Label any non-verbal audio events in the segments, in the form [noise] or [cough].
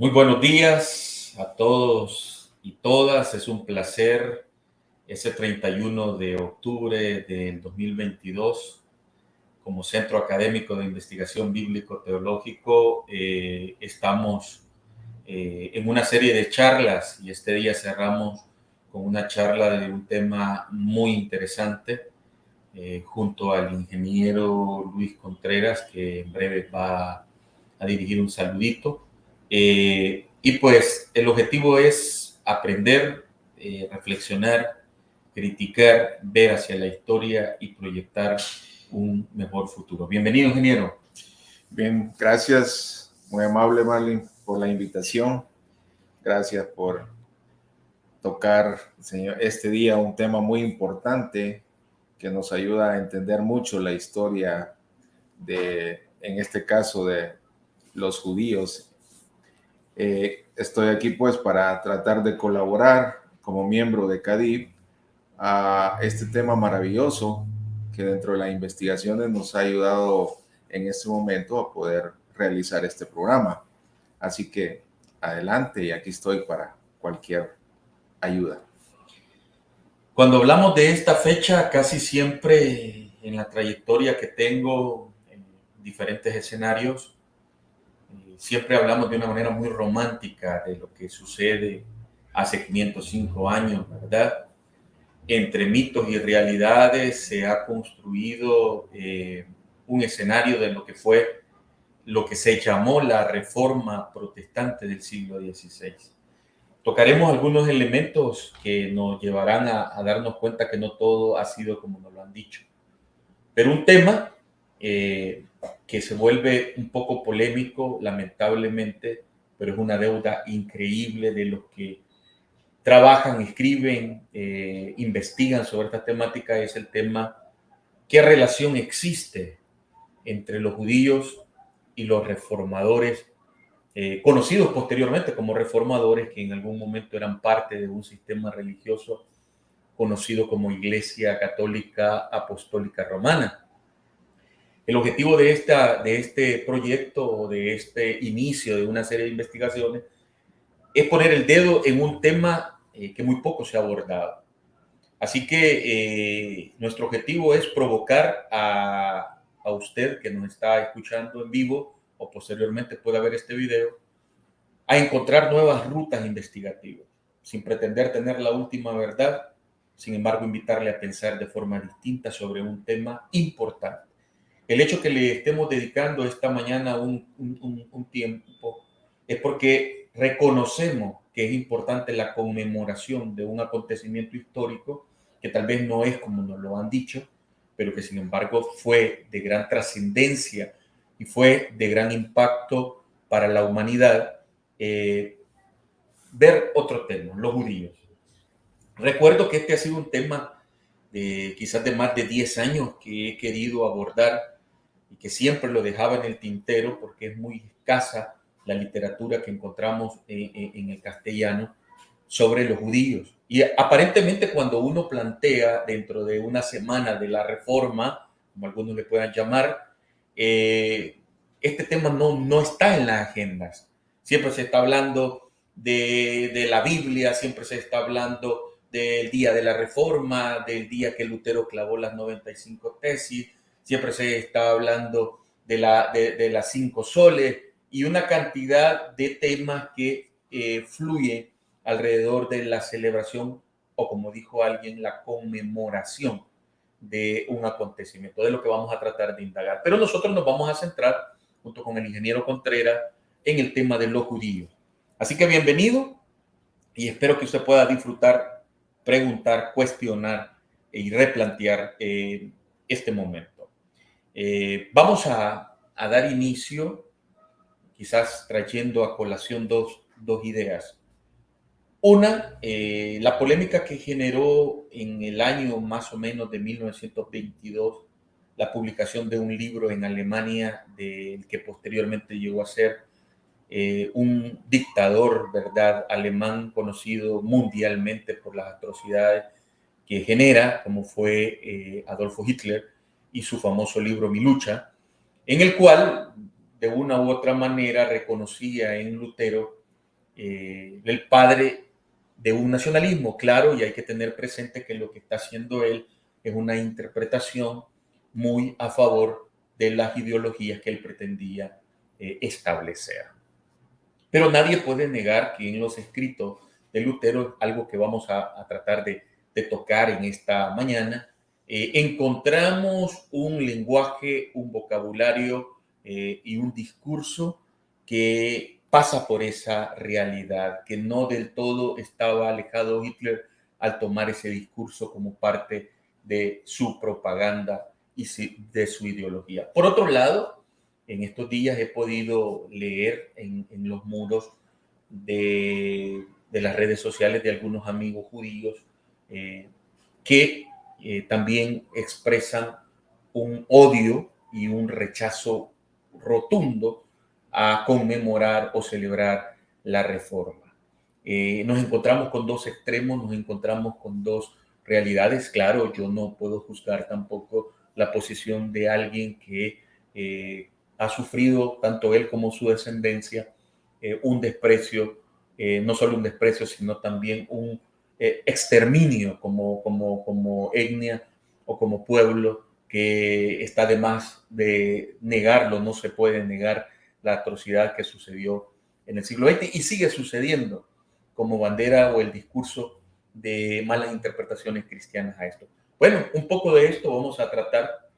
Muy buenos días a todos y todas. Es un placer ese 31 de octubre del 2022 como Centro Académico de Investigación Bíblico-Teológico. Eh, estamos eh, en una serie de charlas y este día cerramos con una charla de un tema muy interesante eh, junto al ingeniero Luis Contreras que en breve va a dirigir un saludito. Eh, y pues el objetivo es aprender, reflexionar, criticar, ver hacia la historia y proyectar un mejor futuro. Bienvenido, ingeniero. Bien, gracias, muy amable, Marlin por la invitación. Gracias por tocar, señor, este día un tema muy importante que nos ayuda a entender mucho la historia de, en este caso, de los judíos. Eh, estoy aquí pues para tratar de colaborar como miembro de CADIP a este tema maravilloso que dentro de las investigaciones nos ha ayudado en este momento a poder realizar este programa. Así que adelante y aquí estoy para cualquier ayuda. Cuando hablamos de esta fecha, casi siempre en la trayectoria que tengo en diferentes escenarios, siempre hablamos de una manera muy romántica de lo que sucede hace 505 años, ¿verdad? Entre mitos y realidades se ha construido eh, un escenario de lo que fue lo que se llamó la reforma protestante del siglo XVI. Tocaremos algunos elementos que nos llevarán a, darnos cuenta que no todo ha sido como nos lo han dicho. Pero un tema eh, que se vuelve un poco polémico, lamentablemente, pero es una deuda increíble de los que trabajan, escriben, eh, investigan sobre esta temática, es el tema, ¿qué relación existe entre los judíos y los reformadores, eh, conocidos posteriormente como reformadores, que en algún momento eran parte de un sistema religioso conocido como Iglesia Católica Apostólica Romana. El objetivo de, esta, de este proyecto o de este inicio de una serie de investigaciones es poner el dedo en un tema eh, que muy poco se ha abordado. Así que eh, nuestro objetivo es provocar a a usted que nos está escuchando en vivo o posteriormente pueda ver este video, a encontrar nuevas rutas investigativas, sin pretender tener la última verdad, sin embargo invitarle a pensar de forma distinta sobre un tema importante. El hecho que le estemos dedicando esta mañana un, tiempo es porque reconocemos que es importante la conmemoración de un acontecimiento histórico que tal vez no es como nos lo han dicho, pero que sin embargo fue de gran trascendencia y fue de gran impacto para la humanidad, eh, ver otro tema, los judíos. Recuerdo que este ha sido un tema de quizás de más de 10 años que he querido abordar y que siempre lo dejaba en el tintero porque es muy escasa la literatura que encontramos en el castellano sobre los judíos. Y aparentemente cuando uno plantea dentro de una semana de la reforma, como algunos le puedan llamar, eh, este tema no, no está en las agendas. Siempre se está hablando de, de, la Biblia, siempre se está hablando del día de la reforma, del día que Lutero clavó las 95 tesis, siempre se está hablando de, la, de, las cinco soles y una cantidad de temas que eh, fluyen alrededor de la celebración o como dijo alguien, la conmemoración de un acontecimiento, de lo que vamos a tratar de indagar. Pero nosotros nos vamos a centrar, junto con el ingeniero Contreras, en el tema de los judíos. Así que bienvenido y espero que usted pueda disfrutar, preguntar, cuestionar y replantear eh, este momento. Eh, vamos a, dar inicio, quizás trayendo a colación dos, ideas. Una, eh, la polémica que generó en el año más o menos de 1922 la publicación de un libro en Alemania del que posteriormente llegó a ser eh, un dictador, ¿verdad?, alemán conocido mundialmente por las atrocidades que genera, como fue Adolfo Hitler y su famoso libro Mi lucha, en el cual de una u otra manera reconocía en Lutero eh, el padre de un nacionalismo, claro, y hay que tener presente que lo que está haciendo él es una interpretación muy a favor de las ideologías que él pretendía eh, establecer. Pero nadie puede negar que en los escritos de Lutero, algo que vamos a, tratar de, tocar en esta mañana, eh, encontramos un lenguaje, un vocabulario eh, y un discurso que pasa por esa realidad, que no del todo estaba alejado Hitler al tomar ese discurso como parte de su propaganda y de su ideología. Por otro lado, en estos días he podido leer en, los muros de, las redes sociales de algunos amigos judíos eh, que eh, también expresan un odio y un rechazo rotundo a conmemorar o celebrar la reforma. Eh, nos encontramos con dos extremos, nos encontramos con dos realidades. Claro, yo no puedo juzgar tampoco la posición de alguien que eh, ha sufrido, tanto él como su descendencia, un desprecio, no solo un desprecio, sino también un exterminio como, como, como etnia o como pueblo que está de más de negarlo, no se puede negar la atrocidad que sucedió en el siglo XX y sigue sucediendo como bandera o el discurso de malas interpretaciones cristianas a esto. Bueno, un poco de esto vamos a tratar.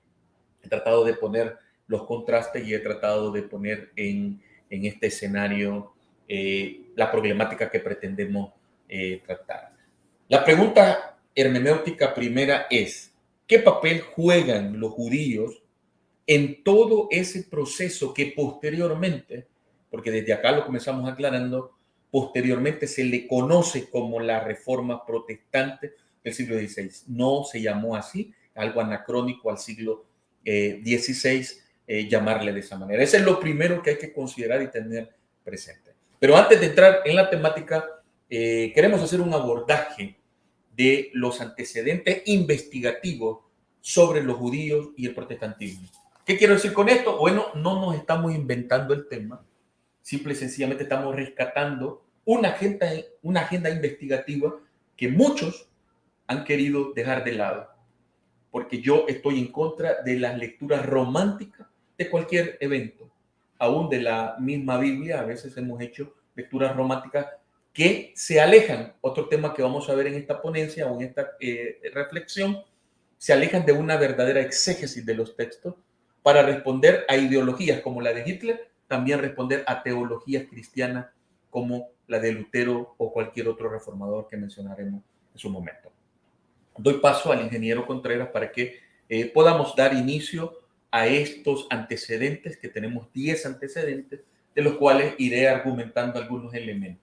He tratado de poner los contrastes y he tratado de poner en, en este escenario eh, la problemática que pretendemos eh, tratar. La pregunta hermenéutica primera es, ¿qué papel juegan los judíos en todo ese proceso que posteriormente, porque desde acá lo comenzamos aclarando, posteriormente se le conoce como la reforma protestante del siglo XVI. No se llamó así, algo anacrónico al siglo XVI, eh, eh, llamarle de esa manera. Ese es lo primero que hay que considerar y tener presente. Pero antes de entrar en la temática, eh, queremos hacer un abordaje de los antecedentes investigativos sobre los judíos y el protestantismo. ¿Qué quiero decir con esto? Bueno, no nos estamos inventando el tema, simple y sencillamente estamos rescatando una agenda, una agenda investigativa que muchos han querido dejar de lado, porque yo estoy en contra de las lecturas románticas de cualquier evento, aún de la misma Biblia, a veces hemos hecho lecturas románticas que se alejan, otro tema que vamos a ver en esta ponencia o en esta eh, reflexión, se alejan de una verdadera exégesis de los textos para responder a ideologías como la de Hitler, también responder a teologías cristianas como la de Lutero o cualquier otro reformador que mencionaremos en su momento. Doy paso al ingeniero Contreras para que eh, podamos dar inicio a estos antecedentes, que tenemos 10 antecedentes, de los cuales iré argumentando algunos elementos.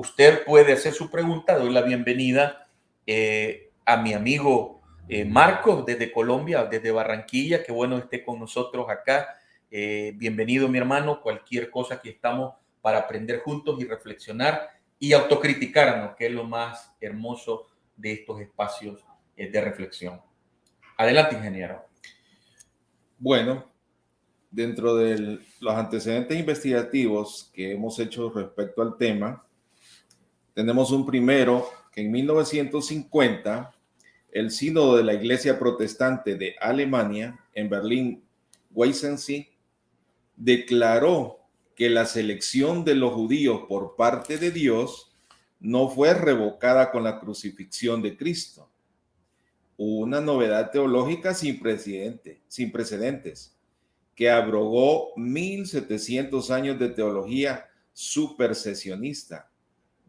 Usted puede hacer su pregunta, doy la bienvenida eh, a mi amigo eh, Marco, desde Colombia, desde Barranquilla, qué bueno esté con nosotros acá. Eh, bienvenido, mi hermano. Cualquier cosa que estamos para aprender juntos y reflexionar y autocriticarnos, que es lo más hermoso de estos espacios de reflexión. Adelante, ingeniero. Bueno, dentro de los antecedentes investigativos que hemos hecho respecto al tema, tenemos un primero que en 1950 el sínodo de la Iglesia Protestante de Alemania en Berlín, Weissensee, declaró que la selección de los judíos por parte de Dios no fue revocada con la crucifixión de Cristo. Una novedad teológica sin, precedente, sin precedentes que abrogó 1700 años de teología supersesionista.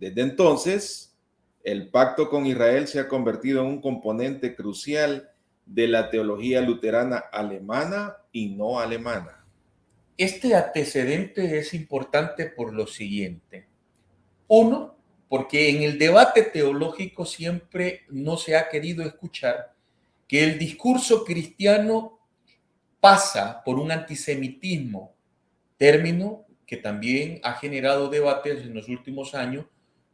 Desde entonces, el pacto con Israel se ha convertido en un componente crucial de la teología luterana alemana y no alemana. Este antecedente es importante por lo siguiente. Uno, porque en el debate teológico siempre no se ha querido escuchar que el discurso cristiano pasa por un antisemitismo, término que también ha generado debates en los últimos años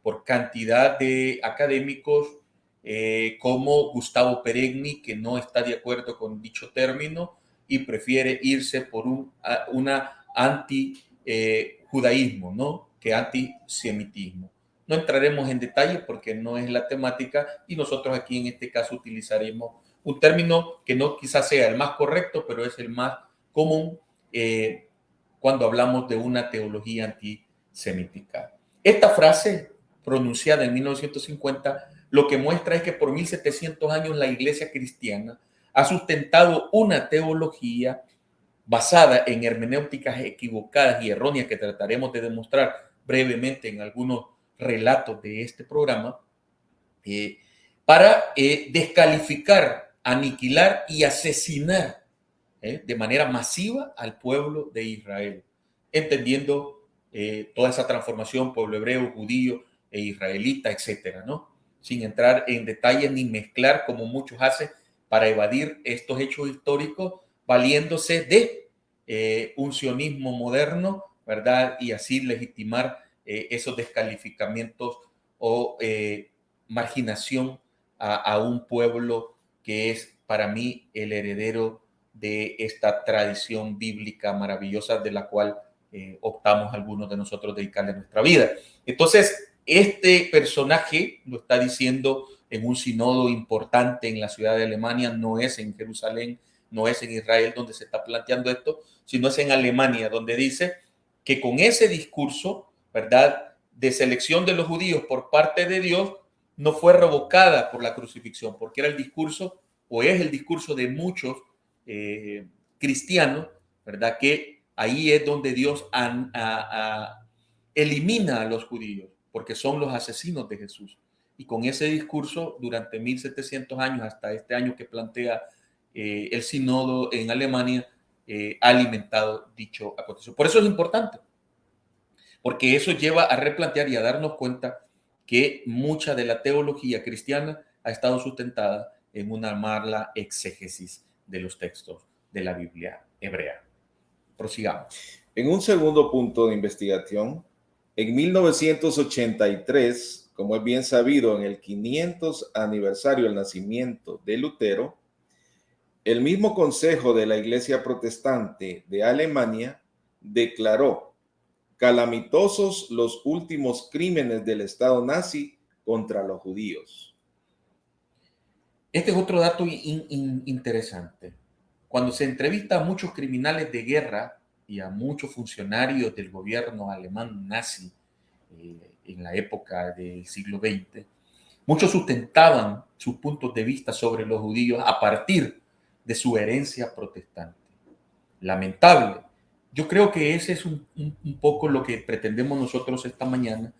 por cantidad de académicos eh, como Gustavo Peregni, que no está de acuerdo con dicho término y prefiere irse por un una anti-judaísmo, ¿no? que antisemitismo. No entraremos en detalle porque no es la temática y nosotros aquí en este caso utilizaremos un término que no quizás sea el más correcto, pero es el más común eh, cuando hablamos de una teología antisemítica. Esta frase, pronunciada en 1950, lo que muestra es que por 1700 años la iglesia cristiana ha sustentado una teología basada en hermenéuticas equivocadas y erróneas que trataremos de demostrar brevemente en algunos relatos de este programa, eh, para eh, descalificar, aniquilar y asesinar eh, de manera masiva al pueblo de Israel, entendiendo toda esa transformación, pueblo hebreo, judío e israelita, etcétera, ¿no? Sin entrar en detalles ni mezclar como muchos hacen para evadir estos hechos históricos, valiéndose de un sionismo moderno, ¿verdad? Y así legitimar eh, esos descalificamientos o eh, marginación a, un pueblo que es para mí el heredero de esta tradición bíblica maravillosa de la cual eh, optamos algunos de nosotros dedicarle nuestra vida. Entonces, este personaje lo está diciendo en un sinodo importante en la ciudad de Alemania, no es en Jerusalén, no es en Israel donde se está planteando esto, sino es en Alemania donde dice que con ese discurso ¿verdad? De selección de los judíos por parte de Dios no fue revocada por la crucifixión, porque era el discurso o es el discurso de muchos eh, cristianos, ¿verdad? Que ahí es donde Dios elimina a los judíos, porque son los asesinos de Jesús. Y con ese discurso, durante 1700 años, hasta este año que plantea eh, el sínodo en Alemania, eh, ha alimentado dicho acontecimiento. Por eso es importante, porque eso lleva a replantear y a darnos cuenta que mucha de la teología cristiana ha estado sustentada en una mala exégesis de los textos de la Biblia hebrea. Prosigamos. En un segundo punto de investigación, en 1983, como es bien sabido, en el 500 aniversario del nacimiento de Lutero, el mismo Consejo de la Iglesia Protestante de Alemania declaró calamitosos los últimos crímenes del Estado nazi contra los judíos. Este es otro dato interesante. Cuando se entrevista a muchos criminales de guerra y a muchos funcionarios del gobierno alemán nazi eh, en la época del siglo XX, muchos sustentaban sus puntos de vista sobre los judíos a partir de su herencia protestante. Lamentable, yo creo que ese es un, poco lo que pretendemos nosotros esta mañana,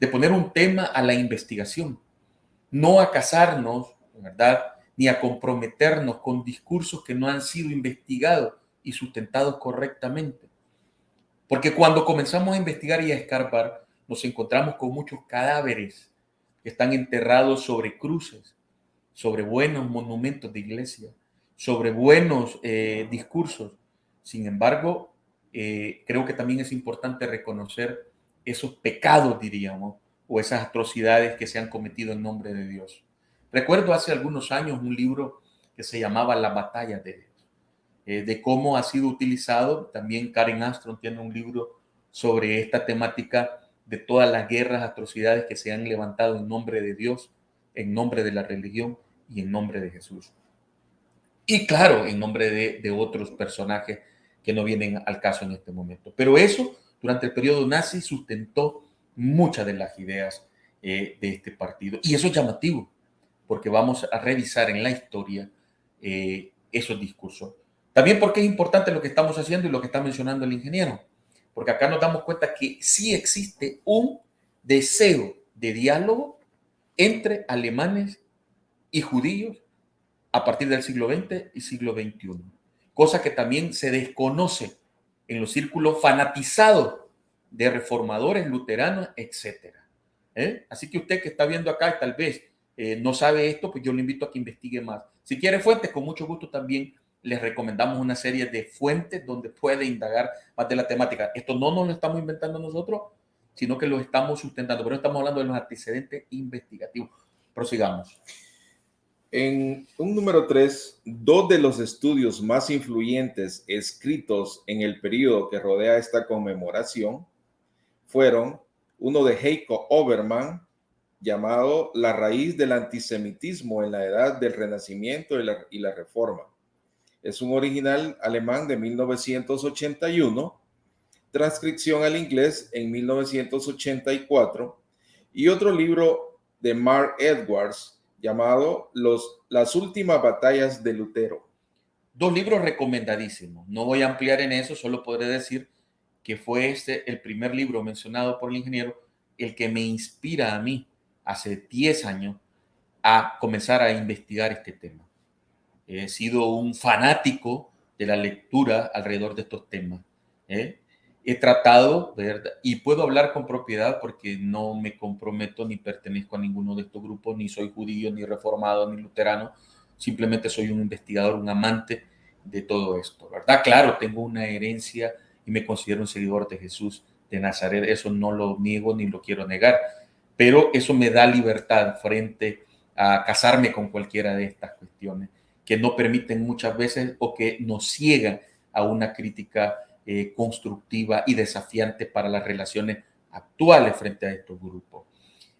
de poner un tema a la investigación, no a casarnos, ¿verdad? Ni a comprometernos con discursos que no han sido investigados y sustentados correctamente. Porque cuando comenzamos a investigar y a escarbar, nos encontramos con muchos cadáveres que están enterrados sobre cruces, sobre buenos monumentos de iglesia, sobre buenos eh, discursos. Sin embargo, eh, creo que también es importante reconocer esos pecados, diríamos, o esas atrocidades que se han cometido en nombre de Dios. Recuerdo hace algunos años un libro que se llamaba La batalla de eh, de cómo ha sido utilizado. También Karen Astron tiene un libro sobre esta temática de todas las guerras, atrocidades que se han levantado en nombre de Dios, en nombre de la religión y en nombre de Jesús. Y claro, en nombre de, otros personajes que no vienen al caso en este momento. Pero eso, durante el periodo nazi, sustentó muchas de las ideas eh, de este partido. Y eso es llamativo, porque vamos a revisar en la historia eh, esos discursos. También porque es importante lo que estamos haciendo y lo que está mencionando el ingeniero, porque acá nos damos cuenta que sí existe un deseo de diálogo entre alemanes y judíos a partir del siglo XX y siglo XXI cosa que también se desconoce en los círculos fanatizados de reformadores, luteranos, etc. ¿Eh? Así que usted que está viendo acá y tal vez eh, no sabe esto, pues yo le invito a que investigue más. Si quiere fuentes, con mucho gusto también les recomendamos una serie de fuentes donde puede indagar más de la temática. Esto no nos lo estamos inventando nosotros, sino que lo estamos sustentando, pero estamos hablando de los antecedentes investigativos. Prosigamos. En un número tres, dos de los estudios más influyentes escritos en el periodo que rodea esta conmemoración fueron uno de Heiko Obermann, llamado La raíz del antisemitismo en la edad del Renacimiento y la, y la Reforma. Es un original alemán de 1981, transcripción al inglés en 1984 y otro libro de Mark Edwards llamado Los, Las últimas batallas de Lutero. Dos libros recomendadísimos. No voy a ampliar en eso, solo podré decir que fue este el primer libro mencionado por el ingeniero, el que me inspira a mí hace 10 años a comenzar a investigar este tema. He sido un fanático de la lectura alrededor de estos temas. ¿eh? He tratado, ¿verdad? y puedo hablar con propiedad porque no me comprometo ni pertenezco a ninguno de estos grupos, ni soy judío, ni reformado, ni luterano, simplemente soy un investigador, un amante de todo esto, ¿verdad? Claro, tengo una herencia y me considero un seguidor de Jesús de Nazaret, eso no lo niego ni lo quiero negar, pero eso me da libertad frente a casarme con cualquiera de estas cuestiones que no permiten muchas veces o que nos ciegan a una crítica eh, constructiva y desafiante para las relaciones actuales frente a estos grupos.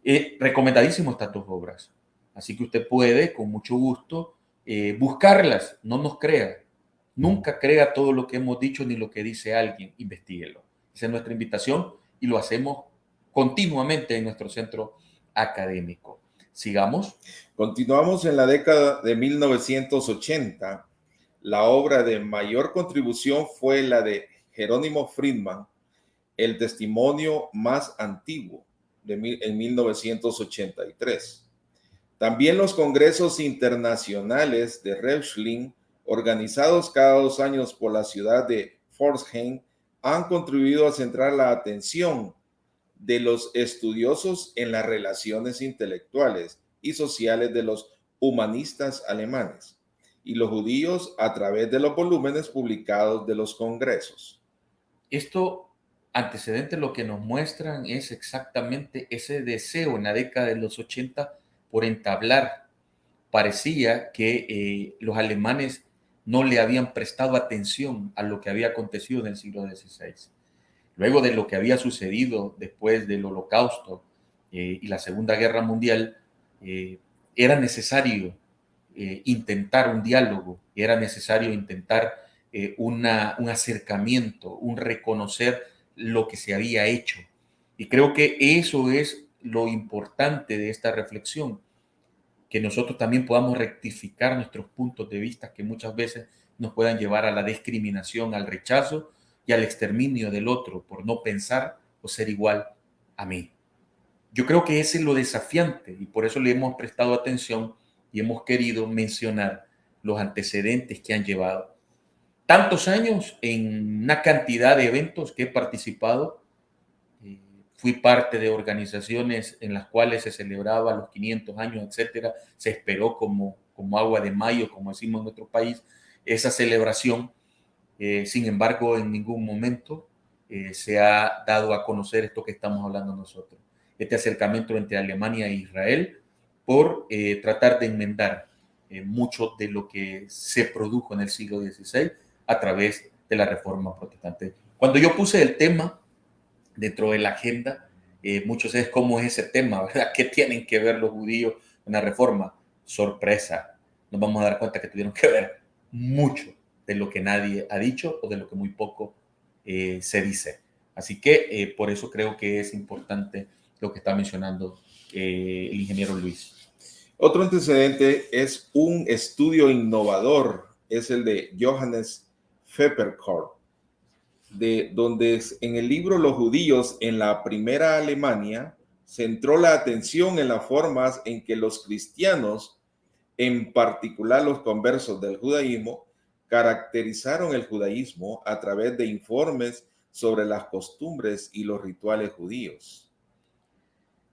Eh, recomendadísimo estas dos obras, así que usted puede con mucho gusto eh, buscarlas, no nos crea, nunca crea todo lo que hemos dicho ni lo que dice alguien, investiguelo. Esa es nuestra invitación y lo hacemos continuamente en nuestro centro académico. Sigamos. Continuamos en la década de 1980. La obra de mayor contribución fue la de Jerónimo Friedman, El testimonio más antiguo, de en 1983. También los congresos internacionales de Reuschling, organizados cada dos años por la ciudad de Pforzheim, han contribuido a centrar la atención de los estudiosos en las relaciones intelectuales y sociales de los humanistas alemanes y los judíos a través de los volúmenes publicados de los congresos. Esto antecedente lo que nos muestran es exactamente ese deseo en la década de los 80 por entablar. Parecía que eh, los alemanes no le habían prestado atención a lo que había acontecido en el siglo XVI luego de lo que había sucedido después del holocausto eh, y la Segunda Guerra Mundial, eh, era necesario eh, intentar un diálogo, era necesario intentar un acercamiento, un reconocer lo que se había hecho. Y creo que eso es lo importante de esta reflexión, que nosotros también podamos rectificar nuestros puntos de vista que muchas veces nos puedan llevar a la discriminación, al rechazo y al exterminio del otro por no pensar o ser igual a mí. Yo creo que ese es lo desafiante y por eso le hemos prestado atención y hemos querido mencionar los antecedentes que han llevado tantos años en una cantidad de eventos que he participado. Eh, fui parte de organizaciones en las cuales se celebraba los 500 años, etcétera. Se esperó como, como agua de mayo, como decimos en nuestro país, esa celebración eh, sin embargo, en ningún momento eh, se ha dado a conocer esto que estamos hablando nosotros, este acercamiento entre Alemania e Israel por eh, tratar de enmendar mucho de lo que se produjo en el siglo XVI a través de la reforma protestante. Cuando yo puse el tema dentro de la agenda, muchos es cómo es ese tema, [laughs] ¿verdad? ¿Qué tienen que ver los judíos en la reforma? Sorpresa, nos vamos a dar cuenta que tuvieron que ver mucho de lo que nadie ha dicho o de lo que muy poco eh, se dice. Así que eh, por eso creo que es importante lo que está mencionando eh, el ingeniero Luis. Otro antecedente es un estudio innovador, es el de Johannes Pfefferkorn, de donde en el libro Los judíos en la primera Alemania centró la atención en las formas en que los cristianos, en particular los conversos del judaísmo, caracterizaron el judaísmo a través de informes sobre las costumbres y los rituales judíos.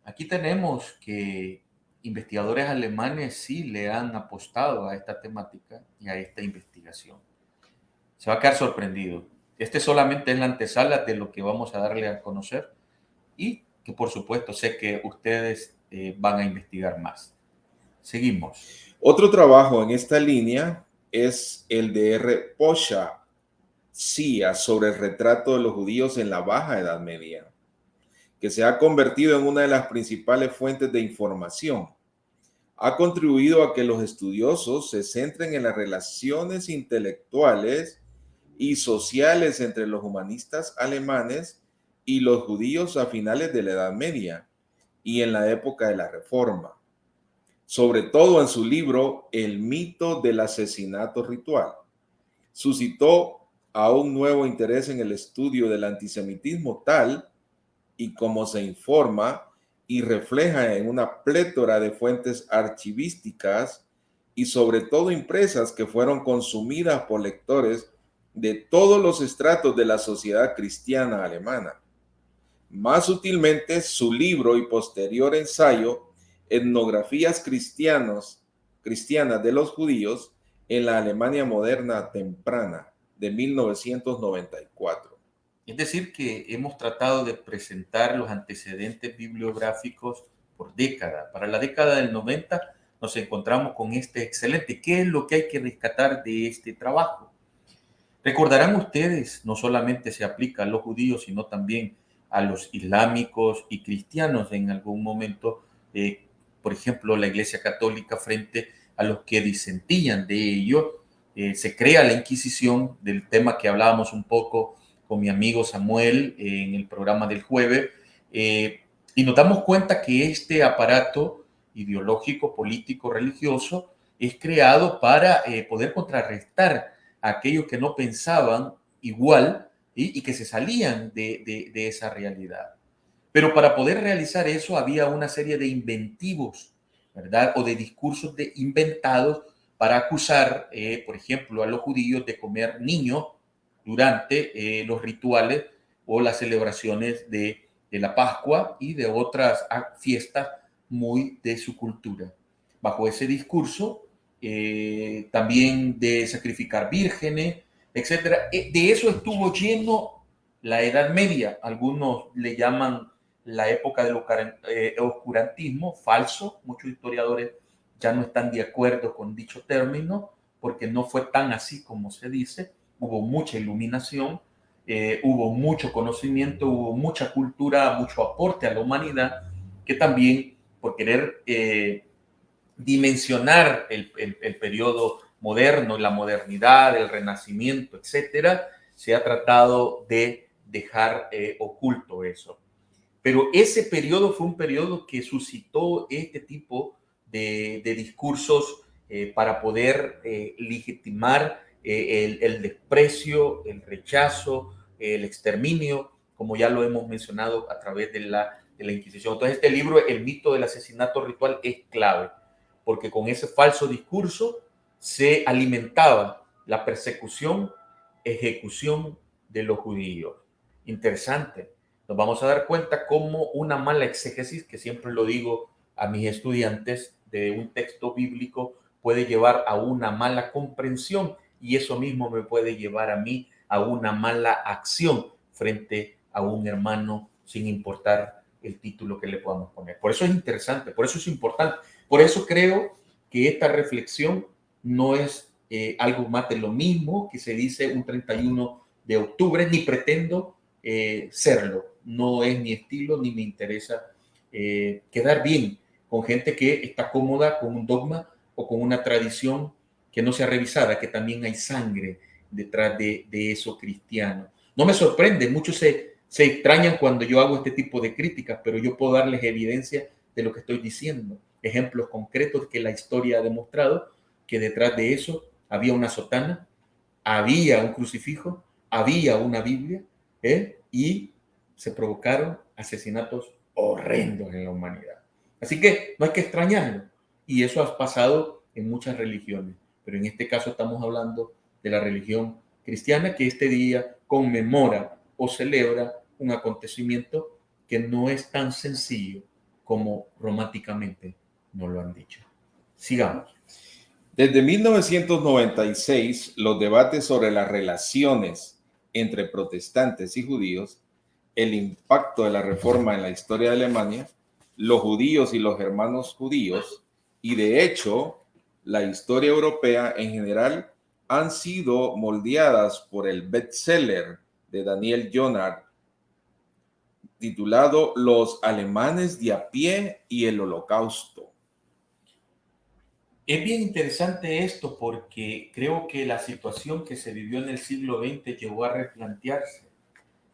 Aquí tenemos que investigadores alemanes sí le han apostado a esta temática y a esta investigación. Se va a quedar sorprendido. Este solamente es la antesala de lo que vamos a darle a conocer y que por supuesto sé que ustedes eh, van a investigar más. Seguimos. Otro trabajo en esta línea es el de R. Posha Cia sobre el retrato de los judíos en la Baja Edad Media. que se ha convertido en una de las principales fuentes de información. Ha contribuido a que los estudiosos se centren en las relaciones intelectuales y sociales entre los humanistas alemanes y los judíos a finales de la Edad Media y en la época de la Reforma, sobre todo en su libro El mito del asesinato ritual. Suscitó a un nuevo interés en el estudio del antisemitismo tal y como se informa y refleja en una plétora de fuentes archivísticas y sobre todo impresas que fueron consumidas por lectores de todos los estratos de la sociedad cristiana alemana. Más sutilmente, su libro y posterior ensayo, Etnografías cristianos, cristianas de los judíos en la Alemania moderna temprana, de 1994. Es decir, que hemos tratado de presentar los antecedentes bibliográficos por década. Para la década del 90 nos encontramos con este excelente. ¿Qué es lo que hay que rescatar de este trabajo? Recordarán ustedes, no solamente se aplica a los judíos, sino también a los islámicos y cristianos en algún momento, eh, por ejemplo, la Iglesia Católica frente a los que disentían de ello, eh, se crea la Inquisición, del tema que hablábamos un poco con mi amigo Samuel en el programa del jueves, eh, y nos damos cuenta que este aparato ideológico, político, religioso, es creado para eh, poder contrarrestar a aquellos que no pensaban igual y que se salían de, esa realidad. Pero para poder realizar eso había una serie de inventivos, ¿verdad? O de discursos de inventados para acusar, eh, por ejemplo, a los judíos de comer niños durante eh, los rituales o las celebraciones de, la Pascua y de otras fiestas muy de su cultura. Bajo ese discurso, eh, también de sacrificar vírgenes, etcétera. De eso estuvo lleno la Edad Media. Algunos le llaman la época del oscurantismo, falso. Muchos historiadores ya no están de acuerdo con dicho término porque no fue tan así como se dice hubo mucha iluminación, eh, hubo mucho conocimiento, hubo mucha cultura, mucho aporte a la humanidad, que también por querer eh, dimensionar el, el, periodo moderno, la modernidad, el renacimiento, etcétera, se ha tratado de dejar eh, oculto eso. Pero ese periodo fue un periodo que suscitó este tipo de, discursos para poder legitimar eh, el, desprecio, el rechazo, el exterminio, como ya lo hemos mencionado a través de la, de la Inquisición. Entonces, este libro, El mito del asesinato ritual, es clave, porque con ese falso discurso se alimentaba la persecución, ejecución de los judíos. Interesante. Nos vamos a dar cuenta cómo una mala exégesis, que siempre lo digo a mis estudiantes de un texto bíblico, puede llevar a una mala comprensión y eso mismo me puede llevar a mí a una mala acción frente a un hermano sin importar el título que le podamos poner. Por eso es interesante, por eso es importante. Por eso creo que esta reflexión no es eh, algo más de lo mismo que se dice un 31 de octubre, ni pretendo eh, serlo. No es mi estilo, ni me interesa eh, quedar bien con gente que está cómoda con un dogma o con una tradición que no sea revisada, que también hay sangre detrás de, eso cristiano. No me sorprende, muchos se, se extrañan cuando yo hago este tipo de críticas, pero yo puedo darles evidencia de lo que estoy diciendo, ejemplos concretos que la historia ha demostrado que detrás de eso había una sotana, había un crucifijo, había una Biblia y se provocaron asesinatos horrendos en la humanidad. Así que no hay que extrañarlo. Y eso ha pasado en muchas religiones pero en este caso estamos hablando de la religión cristiana que este día conmemora o celebra un acontecimiento que no es tan sencillo como románticamente nos lo han dicho. Sigamos. Desde 1996, los debates sobre las relaciones entre protestantes y judíos, el impacto de la reforma en la historia de Alemania, los judíos y los hermanos judíos, y de hecho la historia europea en general han sido moldeadas por el bestseller de Daniel Jonard, titulado Los alemanes de a pie y el holocausto. Es bien interesante esto porque creo que la situación que se vivió en el siglo XX llegó a replantearse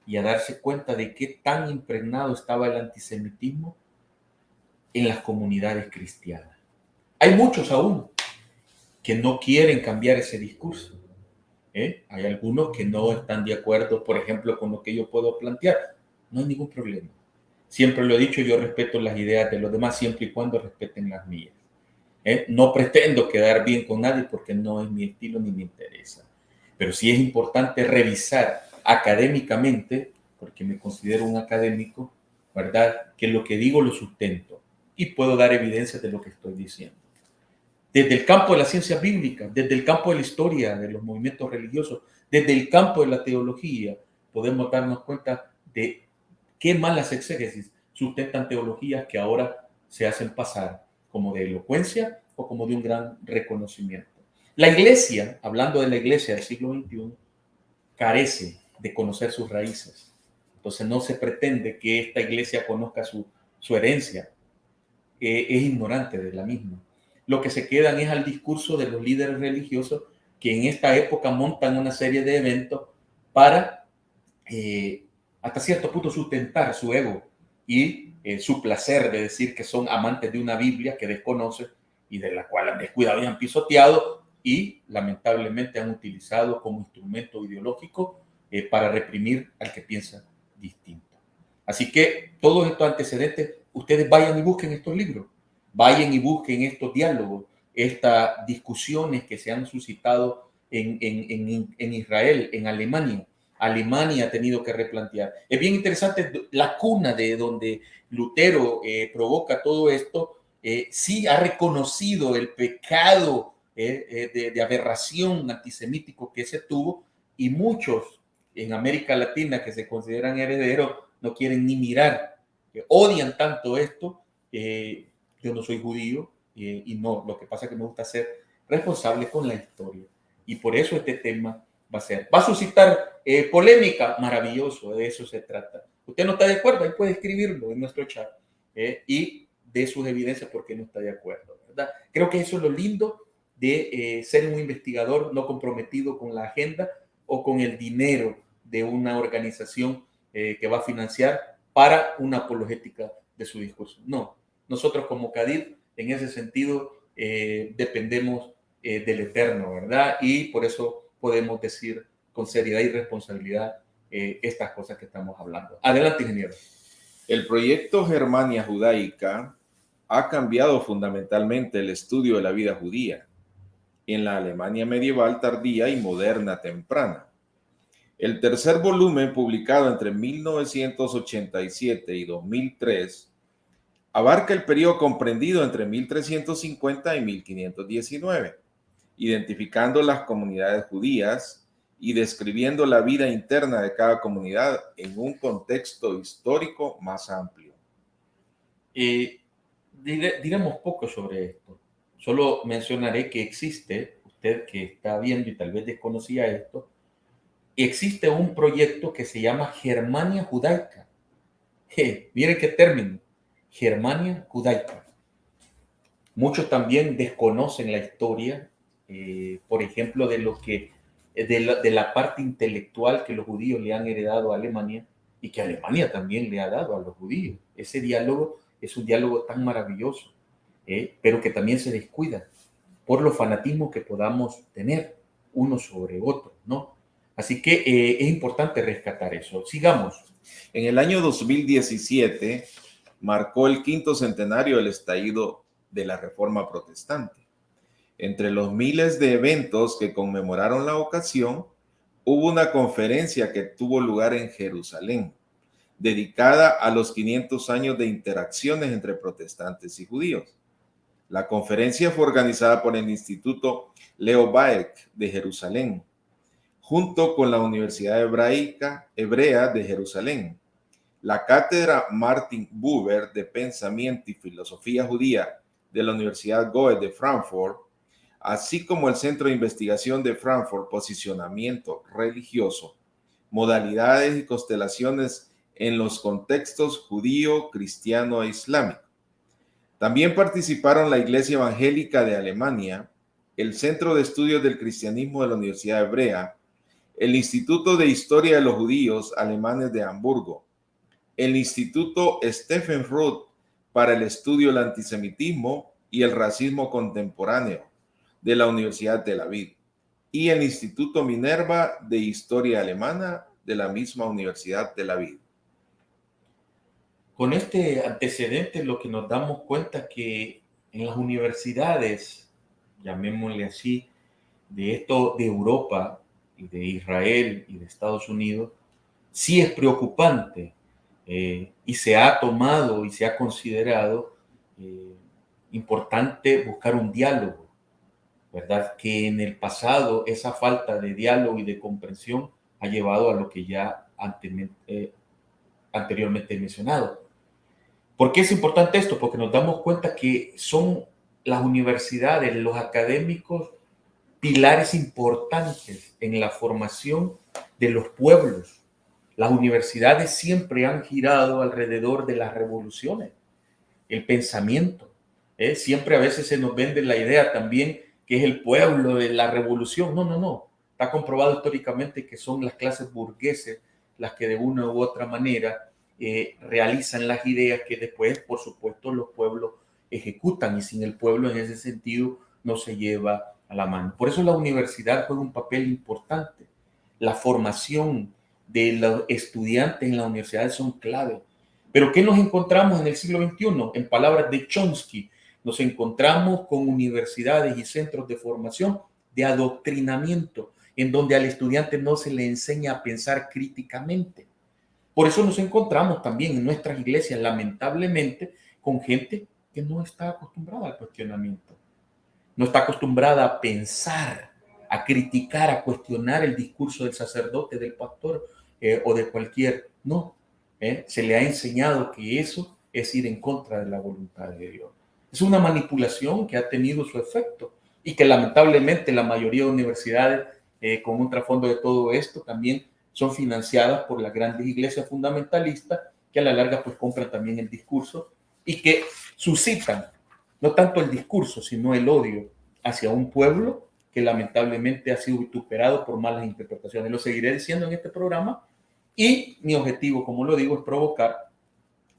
y a darse cuenta de qué tan impregnado estaba el antisemitismo en las comunidades cristianas. Hay muchos aún que no quieren cambiar ese discurso. ¿eh? Hay algunos que no están de acuerdo, por ejemplo, con lo que yo puedo plantear. No hay ningún problema. Siempre lo he dicho, yo respeto las ideas de los demás siempre y cuando respeten las mías. ¿Eh? No pretendo quedar bien con nadie porque no es mi estilo ni me interesa. Pero sí es importante revisar académicamente, porque me considero un académico, ¿verdad? Que lo que digo lo sustento y puedo dar evidencia de lo que estoy diciendo. Desde el campo de la ciencia bíblica, desde el campo de la historia, de los movimientos religiosos, desde el campo de la teología, podemos darnos cuenta de qué malas exégesis sustentan teologías que ahora se hacen pasar como de elocuencia o como de un gran reconocimiento. La iglesia, hablando de la iglesia del siglo XXI, carece de conocer sus raíces. Entonces no se pretende que esta iglesia conozca su, su herencia. Eh, es ignorante de la misma. Lo que se quedan es al discurso de los líderes religiosos que en esta época montan una serie de eventos para eh, hasta cierto punto sustentar su ego y eh, su placer de decir que son amantes de una Biblia que desconocen y de la cual han descuidado y han pisoteado y lamentablemente han utilizado como instrumento ideológico eh, para reprimir al que piensa distinto. Así que todos estos antecedentes, ustedes vayan y busquen estos libros, vayan y busquen estos diálogos, estas discusiones que se han suscitado en, en, en Israel, en Alemania, Alemania ha tenido que replantear. Es bien interesante la cuna de donde Lutero eh, provoca todo esto, eh, sí ha reconocido el pecado eh, de, de, aberración antisemítico que se tuvo y muchos en América Latina que se consideran herederos no quieren ni mirar, odian tanto esto. yo no soy judío y no, lo que pasa es que me gusta ser responsable con la historia y por eso este tema va a ser. ¿Va a suscitar eh, polémica? Maravilloso, de eso se trata. Usted no está de acuerdo, ahí puede escribirlo en nuestro chat eh, y de sus evidencias por qué no está de acuerdo, ¿verdad? Creo que eso es lo lindo de eh, ser un investigador no comprometido con la agenda o con el dinero de una organización que va a financiar para una apologética de su discurso. No, nosotros como CADID, en ese sentido, dependemos del Eterno, ¿verdad? Y por eso podemos decir con seriedad y responsabilidad eh, estas cosas que estamos hablando. Adelante, ingeniero. El proyecto Germania Judaica ha cambiado fundamentalmente el estudio de la vida judía en la Alemania medieval tardía y moderna temprana. El tercer volumen, publicado entre 1987 y 2003, abarca el periodo comprendido entre 1350 y 1519 identificando las comunidades judías y describiendo la vida interna de cada comunidad en un contexto histórico más amplio. Eh, diremos poco sobre esto. Solo mencionaré que existe, usted que está viendo y tal vez desconocía esto, existe un proyecto que se llama Germania Judaica. miren qué término, Germania Judaica. Muchos también desconocen la historia eh, por ejemplo, de lo que eh, de la, parte intelectual que los judíos le han heredado a Alemania y que Alemania también le ha dado a los judíos. Ese diálogo es un diálogo tan maravilloso, eh, pero que también se descuida por los fanatismos que podamos tener uno sobre otro, ¿no? Así que es importante rescatar eso. Sigamos. En el año 2017 marcó el quinto centenario del estallido de la Reforma Protestante. Entre los miles de eventos que conmemoraron la ocasión, hubo una conferencia que tuvo lugar en Jerusalén, dedicada a los 500 años de interacciones entre protestantes y judíos. La conferencia fue organizada por el Instituto Leo Baek de Jerusalén, junto con la Universidad Hebraica Hebrea de Jerusalén, la Cátedra Martin Buber de Pensamiento y Filosofía Judía de la Universidad Goethe de Frankfurt así como el Centro de Investigación de Frankfurt, Posicionamiento Religioso, Modalidades y Constelaciones en los contextos judío, cristiano e islámico. También participaron la Iglesia Evangélica de Alemania, el Centro de Estudios del Cristianismo de la Universidad Hebrea, el Instituto de Historia de los Judíos Alemanes de Hamburgo, el Instituto Stephen Roth para el Estudio del Antisemitismo y el Racismo Contemporáneo de la Universidad de La Vid y el Instituto Minerva de Historia Alemana de la misma Universidad de La Vid. Con este antecedente lo que nos damos cuenta que en las universidades, llamémosle así, de esto de Europa y de Israel y de Estados Unidos, sí es preocupante eh, y se ha tomado y se ha considerado eh, importante buscar un diálogo, ¿verdad? Que en el pasado esa falta de diálogo y de comprensión ha llevado a lo que ya eh, anteriormente he mencionado. ¿Por qué es importante esto? Porque nos damos cuenta que son las universidades, los académicos, pilares importantes en la formación de los pueblos. Las universidades siempre han girado alrededor de las revoluciones, el pensamiento. ¿eh? Siempre a veces se nos vende la idea también que es el pueblo de la revolución. No, no, no. Está comprobado históricamente que son las clases burgueses las que de una u otra manera eh, realizan las ideas que después, por supuesto, los pueblos ejecutan y sin el pueblo en ese sentido no se lleva a la mano. Por eso la universidad juega un papel importante. La formación de los estudiantes en las universidades son clave. Pero ¿qué nos encontramos en el siglo XXI? En palabras de Chomsky, nos encontramos con universidades y centros de formación de adoctrinamiento, en donde al estudiante no se le enseña a pensar críticamente. Por eso nos encontramos también en nuestras iglesias, lamentablemente, con gente que no está acostumbrada al cuestionamiento, no está acostumbrada a pensar, a criticar, a cuestionar el discurso del sacerdote, del pastor eh, o de cualquier. No, eh, se le ha enseñado que eso es ir en contra de la voluntad de Dios. Es una manipulación que ha tenido su efecto y que lamentablemente la mayoría de universidades eh, con un trasfondo de todo esto también son financiadas por las grandes iglesias fundamentalistas que a la larga pues compran también el discurso y que suscitan no tanto el discurso, sino el odio hacia un pueblo que lamentablemente ha sido vituperado por malas interpretaciones. Lo seguiré diciendo en este programa y mi objetivo, como lo digo, es provocar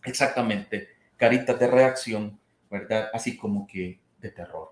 exactamente caritas de reacción, ¿verdad? Así como que de terror.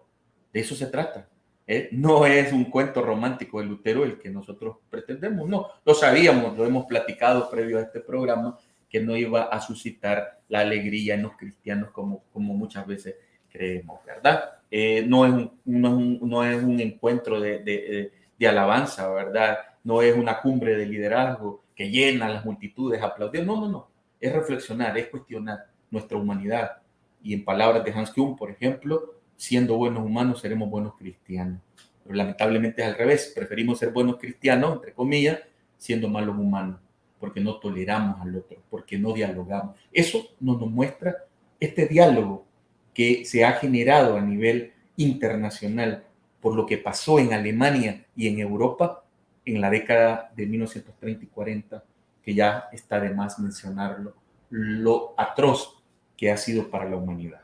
De eso se trata. ¿eh? no es un cuento romántico de Lutero el que nosotros pretendemos, no, lo sabíamos, lo hemos platicado previo a este programa, que no iba a suscitar la alegría en los cristianos como, muchas veces creemos, ¿verdad? Eh, no, es un, encuentro de, alabanza, ¿verdad? No es una cumbre de liderazgo que llena las multitudes aplaudiendo, no, no, no, es reflexionar, es cuestionar nuestra humanidad. Y en palabras de Hans Kuhn, por ejemplo, siendo buenos humanos seremos buenos cristianos. Pero lamentablemente es al revés, preferimos ser buenos cristianos, entre comillas, siendo malos humanos, porque no toleramos al otro, porque no dialogamos. Eso nos, nos muestra este diálogo que se ha generado a nivel internacional por lo que pasó en Alemania y en Europa en la década de 1930 y 40, que ya está de más mencionarlo, lo atroz que ha sido para la humanidad.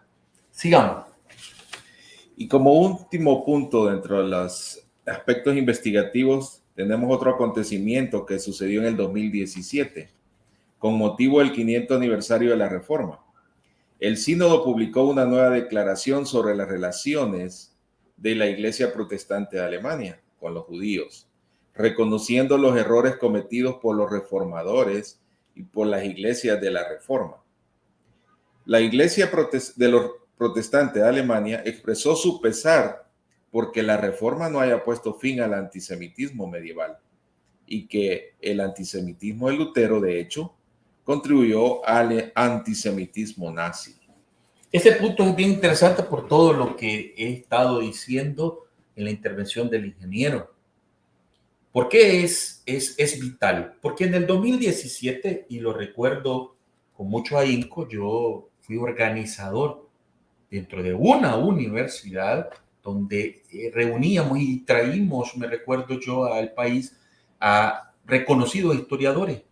Sigamos. Y como último punto dentro de los aspectos investigativos, tenemos otro acontecimiento que sucedió en el 2017, con motivo del 500 aniversario de la Reforma. El sínodo publicó una nueva declaración sobre las relaciones de la Iglesia Protestante de Alemania con los judíos, reconociendo los errores cometidos por los reformadores y por las iglesias de la Reforma. La Iglesia de los protestante de Alemania expresó su pesar porque la reforma no haya puesto fin al antisemitismo medieval y que el antisemitismo de Lutero, de hecho, contribuyó al antisemitismo nazi. Este punto es bien interesante por todo lo que he estado diciendo en la intervención del ingeniero. ¿Por qué es, es, es vital? Porque en el 2017, y lo recuerdo con mucho ahínco, yo organizador dentro de una universidad donde eh, reuníamos y traímos, me recuerdo yo, al país a reconocidos historiadores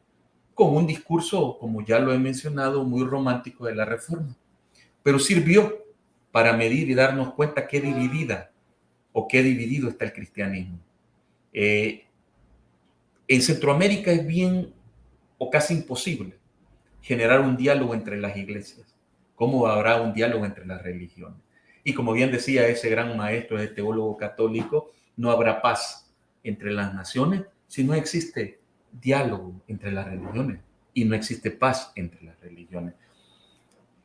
con un discurso, como ya lo he mencionado, muy romántico de la reforma. Pero sirvió para medir y darnos cuenta qué dividida o qué dividido está el cristianismo. Eh, en Centroamérica es bien o casi imposible generar un diálogo entre las iglesias. ¿Cómo habrá un diálogo entre las religiones? Y como bien decía ese gran maestro, ese teólogo católico, no habrá paz entre las naciones si no existe diálogo entre las religiones y no existe paz entre las religiones.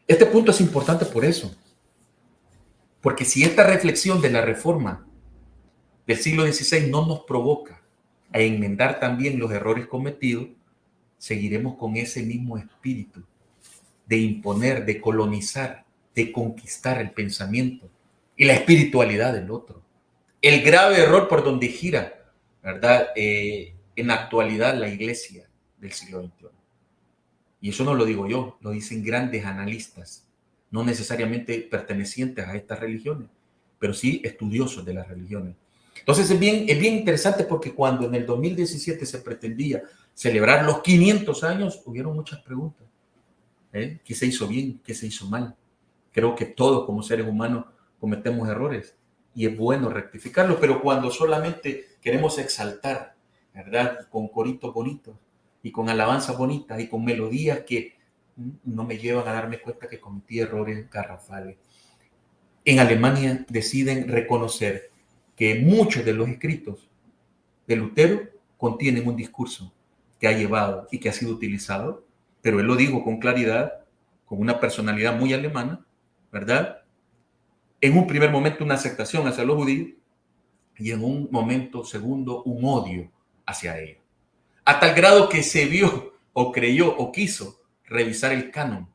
Este punto es importante por eso, porque si esta reflexión de la reforma del siglo XVI no nos provoca a enmendar también los errores cometidos, seguiremos con ese mismo espíritu de imponer, de colonizar, de conquistar el pensamiento y la espiritualidad del otro. El grave error por donde gira, ¿verdad? Eh, en actualidad la iglesia del siglo XXI. Y eso no lo digo yo, lo dicen grandes analistas, no necesariamente pertenecientes a estas religiones, pero sí estudiosos de las religiones. Entonces es bien, es bien interesante porque cuando en el 2017 se pretendía celebrar los 500 años, hubieron muchas preguntas. ¿Eh? ¿Qué se hizo bien? ¿Qué se hizo mal? Creo que todos como seres humanos cometemos errores y es bueno rectificarlos, pero cuando solamente queremos exaltar, ¿verdad? Con coritos bonitos y con alabanzas bonitas y con melodías que no me llevan a darme cuenta que cometí errores garrafales. En Alemania deciden reconocer que muchos de los escritos de Lutero contienen un discurso que ha llevado y que ha sido utilizado, pero él lo dijo con claridad, con una personalidad muy alemana, ¿verdad? En un primer momento una aceptación hacia los judíos y en un momento segundo un odio hacia ellos. A tal grado que se vio o creyó o quiso revisar el canon,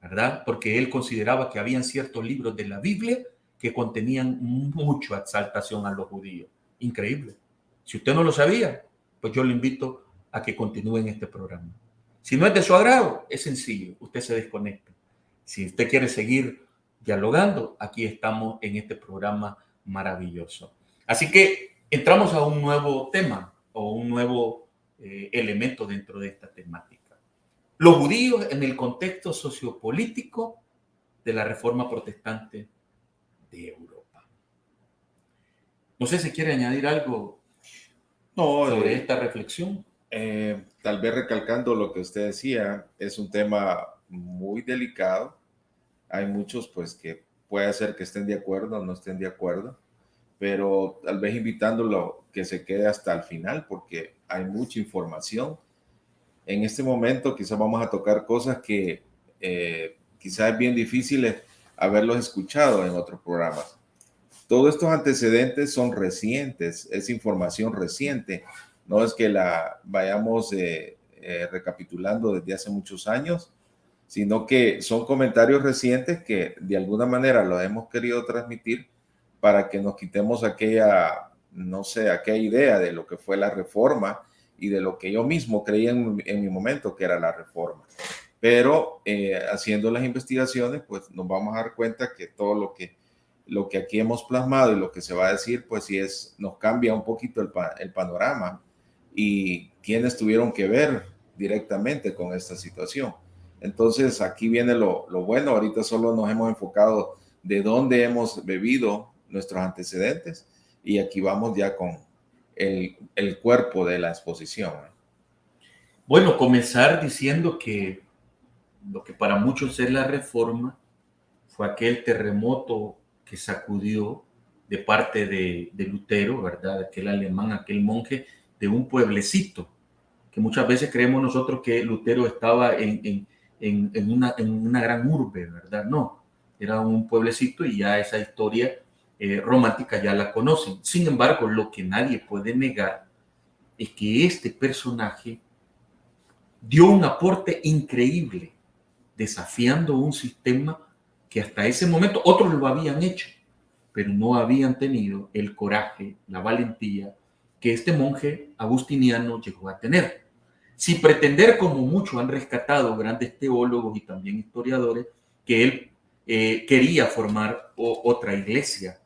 ¿verdad? Porque él consideraba que habían ciertos libros de la Biblia que contenían mucha exaltación a los judíos. Increíble. Si usted no lo sabía, pues yo le invito a que continúe en este programa. Si no es de su agrado, es sencillo, usted se desconecta. Si usted quiere seguir dialogando, aquí estamos en este programa maravilloso. Así que entramos a un nuevo tema o un nuevo eh, elemento dentro de esta temática. Los judíos en el contexto sociopolítico de la reforma protestante Europa. No sé si quiere añadir algo sobre eh, esta reflexión. Eh, tal vez recalcando lo que usted decía, es un tema muy delicado. Hay muchos pues que puede ser que estén de acuerdo o no estén de acuerdo, pero tal vez invitándolo que se quede hasta el final porque hay mucha información. En este momento quizás vamos a tocar cosas que eh, quizás es bien difíciles haberlos escuchado en otros programas. Todos estos antecedentes son recientes, es información reciente, no es que la vayamos eh, eh, recapitulando desde hace muchos años, sino que son comentarios recientes que de alguna manera lo hemos querido transmitir para que nos quitemos aquella, no sé, aquella idea de lo que fue la reforma y de lo que yo mismo creía en, mi momento que era la reforma. Pero eh, haciendo las investigaciones, pues nos vamos a dar cuenta que todo lo que, lo que aquí hemos plasmado y lo que se va a decir, pues sí es, nos cambia un poquito el panorama y quienes tuvieron que ver directamente con esta situación. Entonces aquí viene lo, lo bueno, ahorita solo nos hemos enfocado de dónde hemos bebido nuestros antecedentes y aquí vamos ya con el, el cuerpo de la exposición. Bueno, comenzar diciendo que lo que para muchos es la reforma, fue aquel terremoto que sacudió de parte de, Lutero, ¿verdad? Aquel alemán, aquel monje de un pueblecito, que muchas veces creemos nosotros que Lutero estaba en, una, en una, gran urbe, ¿verdad? No, era un pueblecito y ya esa historia eh, romántica ya la conocen. Sin embargo, lo que nadie puede negar es que este personaje dio un aporte increíble desafiando un sistema que hasta ese momento otros lo habían hecho, pero no habían tenido el coraje, la valentía que este monje agustiniano llegó a tener. Sin pretender, como muchos han rescatado grandes teólogos y también historiadores, que él eh, quería formar otra iglesia.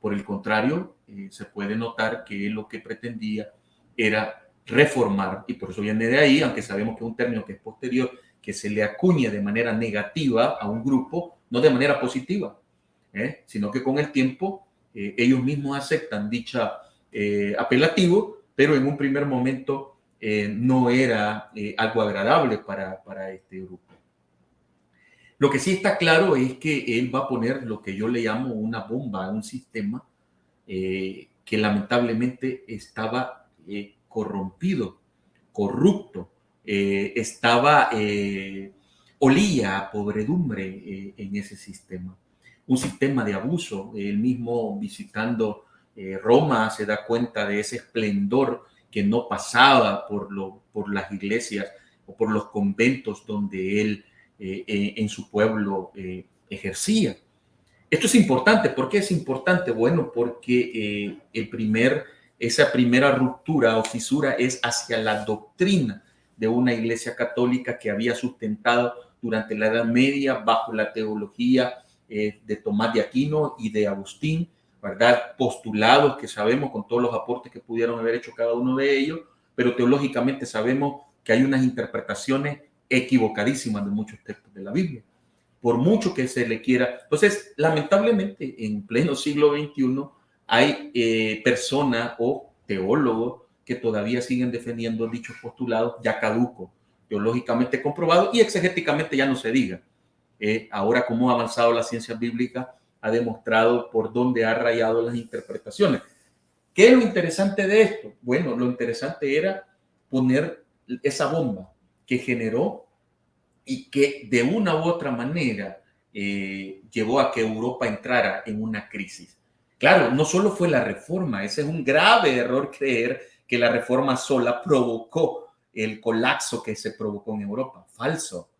Por el contrario, eh, se puede notar que lo que pretendía era reformar, y por eso viene de ahí, aunque sabemos que es un término que es posterior, que se le acuñe de manera negativa a un grupo, no de manera positiva, ¿eh? sino que con el tiempo ellos mismos aceptan dicha eh, apelativo, pero en un primer momento no era algo agradable para, para este grupo. Lo que sí está claro es que él va a poner lo que yo le llamo una bomba, un sistema que lamentablemente estaba corrompido, corrupto, eh, estaba, eh, olía a podredumbre eh, en ese sistema. Un sistema de abuso. Él mismo visitando Roma se da cuenta de ese esplendor que no pasaba por, lo, por las iglesias o por los conventos donde él en su pueblo ejercía. Esto es importante. ¿Por qué es importante? Bueno, porque el primer esa primera ruptura o fisura es hacia la doctrina de una iglesia católica que había sustentado durante la Edad Media bajo la teología eh, de Tomás de Aquino y de Agustín, ¿verdad? Postulados que sabemos con todos los aportes que pudieron haber hecho cada uno de ellos, pero teológicamente sabemos que hay unas interpretaciones equivocadísimas de muchos textos de la Biblia, por mucho que se le quiera. Entonces, lamentablemente, en pleno siglo XXI, hay eh, personas o teólogos que todavía siguen defendiendo dichos postulados ya caducos, teológicamente comprobados y exegéticamente ya no se diga. Eh, ahora, como ha avanzado la ciencia bíblica, ha demostrado por dónde ha rayado las interpretaciones. ¿Qué es lo interesante de esto? Bueno, lo interesante era poner esa bomba que generó y que de una u otra manera eh, llevó a que Europa entrara en una crisis. Claro, no solo fue la reforma, ese es un grave error creer que la reforma sola provocó el colapso que se provocó en Europa. Falso.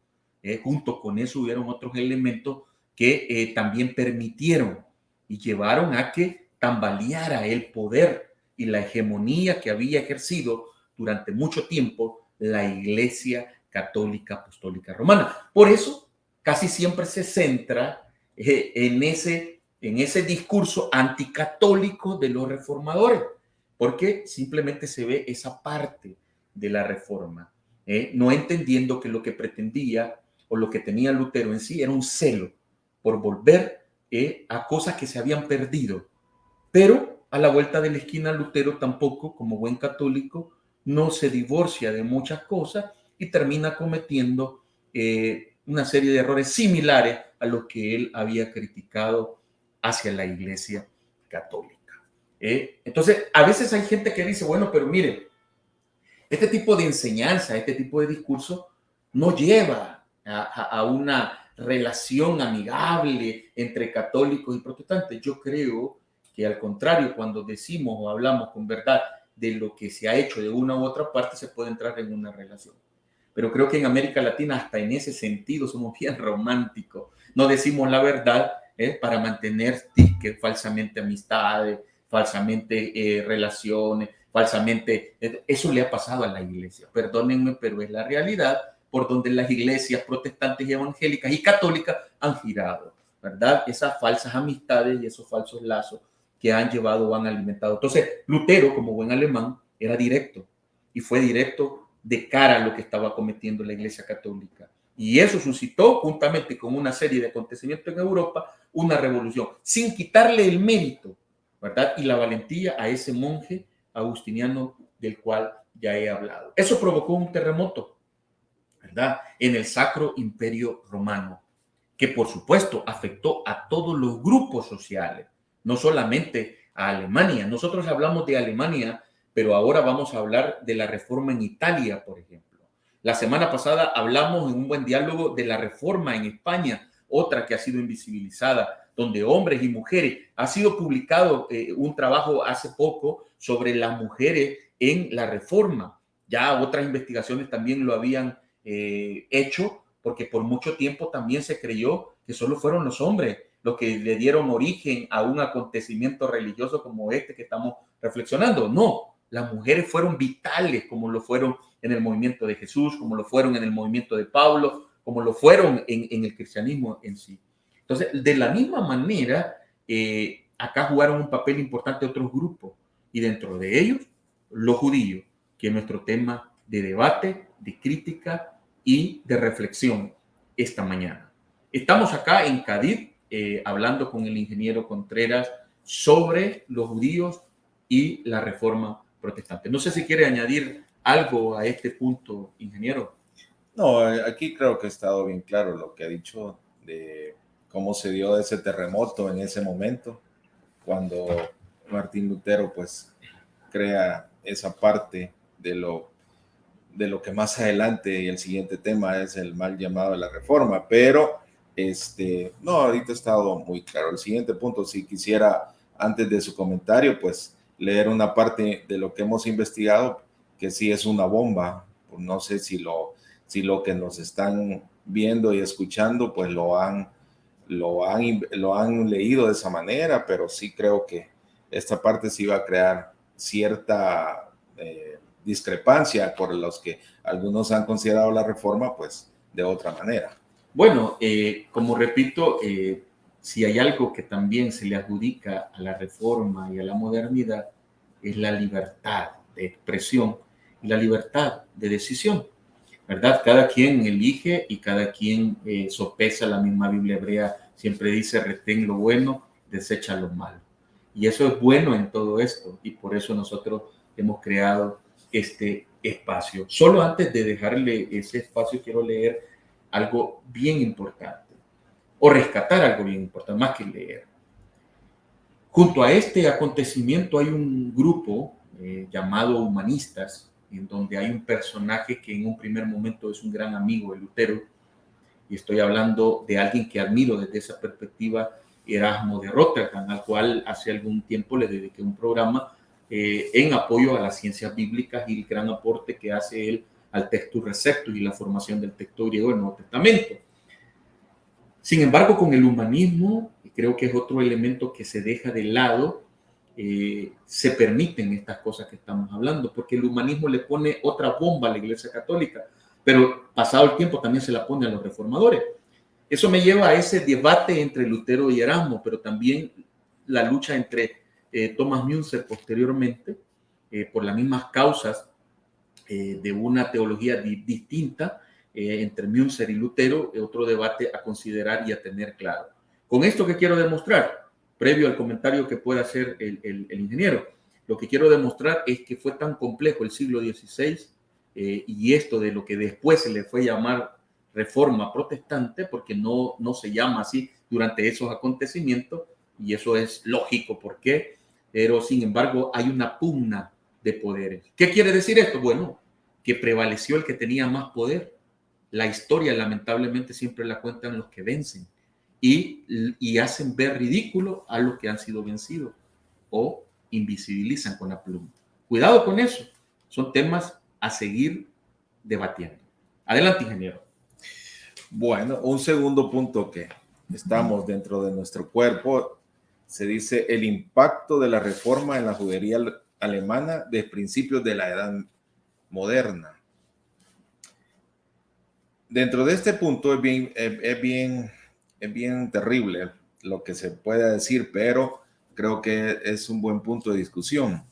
Eh, junto con eso hubieron otros elementos que eh, también permitieron y llevaron a que tambaleara el poder y la hegemonía que había ejercido durante mucho tiempo la Iglesia Católica Apostólica Romana. Por eso casi siempre se centra eh, en ese en ese discurso anticatólico de los reformadores, porque simplemente se ve esa parte de la reforma, ¿eh? no entendiendo que lo que pretendía o lo que tenía Lutero en sí era un celo por volver ¿eh? a cosas que se habían perdido. Pero a la vuelta de la esquina Lutero tampoco, como buen católico, no se divorcia de muchas cosas y termina cometiendo eh, una serie de errores similares a los que él había criticado hacia la iglesia católica. ¿eh? Entonces, a veces hay gente que dice, bueno, pero mire, este tipo de enseñanza, este tipo de discurso no lleva a, una relación amigable entre católicos y protestantes. Yo creo que al contrario, cuando decimos o hablamos con verdad de lo que se ha hecho de una u otra parte, se puede entrar en una relación. Pero creo que en América Latina, hasta en ese sentido, somos [laughs] bien románticos. No decimos la verdad ¿eh? para mantener que falsamente amistades, falsamente eh, relaciones, falsamente... Eh, eso le ha pasado a la iglesia, perdónenme, pero es la realidad por donde las iglesias protestantes y evangélicas y católicas han girado, ¿verdad? Esas falsas amistades y esos falsos lazos que han llevado o han alimentado. Entonces, Lutero, como buen alemán, era directo y fue directo de cara a lo que estaba cometiendo la iglesia católica. Y eso suscitó, juntamente con una serie de acontecimientos en Europa, una revolución, sin quitarle el mérito, ¿verdad? Y la valentía a ese monje agustiniano del cual ya he hablado. Eso provocó un terremoto, En el Sacro Imperio Romano, que por supuesto afectó a todos los grupos sociales, no solamente a Alemania. Nosotros hablamos de Alemania, pero ahora vamos a hablar de la reforma en Italia, por ejemplo. La semana pasada hablamos en un buen diálogo de la reforma en España, otra que ha sido invisibilizada, donde hombres y mujeres, ha sido publicado eh, un trabajo hace poco sobre las mujeres en la reforma. Ya otras investigaciones también lo habían eh, hecho, porque por mucho tiempo también se creyó que solo fueron los hombres los que le dieron origen a un acontecimiento religioso como este que estamos reflexionando. No, las mujeres fueron vitales como lo fueron en el movimiento de Jesús, como lo fueron en el movimiento de Pablo, como lo fueron en, el cristianismo en sí. Entonces, de la misma manera, eh, acá jugaron un papel importante otros grupos y dentro de ellos los judíos. que es nuestro tema de debate, de crítica y de reflexión esta mañana. Estamos acá en Cádiz eh, hablando con el ingeniero Contreras sobre los judíos y la reforma protestante. No sé si quiere añadir algo a este punto, ingeniero. No, aquí creo que ha estado bien claro lo que ha dicho de cómo se dio ese terremoto en ese momento, cuando Martín Lutero pues crea esa parte de lo, de lo que más adelante y el siguiente tema es el mal llamado de la reforma, pero este, no, ahorita ha estado muy claro. El siguiente punto, si quisiera antes de su comentario, pues leer una parte de lo que hemos investigado, que sí es una bomba. No sé si lo, si lo que nos están viendo y escuchando, pues lo han, lo han, lo han leído de esa manera, pero sí creo que esta parte sí va a crear cierta eh, discrepancia por los que algunos han considerado la reforma, pues de otra manera. Bueno, eh, como repito, eh, si hay algo que también se le adjudica a la reforma y a la modernidad, es la libertad de expresión y la libertad de decisión. ¿Verdad? Cada quien elige y cada quien eh, sopesa la misma Biblia hebrea. Siempre dice, retén lo bueno, desecha lo malo. Y eso es bueno en todo esto y por eso nosotros hemos creado este espacio. Solo antes de dejarle ese espacio, quiero leer algo bien importante o rescatar algo bien importante, más que leer. Junto a este acontecimiento hay un grupo eh, llamado Humanistas, en donde hay un personaje que en un primer momento es un gran amigo de Lutero, y estoy hablando de alguien que admiro desde esa perspectiva, Erasmo de Rotterdam, al cual hace algún tiempo le dediqué un programa eh, en apoyo a las ciencias bíblicas y el gran aporte que hace él al texto receptus y la formación del texto griego del Nuevo Testamento. Sin embargo, con el humanismo, creo que es otro elemento que se deja de lado, eh, se permiten estas cosas que estamos hablando, porque el humanismo le pone otra bomba a la Iglesia Católica, pero pasado el tiempo también se la pone a los reformadores. Eso me lleva a ese debate entre Lutero y Erasmo, pero también la lucha entre eh, Thomas Münzer posteriormente, eh, por las mismas causas de una teología distinta, eh, entre Münzer y Lutero, otro debate a considerar y a tener claro. Con esto que quiero demostrar, previo al comentario que pueda hacer el, ingeniero, lo que quiero demostrar es que fue tan complejo el siglo XVI eh, y esto de lo que después se le fue llamar reforma protestante, porque no, no se llama así durante esos acontecimientos, y eso es lógico, ¿por qué? Pero sin embargo hay una pugna de poderes. ¿Qué quiere decir esto? Bueno, que prevaleció el que tenía más poder la historia lamentablemente siempre la cuentan los que vencen y, y hacen ver ridículo a los que han sido vencidos o invisibilizan con la pluma. Cuidado con eso. Son temas a seguir debatiendo. Adelante, ingeniero. Bueno, un segundo punto que estamos dentro de nuestro cuerpo, se dice el impacto de la reforma en la judería alemana de principios de la edad moderna dentro de este punto es bien, es, bien, es bien terrible lo que se puede decir, pero creo que es un buen punto de discusión.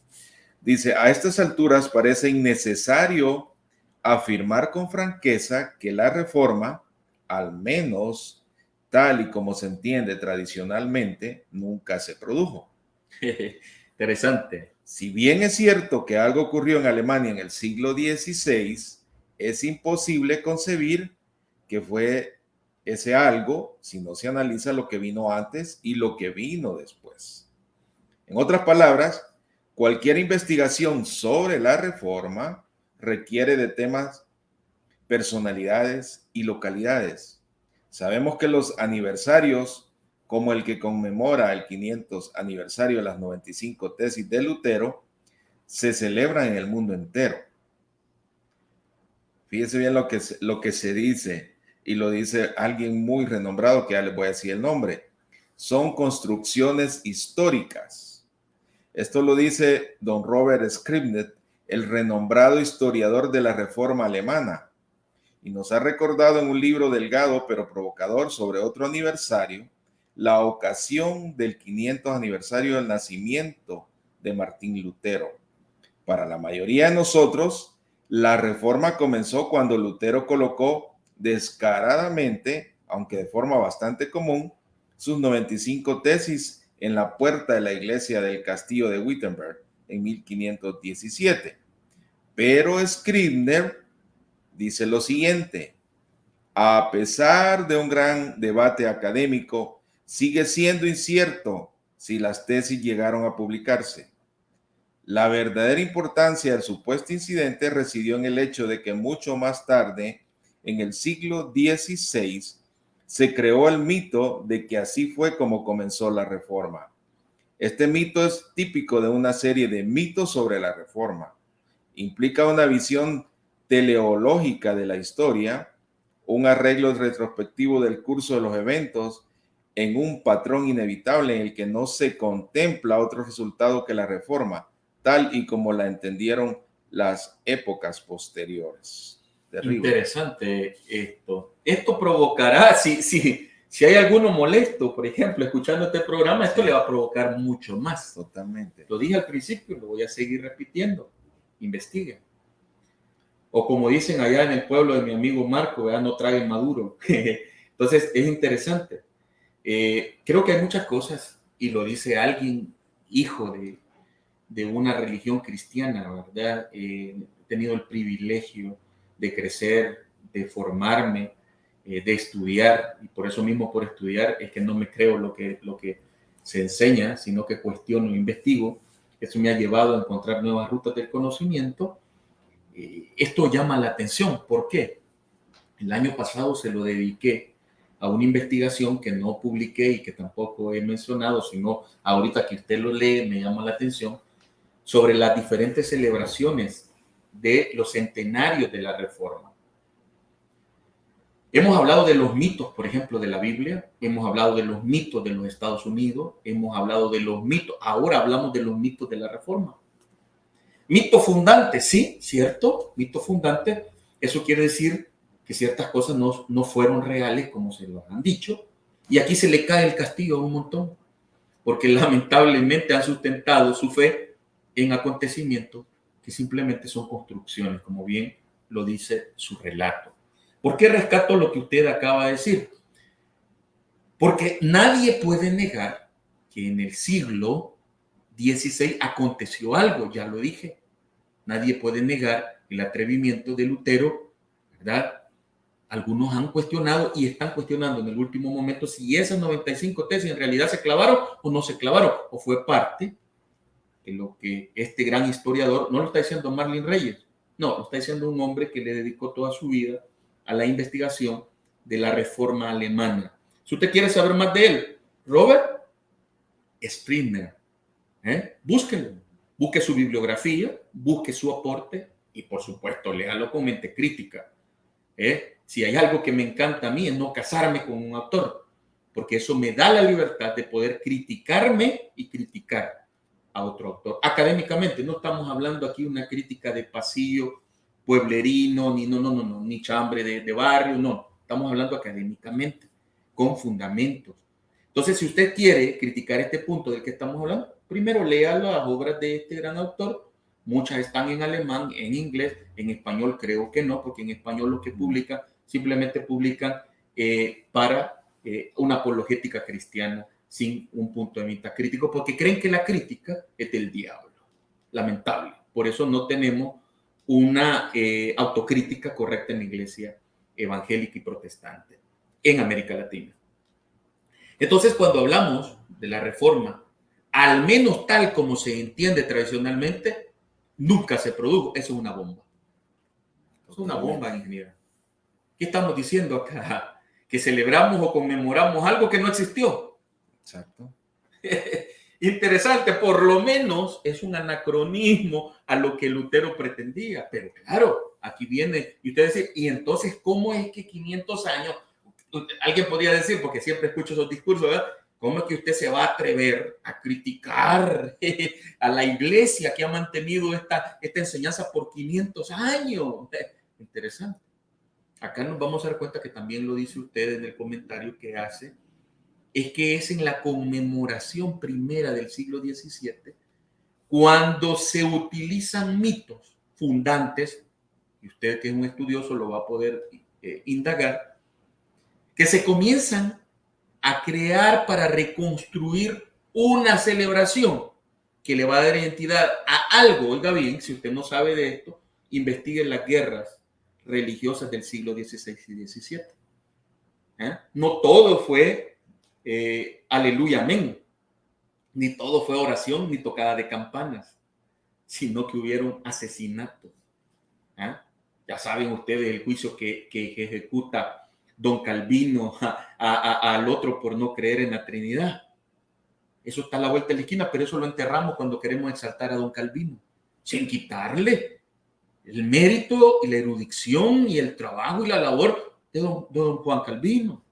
Dice, a estas alturas parece innecesario afirmar con franqueza que la reforma, al menos tal y como se entiende tradicionalmente, nunca se produjo. [laughs] Interesante. Si bien es cierto que algo ocurrió en Alemania en el siglo XVI, es imposible concebir que fue ese algo si no se analiza lo que vino antes y lo que vino después. En otras palabras, cualquier investigación sobre la reforma requiere de temas, personalidades y localidades. Sabemos que los aniversarios, como el que conmemora el 500 aniversario de las 95 tesis de Lutero, se celebran en el mundo entero. Fíjense bien lo que, lo que se dice y lo dice alguien muy renombrado que ya les voy a decir el nombre. Son construcciones históricas. Esto lo dice don Robert Scribnet, el renombrado historiador de la Reforma Alemana, y nos ha recordado en un libro delgado pero provocador sobre otro aniversario, la ocasión del 500 aniversario del nacimiento de Martín Lutero. Para la mayoría de nosotros, la reforma comenzó cuando Lutero colocó descaradamente, aunque de forma bastante común, sus 95 tesis en la puerta de la iglesia del castillo de Wittenberg en 1517. Pero Scribner dice lo siguiente, a pesar de un gran debate académico, sigue siendo incierto si las tesis llegaron a publicarse. La verdadera importancia del supuesto incidente residió en el hecho de que mucho más tarde, en el siglo XVI, se creó el mito de que así fue como comenzó la reforma. Este mito es típico de una serie de mitos sobre la reforma. Implica una visión teleológica de la historia, un arreglo retrospectivo del curso de los eventos en un patrón inevitable en el que no se contempla otro resultado que la reforma, tal y como la entendieron las épocas posteriores. Interesante esto. Esto provocará, si, si, si hay alguno molesto, por ejemplo, escuchando este programa, esto le va a provocar mucho más. Totalmente. Lo dije al principio, lo voy a seguir repitiendo. Investiguen. O como dicen allá en el pueblo de mi amigo Marco, ¿verdad? no traguen maduro. [laughs] Entonces, es interesante. Eh, creo que hay muchas cosas, y lo dice alguien, hijo de, de una religión cristiana, ¿verdad? Eh, he tenido el privilegio de crecer, de formarme, eh, de estudiar, y por eso mismo por estudiar es que no me creo lo que, lo que se enseña, sino que cuestiono e investigo. Eso me ha llevado a encontrar nuevas rutas del conocimiento eh, esto llama la atención. ¿Por qué? El año pasado se lo dediqué a una investigación que no publiqué y que tampoco he mencionado, sino ahorita que usted lo lee me llama la atención, sobre las diferentes celebraciones de los centenarios de la Reforma. Hemos hablado de los mitos, por ejemplo, de la Biblia, hemos hablado de los mitos de los Estados Unidos, hemos hablado de los mitos, ahora hablamos de los mitos de la Reforma. Mito fundante, sí, cierto, mito fundante. Eso quiere decir que ciertas cosas no, no fueron reales como se lo han dicho. Y aquí se le cae el castigo a un montón, porque lamentablemente han sustentado su fe en acontecimientos que simplemente son construcciones, como bien lo dice su relato. ¿Por qué rescato lo que usted acaba de decir? Porque nadie puede negar que en el siglo 16 aconteció algo, ya lo dije. Nadie puede negar el atrevimiento de Lutero, ¿verdad? Algunos han cuestionado y están cuestionando en el último momento si esas 95 tesis en realidad se clavaron o no se clavaron, o fue parte de lo que este gran historiador, no lo está diciendo Marlin Reyes, no, lo está diciendo un hombre que le dedicó toda su vida a la investigación de la reforma alemana. Si usted quiere saber más de él, Robert Springer, ¿Eh? Búsquenlo, busque su bibliografía, busque su aporte y por supuesto léalo con mente crítica. ¿Eh? Si hay algo que me encanta a mí es no casarme con un autor, porque eso me da la libertad de poder criticarme y criticar a otro autor. Académicamente, no estamos hablando aquí una crítica de pasillo pueblerino, ni no, no, no, no, ni chambre de, de barrio, no. Estamos hablando académicamente, con fundamentos. Entonces, si usted quiere criticar este punto del que estamos hablando, primero lea las obras de este gran autor. Muchas están en alemán, en inglés, en español creo que no, porque en español lo que publican simplemente publican eh, para eh, una apologética cristiana sin un punto de vista crítico, porque creen que la crítica es del diablo. Lamentable. Por eso no tenemos una eh, autocrítica correcta en la iglesia evangélica y protestante en América Latina. Entonces, cuando hablamos de la reforma al menos tal como se entiende tradicionalmente, nunca se produjo. Eso es una bomba. es una bomba, ingeniero. ¿Qué estamos diciendo acá? [laughs] Que celebramos o conmemoramos algo que no existió. Exacto. [laughs] Interesante, por lo menos es un anacronismo a lo que Lutero pretendía. Pero claro, aquí viene, y usted dice, ¿y entonces cómo es que 500 años? Alguien podría decir, porque siempre escucho esos discursos, ¿verdad? ¿Cómo es que usted se va a atrever a criticar [laughs] a la iglesia que ha mantenido esta, esta enseñanza por 500 años? [laughs] Interesante. Acá nos vamos a dar cuenta que también lo dice usted en el comentario que hace, es que es en la conmemoración primera del siglo XVII cuando se utilizan mitos fundantes, y usted que es un estudioso lo va a poder eh, indagar, que se comienzan a crear para reconstruir una celebración que le va a dar identidad a algo. Oiga bien, si usted no sabe de esto, investigue las guerras religiosas del siglo XVI y XVII. ¿Eh? No todo fue eh, aleluya, amén. Ni todo fue oración ni tocada de campanas, sino que hubieron asesinatos. ¿eh? Ya saben ustedes el juicio que, que ejecuta don Calvino [laughs] al otro por no creer en la Trinidad. Eso está a la vuelta de la esquina, pero eso lo enterramos cuando queremos exaltar a don Calvino, sin quitarle el mérito y la erudición y el trabajo y la labor de don, Juan Calvino.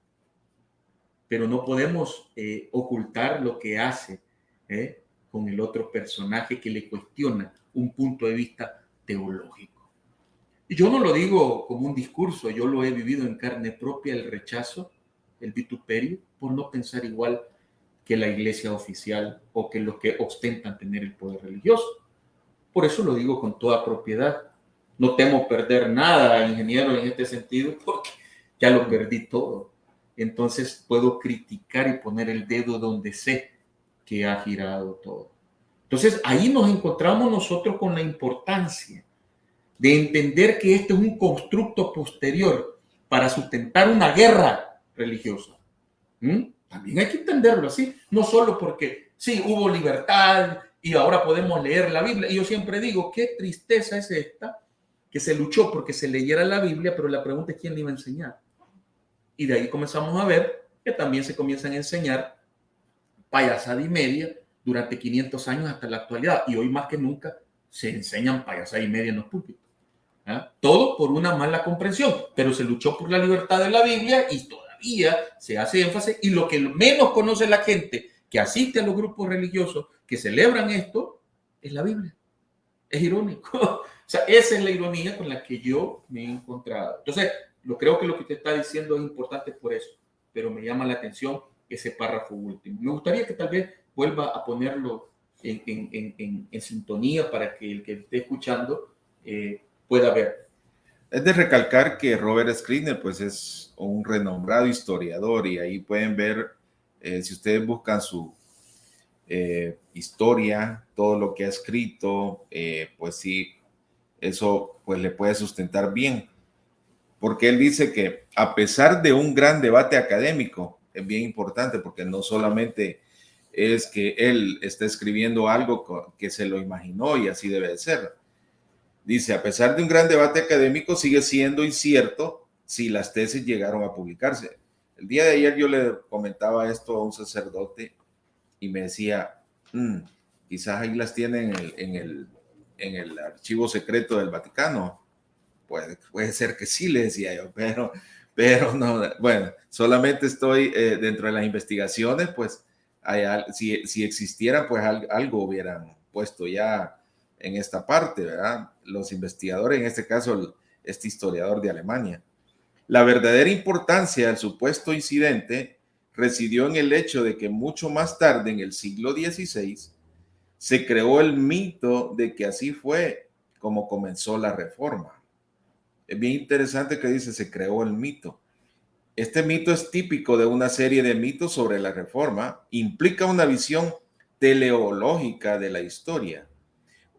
Pero no podemos eh, ocultar lo que hace eh, con el otro personaje que le cuestiona un punto de vista teológico. Yo no lo digo como un discurso, yo lo he vivido en carne propia, el rechazo, el vituperio, por no pensar igual que la iglesia oficial o que los que ostentan tener el poder religioso. Por eso lo digo con toda propiedad. No temo perder nada, ingeniero, en este sentido, [laughs] porque ya lo perdí todo. Entonces puedo criticar y poner el dedo donde sé que ha girado todo. Entonces ahí nos encontramos nosotros con la importancia de entender que este es un constructo posterior para sustentar una guerra religiosa. ¿Mm? También hay que entenderlo así, no solo porque sí, hubo libertad y ahora podemos leer la Biblia. Y yo siempre digo, qué tristeza es esta, que se luchó porque se leyera la Biblia, pero la pregunta es quién le iba a enseñar. Y de ahí comenzamos a ver que también se comienzan a enseñar payasada y media durante 500 años hasta la actualidad. Y hoy más que nunca se enseñan payasada y media en los púlpitos. Todo por una mala comprensión, pero se luchó por la libertad de la Biblia y todo se hace énfasis y lo que menos conoce la gente que asiste a los grupos religiosos que celebran esto es la Biblia. Es irónico. [laughs] O sea, esa es la ironía con la que yo me he encontrado. Entonces, lo creo que lo que usted está diciendo es importante por eso, pero me llama la atención ese párrafo último. Me gustaría que tal vez vuelva a ponerlo en, sintonía para que el que esté escuchando eh, pueda ver. Es de recalcar que Robert Scribner pues es un renombrado historiador y ahí pueden ver, eh, si ustedes buscan su eh, historia, todo lo que ha escrito, eh, pues sí, eso pues le puede sustentar bien. Porque él dice que a pesar de un gran debate académico, es bien importante porque no solamente es que él está escribiendo algo que se lo imaginó y así debe de ser, Dice, a pesar de un gran debate académico, sigue siendo incierto si las tesis llegaron a publicarse. El día de ayer yo le comentaba esto a un sacerdote y me decía, mm, quizás ahí las tienen en el, en el, archivo secreto del Vaticano. Puede, puede ser que sí, le decía yo, [laughs] pero, pero no, bueno, solamente estoy eh, dentro de las investigaciones, pues si, si existiera, pues algo hubieran puesto ya en esta parte, ¿verdad? Los investigadores, en este caso, este historiador de Alemania. La verdadera importancia del supuesto incidente residió en el hecho de que mucho más tarde, en el siglo XVI, se creó el mito de que así fue como comenzó la reforma. Es bien interesante que dice se creó el mito. Este mito es típico de una serie de mitos sobre la reforma. Implica una visión teleológica de la historia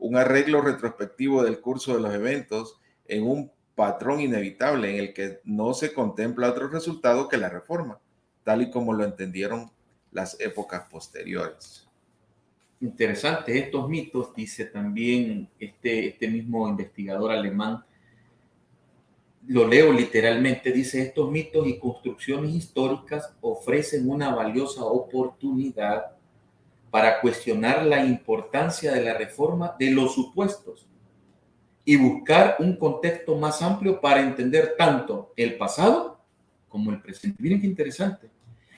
un arreglo retrospectivo del curso de los eventos en un patrón inevitable en el que no se contempla otro resultado que la reforma, tal y como lo entendieron las épocas posteriores. Interesante, estos mitos, dice también este, este mismo investigador alemán, lo leo literalmente, dice, estos mitos y construcciones históricas ofrecen una valiosa oportunidad para cuestionar la importancia de la reforma de los supuestos y buscar un contexto más amplio para entender tanto el pasado como el presente. Miren qué interesante.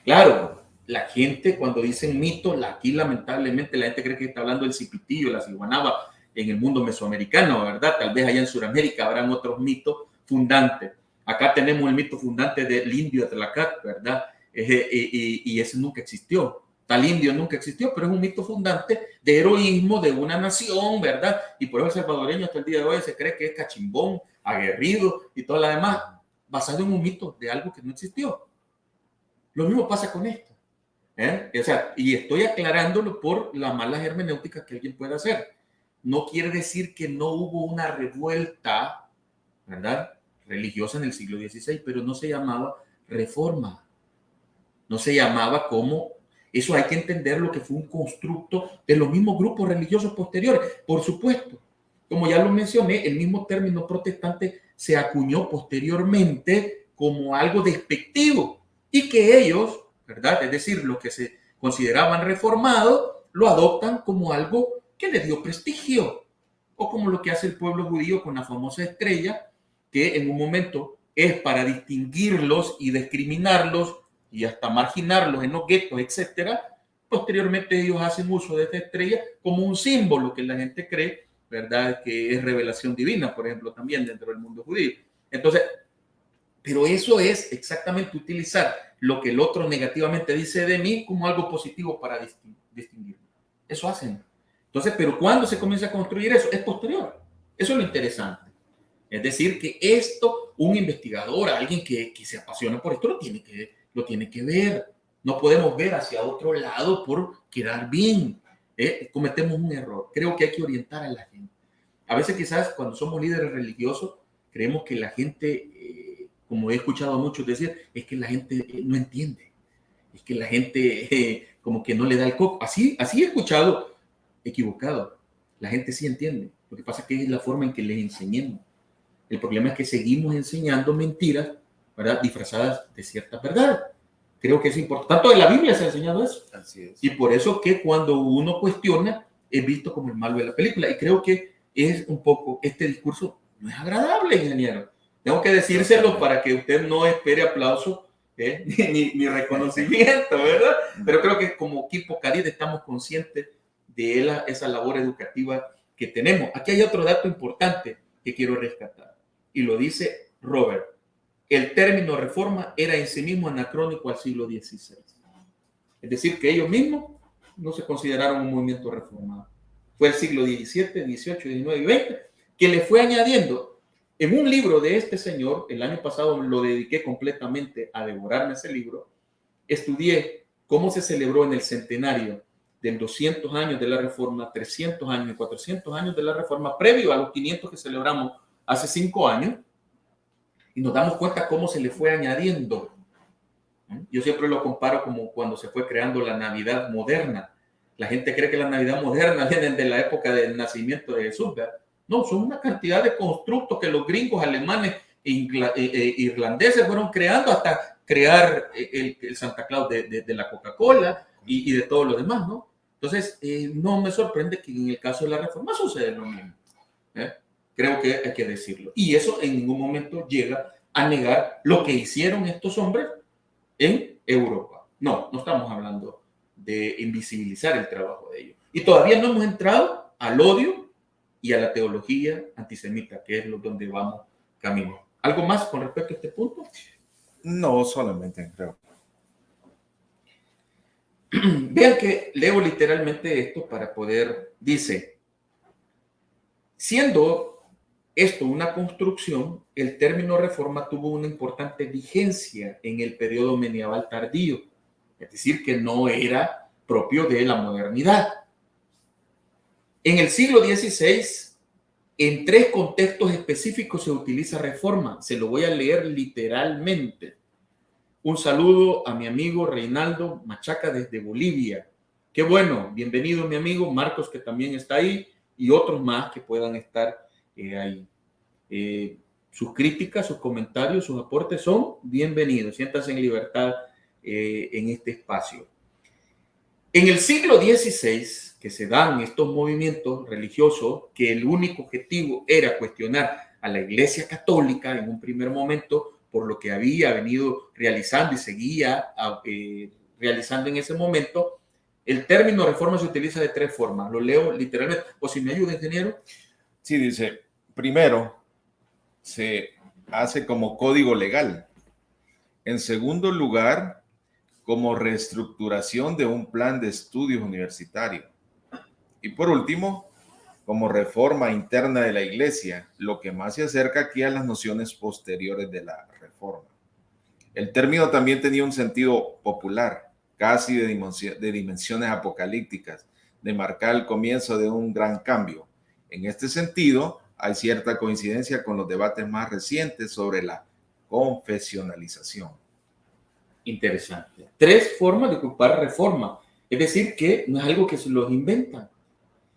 Claro, la gente cuando dicen mito, aquí lamentablemente la gente cree que está hablando del cipitillo, la ciguanaba en el mundo mesoamericano, ¿verdad? Tal vez allá en Sudamérica habrán otros mitos fundantes. Acá tenemos el mito fundante del indio de Tlacat, ¿verdad? y ese nunca existió Tal indio nunca existió, pero es un mito fundante de heroísmo de una nación, ¿verdad? Y por eso el salvadoreño hasta el día de hoy se cree que es cachimbón, aguerrido y todo lo demás, basado en un mito de algo que no existió. Lo mismo pasa con esto. ¿eh? O sea, y estoy aclarándolo por la mala hermenéutica que alguien pueda hacer. No quiere decir que no hubo una revuelta, ¿verdad? Religiosa en el siglo XVI, pero no se llamaba reforma. No se llamaba como eso hay que entender lo que fue un constructo de los mismos grupos religiosos posteriores. Por supuesto, como ya lo mencioné, el mismo término protestante se acuñó posteriormente como algo despectivo y que ellos, ¿verdad? Es decir, los que se consideraban reformados, lo adoptan como algo que le dio prestigio, o como lo que hace el pueblo judío con la famosa estrella, que en un momento es para distinguirlos y discriminarlos y hasta marginarlos en los guetos, etcétera, posteriormente ellos hacen uso de esta estrella como un símbolo que la gente cree, ¿verdad? Que es revelación divina, por ejemplo, también dentro del mundo judío. Entonces, pero eso es exactamente utilizar lo que el otro negativamente dice de mí como algo positivo para distinguirme. Eso hacen. Entonces, pero cuando se comienza a construir eso, es posterior. Eso es lo interesante. Es decir, que esto, un investigador, alguien que, que se apasiona por esto, lo tiene que lo tiene que ver. No podemos ver hacia otro lado por quedar bien. ¿eh? Cometemos un error. Creo que hay que orientar a la gente. A veces quizás cuando somos líderes religiosos, creemos que la gente, eh, como he escuchado a muchos decir, es que la gente eh, no entiende. Es que la gente como que no le da el coco. Así, así he escuchado equivocado. La gente sí entiende. Lo que pasa es que es la forma en que les enseñemos. El problema es que seguimos enseñando mentiras ¿verdad? Disfrazadas de cierta verdad. Creo que es importante. Tanto de la Biblia se ha enseñado eso. Así es. Y por eso que cuando uno cuestiona, es visto como el malo de la película. Y creo que es un poco, este discurso no es agradable, ingeniero. Tengo que decírselo para que usted no espere aplauso ¿eh? [laughs] ni, reconocimiento, ¿verdad? Pero creo que como equipo Caribe estamos conscientes de esa labor educativa que tenemos. Aquí hay otro dato importante que quiero rescatar. Y lo dice Robert el término reforma era en sí mismo anacrónico al siglo XVI. Es decir, que ellos mismos no se consideraron un movimiento reformado. Fue el siglo XVII, XVIII, XIX y XX que le fue añadiendo. En un libro de este señor, el año pasado lo dediqué completamente a devorarme ese libro, estudié cómo se celebró en el centenario del 200 años de la reforma, 300 años y 400 años de la reforma, previo a los 500 que celebramos hace cinco años, y nos damos cuenta cómo se le fue añadiendo. Yo siempre lo comparo como cuando se fue creando la Navidad moderna. La gente cree que la Navidad moderna [laughs] viene de la época del nacimiento de Jesús. No, son una cantidad de constructos que los gringos, alemanes e, e, e irlandeses fueron creando hasta crear el, Santa Claus de, la Coca-Cola y, de todo lo demás, ¿no? Entonces, eh, no me sorprende que en el caso de la reforma suceda lo mismo. ¿eh? Creo que hay que decirlo. Y eso en ningún momento llega a negar lo que hicieron estos hombres en Europa. No, no estamos hablando de invisibilizar el trabajo de ellos. Y todavía no hemos entrado al odio y a la teología antisemita, que es lo donde vamos camino. ¿Algo más con respecto a este punto? No, solamente creo. [clears throat] Vean que leo literalmente esto para poder, dice, siendo esto, una construcción, el término reforma tuvo una importante vigencia en el periodo medieval tardío, es decir, que no era propio de la modernidad. En el siglo XVI, en tres contextos específicos se utiliza reforma. Se lo voy a leer literalmente. Un saludo a mi amigo Reinaldo Machaca desde Bolivia. Qué bueno, bienvenido mi amigo Marcos que también está ahí y otros más que puedan estar ahí. Eh, sus críticas, sus comentarios, sus aportes son bienvenidos. Siéntanse en libertad eh, en este espacio. En el siglo XVI, que se dan estos movimientos religiosos, que el único objetivo era cuestionar a la Iglesia Católica en un primer momento por lo que había venido realizando y seguía eh, realizando en ese momento, el término reforma se utiliza de tres formas. Lo leo literalmente. O si me ayuda, ingeniero. Sí, dice, primero, se hace como código legal. En segundo lugar, como reestructuración de un plan de estudios universitario. Y por último, como reforma interna de la iglesia, lo que más se acerca aquí a las nociones posteriores de la reforma. El término también tenía un sentido popular, casi de, de dimensiones apocalípticas, de marcar el comienzo de un gran cambio. En este sentido, hay cierta coincidencia con los debates más recientes sobre la confesionalización. Interesante. Tres formas de ocupar reforma. Es decir, que no es algo que se los inventan,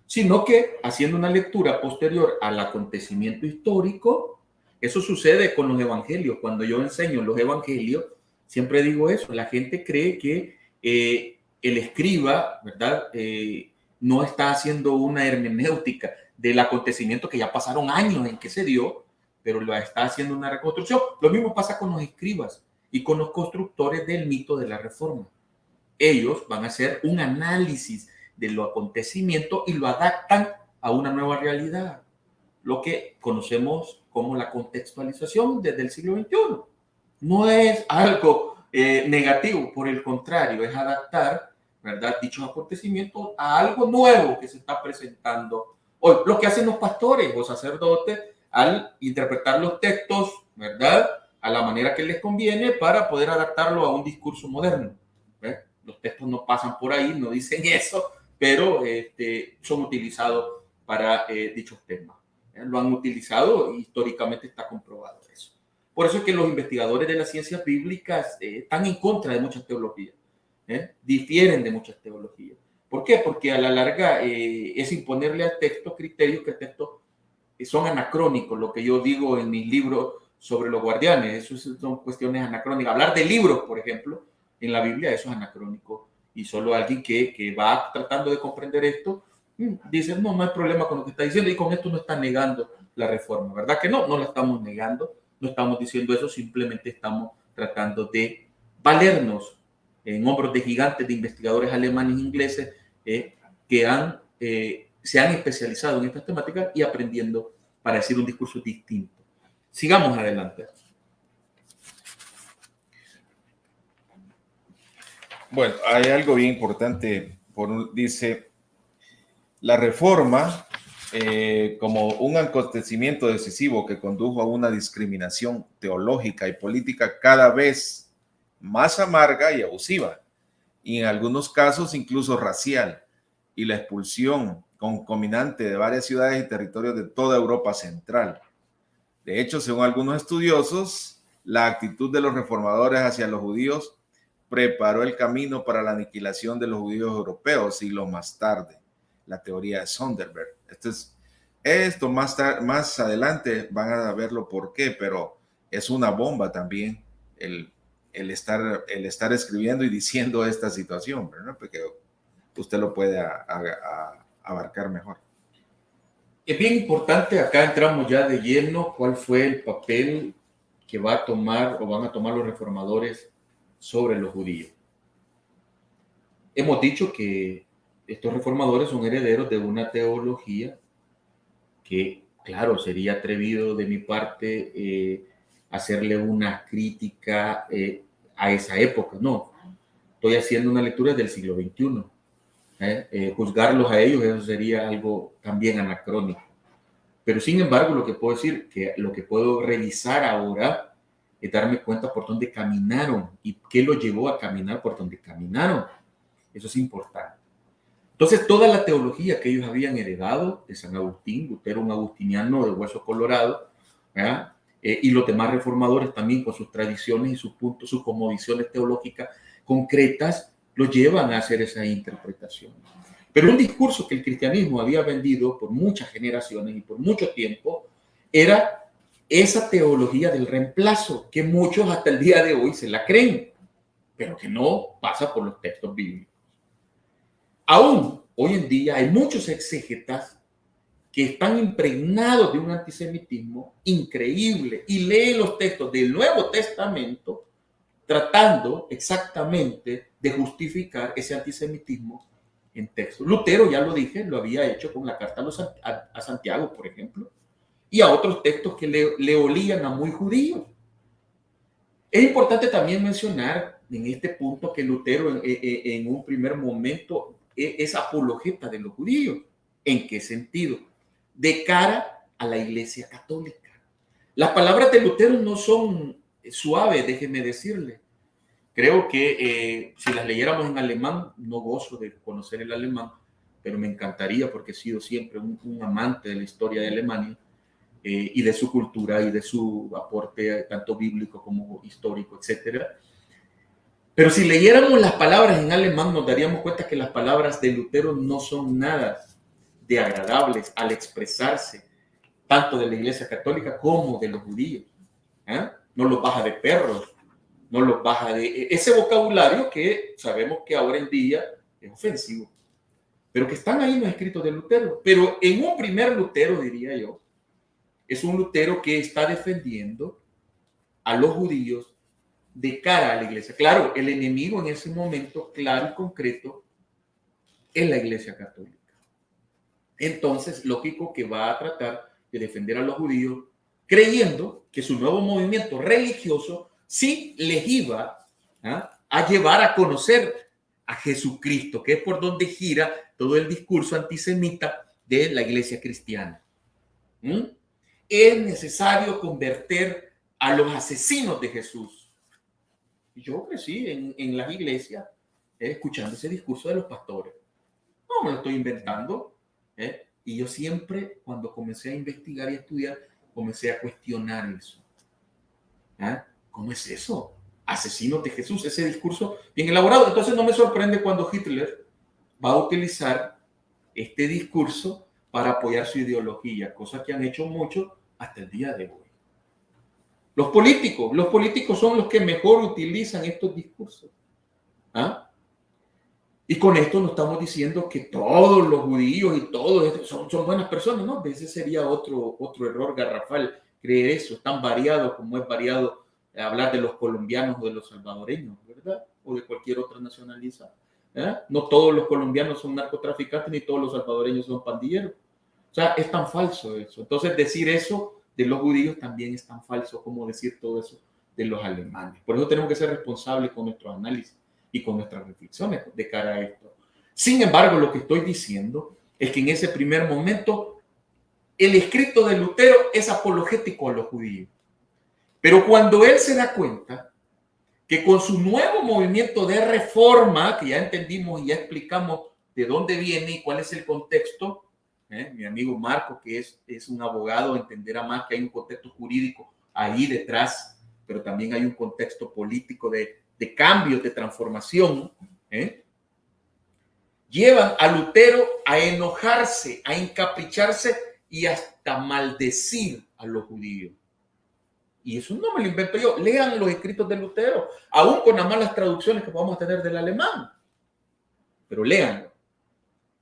sino que haciendo una lectura posterior al acontecimiento histórico, eso sucede con los evangelios. Cuando yo enseño los evangelios, siempre digo eso, la gente cree que eh, el escriba, ¿verdad? Eh, no está haciendo una hermenéutica del acontecimiento que ya pasaron años en que se dio, pero lo está haciendo una reconstrucción. Lo mismo pasa con los escribas y con los constructores del mito de la reforma. Ellos van a hacer un análisis de lo acontecimiento y lo adaptan a una nueva realidad, lo que conocemos como la contextualización desde el siglo XXI. No es algo eh, negativo, por el contrario, es adaptar, ¿verdad?, dichos acontecimientos a algo nuevo que se está presentando hoy. Lo que hacen los pastores o sacerdotes al interpretar los textos, ¿verdad? A la manera que les conviene para poder adaptarlo a un discurso moderno. Los textos no pasan por ahí, no dicen eso, pero este, son utilizados para eh, dichos temas. Lo han utilizado y históricamente está comprobado eso. Por eso es que los investigadores de las ciencias bíblicas eh, están en contra de muchas teologías, ¿eh? difieren de muchas teologías. ¿Por qué? Porque a la larga es imponerle al texto criterios que el texto son anacrónicos, lo que yo digo en mis libros sobre los guardianes, eso son cuestiones anacrónicas. Hablar de libros, por ejemplo, en la Biblia, eso es anacrónico. Y solo alguien que, que va tratando de comprender esto, mm, dice, no, no hay problema con lo que está diciendo y con esto no está negando la reforma, ¿verdad que no? No la estamos negando, no estamos diciendo eso, simplemente estamos tratando de valernos en hombros de gigantes de investigadores alemanes e ingleses eh, que han eh, se han especializado en estas temáticas y aprendiendo para decir un discurso distinto. Sigamos adelante. Bueno, hay algo bien importante. Por dice, la reforma eh, como un acontecimiento decisivo que condujo a una discriminación teológica y política cada vez más amarga y abusiva, y en algunos casos incluso racial, y la expulsión concominante de varias ciudades y territorios de toda Europa Central. De hecho, según algunos estudiosos, la actitud de los reformadores hacia los judíos preparó el camino para la aniquilación de los judíos europeos siglos más tarde. La teoría de Sonderberg. Esto, es, más, más adelante van a verlo por qué, pero es una bomba también el, el, estar, el estar escribiendo y diciendo [laughs] esta situación, ¿verdad? Porque usted lo puede abarcar mejor. Es bien importante, acá entramos ya de lleno, cuál fue el papel que va a tomar o van a tomar los reformadores sobre los judíos. Hemos dicho que estos reformadores son herederos de una teología que, claro, sería atrevido de mi parte eh, hacerle una crítica eh, a esa época. No, estoy haciendo una lectura del siglo XXI ¿eh? Eh, juzgarlos a ellos, eso sería algo también anacrónico. Pero sin embargo, lo que puedo decir, que lo que puedo revisar ahora es darme cuenta por dónde caminaron y qué los llevó a caminar por donde caminaron. Eso es importante. Entonces, toda la teología que ellos habían heredado de San Agustín, Lutero, un agustiniano de hueso colorado, eh, y los demás reformadores también con sus tradiciones y sus puntos, sus convicciones teológicas concretas, lo llevan a hacer esa interpretación. Pero un discurso que el cristianismo había vendido por muchas generaciones y por mucho tiempo era esa teología del reemplazo, que muchos hasta el día de hoy se la creen, pero que no pasa por los textos bíblicos. Aún hoy en día hay muchos exégetas que están impregnados de un antisemitismo increíble y leen los textos del Nuevo Testamento tratando exactamente de justificar ese antisemitismo en texto. Lutero, ya lo dije, lo había hecho con la carta a, Santiago, por ejemplo, y a otros textos que le, olían a muy judíos. Es importante también mencionar en este punto que Lutero en, un primer momento e, es apologeta de los judíos. ¿En qué sentido? De cara a la Iglesia Católica. Las palabras de Lutero no son suaves, déjeme decirle. Creo que eh, si las leyéramos en alemán, no gozo de conocer el alemán, pero me encantaría porque he sido siempre un, amante de la historia de Alemania eh, y de su cultura y de su aporte tanto bíblico como histórico, etcétera. Pero si leyéramos las palabras en alemán, nos daríamos cuenta que las palabras de Lutero no son nada de agradables al expresarse tanto de la Iglesia Católica como de los judíos. ¿eh? No los baja de perros, no los baja de e, ese vocabulario que sabemos que ahora en día es ofensivo, pero que están ahí los escritos de Lutero. Pero en un primer Lutero, diría yo, es un Lutero que está defendiendo a los judíos de cara a la iglesia. Claro, el enemigo en ese momento, claro y concreto, es la iglesia católica. Entonces, lógico que va a tratar de defender a los judíos, creyendo que su nuevo movimiento religioso sí les iba ¿ah? a llevar a conocer a Jesucristo, que es por donde gira todo el discurso antisemita de la iglesia cristiana. ¿Mm? Es necesario convertir a los asesinos de Jesús. Yo crecí en, en las iglesias eh, escuchando ese discurso de los pastores. No me lo estoy inventando. ¿Eh? Y yo siempre, cuando comencé a investigar y a estudiar, comencé a cuestionar eso. ¿Ah? ¿Cómo es eso? Asesinos de Jesús, ese discurso bien elaborado. Entonces no me sorprende cuando Hitler va a utilizar este discurso para apoyar su ideología, cosa que han hecho mucho hasta el día de hoy. Los políticos, los políticos son los que mejor utilizan estos discursos. ¿Ah? Y con esto no estamos diciendo que todos los judíos y todos son, son buenas personas, ¿no? Ese sería otro, otro error garrafal, creer eso, es tan variado como es variado hablar de los colombianos o de los salvadoreños, ¿verdad? O de cualquier otra nacionalidad. ¿eh? No todos los colombianos son narcotraficantes ni todos los salvadoreños son pandilleros. O sea, es tan falso eso. Entonces, decir eso de los judíos también es tan falso como decir todo eso de los alemanes. Por eso tenemos que ser responsables con nuestro análisis y con nuestras reflexiones de cara a esto. Sin embargo, lo que estoy diciendo es que en ese primer momento el escrito de Lutero es apologético a los judíos. Pero cuando él se da cuenta que con su nuevo movimiento de reforma, que ya entendimos y ya explicamos de dónde viene y cuál es el contexto, ¿eh? mi amigo Marco, que es, es un abogado, entenderá más que hay un contexto jurídico ahí detrás, pero también hay un contexto político de de cambios, de transformación, ¿eh? llevan a Lutero a enojarse, a encapricharse y hasta maldecir a los judíos. Y eso no me lo invento yo. Lean los escritos de Lutero, aún con las malas traducciones que podamos tener del alemán. Pero leanlo.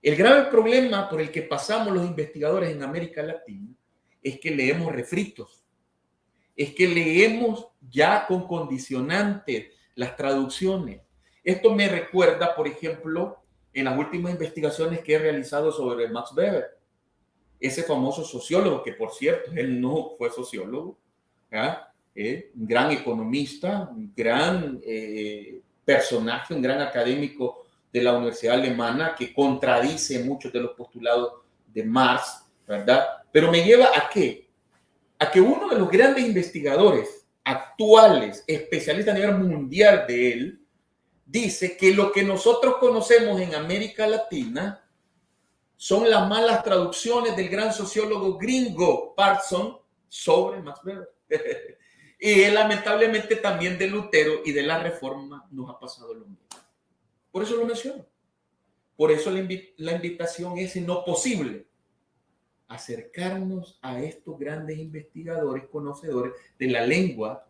El grave problema por el que pasamos los investigadores en América Latina es que leemos refritos, es que leemos ya con condicionantes, las traducciones. Esto me recuerda, por ejemplo, en las últimas investigaciones que he realizado sobre Max Weber, ese famoso sociólogo, que por cierto, él no fue sociólogo, ¿eh? un gran economista, un gran eh, personaje, un gran académico de la Universidad Alemana que contradice muchos de los postulados de Marx, ¿verdad? Pero me lleva a qué? A que uno de los grandes investigadores actuales, especialistas a nivel mundial de él, dice que lo que nosotros conocemos en América Latina son las malas traducciones del gran sociólogo gringo Parson sobre Max Weber. [laughs] y lamentablemente también de Lutero y de la Reforma nos ha pasado lo mismo. Por eso lo menciono. Por eso la, la invitación es no posible acercarnos a estos grandes investigadores, conocedores de la lengua,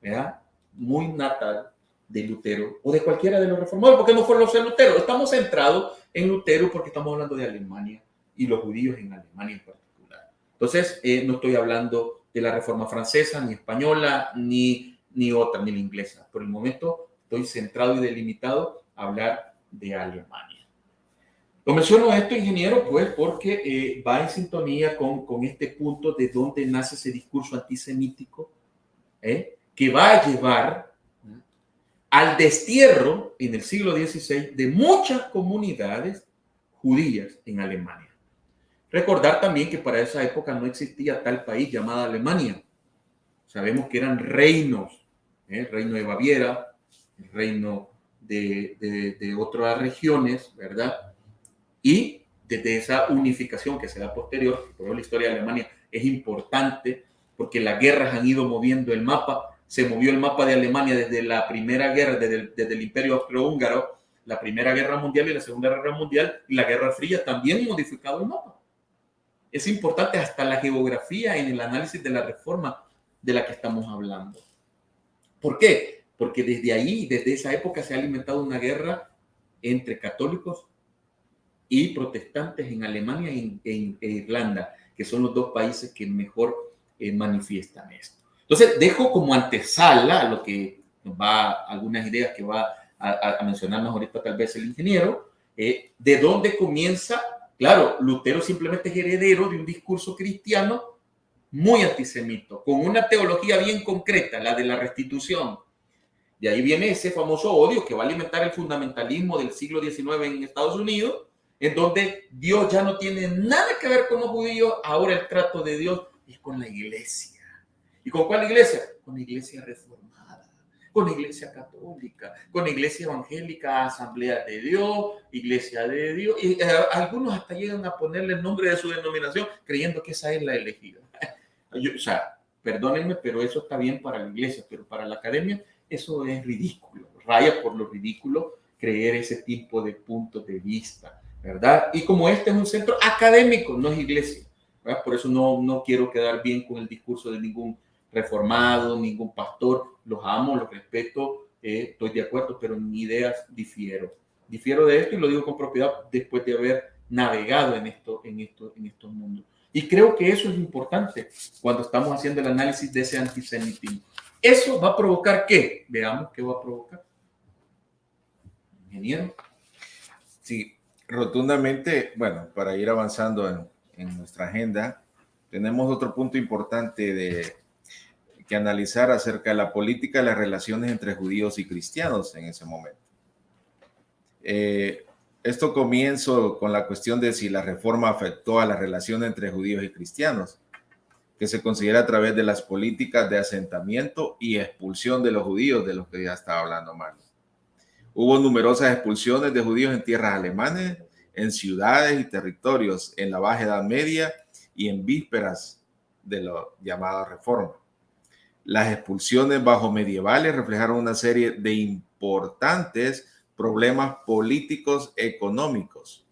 ¿verdad? Muy natal de Lutero o de cualquiera de los reformadores, porque no fueron los Lutero. Estamos centrados en Lutero porque estamos hablando de Alemania y los judíos en Alemania en particular. Entonces, eh, no estoy hablando de la reforma francesa, ni española, ni, ni otra, ni la inglesa. Por el momento estoy centrado y delimitado a hablar de Alemania. Lo menciono esto, ingeniero, pues porque eh, va en sintonía con, con, este punto de dónde nace ese discurso antisemítico, ¿eh? que va a llevar al destierro en el siglo XVI de muchas comunidades judías en Alemania. Recordar también que para esa época no existía tal país llamado Alemania. Sabemos que eran reinos, ¿eh? el reino de Baviera, el reino de, de otras regiones, ¿verdad? Y desde esa unificación que se da posterior, por la historia de Alemania es importante porque las guerras han ido moviendo el mapa. Se movió el mapa de Alemania desde la primera guerra, desde el, desde el Imperio Austrohúngaro, la Primera Guerra Mundial y la Segunda Guerra Mundial, y la Guerra Fría también modificado el mapa. Es importante hasta la geografía en el análisis de la reforma de la que estamos hablando. ¿Por qué? Porque desde ahí, desde esa época, se ha alimentado una guerra entre católicos y protestantes en Alemania en, Irlanda, que son los dos países que mejor eh, manifiestan esto. Entonces, dejo como antesala lo que nos va, algunas ideas que va a, a mencionarnos ahorita tal vez el ingeniero, eh, de dónde comienza, claro, Lutero simplemente es heredero de un discurso cristiano muy antisemito, con una teología bien concreta, la de la restitución. De ahí viene ese famoso odio que va a alimentar el fundamentalismo del siglo XIX en Estados Unidos, en donde Dios ya no tiene nada que ver con los judíos, ahora el trato de Dios es con la iglesia. ¿Y con cuál iglesia? Con la iglesia reformada, con la iglesia católica, con la iglesia evangélica, asamblea de Dios, iglesia de Dios, y eh, algunos hasta llegan a ponerle el nombre de su denominación creyendo que esa es la elegida. [laughs] o sea, perdónenme, pero eso está bien para la iglesia, pero para la academia eso es ridículo, raya por lo ridículo creer ese tipo de puntos de vista. ¿Verdad? Y como este es un centro académico, no es iglesia. Por eso no, no quiero quedar bien con el discurso de ningún reformado, ningún pastor, los amo, los respeto, eh, estoy de acuerdo, pero en ideas difiero. Difiero de esto y lo digo con propiedad después de haber navegado en, esto, en, esto, en estos mundos. Y creo que eso es importante cuando estamos haciendo el análisis de ese antisemitismo. ¿Eso va a provocar qué? Veamos qué va a provocar. Ingeniero. Sí, rotundamente, bueno, para ir avanzando en, nuestra agenda, tenemos otro punto importante de que analizar acerca de la política de las relaciones entre judíos y cristianos en ese momento. Eh, esto comienzo con la cuestión de si la reforma afectó a la relación entre judíos y cristianos, que se considera a través de las políticas de asentamiento y expulsión de los judíos, de los que ya estaba hablando Marlon. Hubo numerosas expulsiones de judíos en tierras alemanes, en ciudades y territorios en la Baja Edad Media y en vísperas de la llamada reforma. Las expulsiones bajo medievales reflejaron una serie de importantes problemas políticos económicos,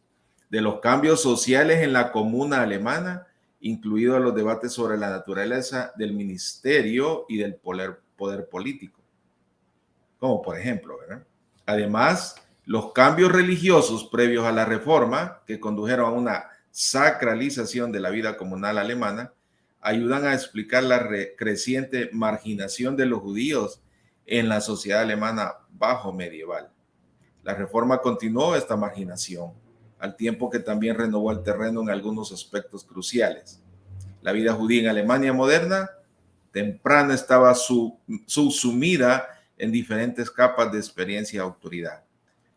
de los cambios sociales en la comuna alemana, incluidos los debates sobre la naturaleza del ministerio y del poder, poder político. Como por ejemplo, ¿verdad? Además, los cambios religiosos previos a la reforma, que condujeron a una sacralización de la vida comunal alemana, ayudan a explicar la creciente marginación de los judíos en la sociedad alemana bajo medieval. La reforma continuó esta marginación, al tiempo que también renovó el terreno en algunos aspectos cruciales. La vida judía en Alemania moderna temprana estaba subsumida en diferentes capas de experiencia y autoridad.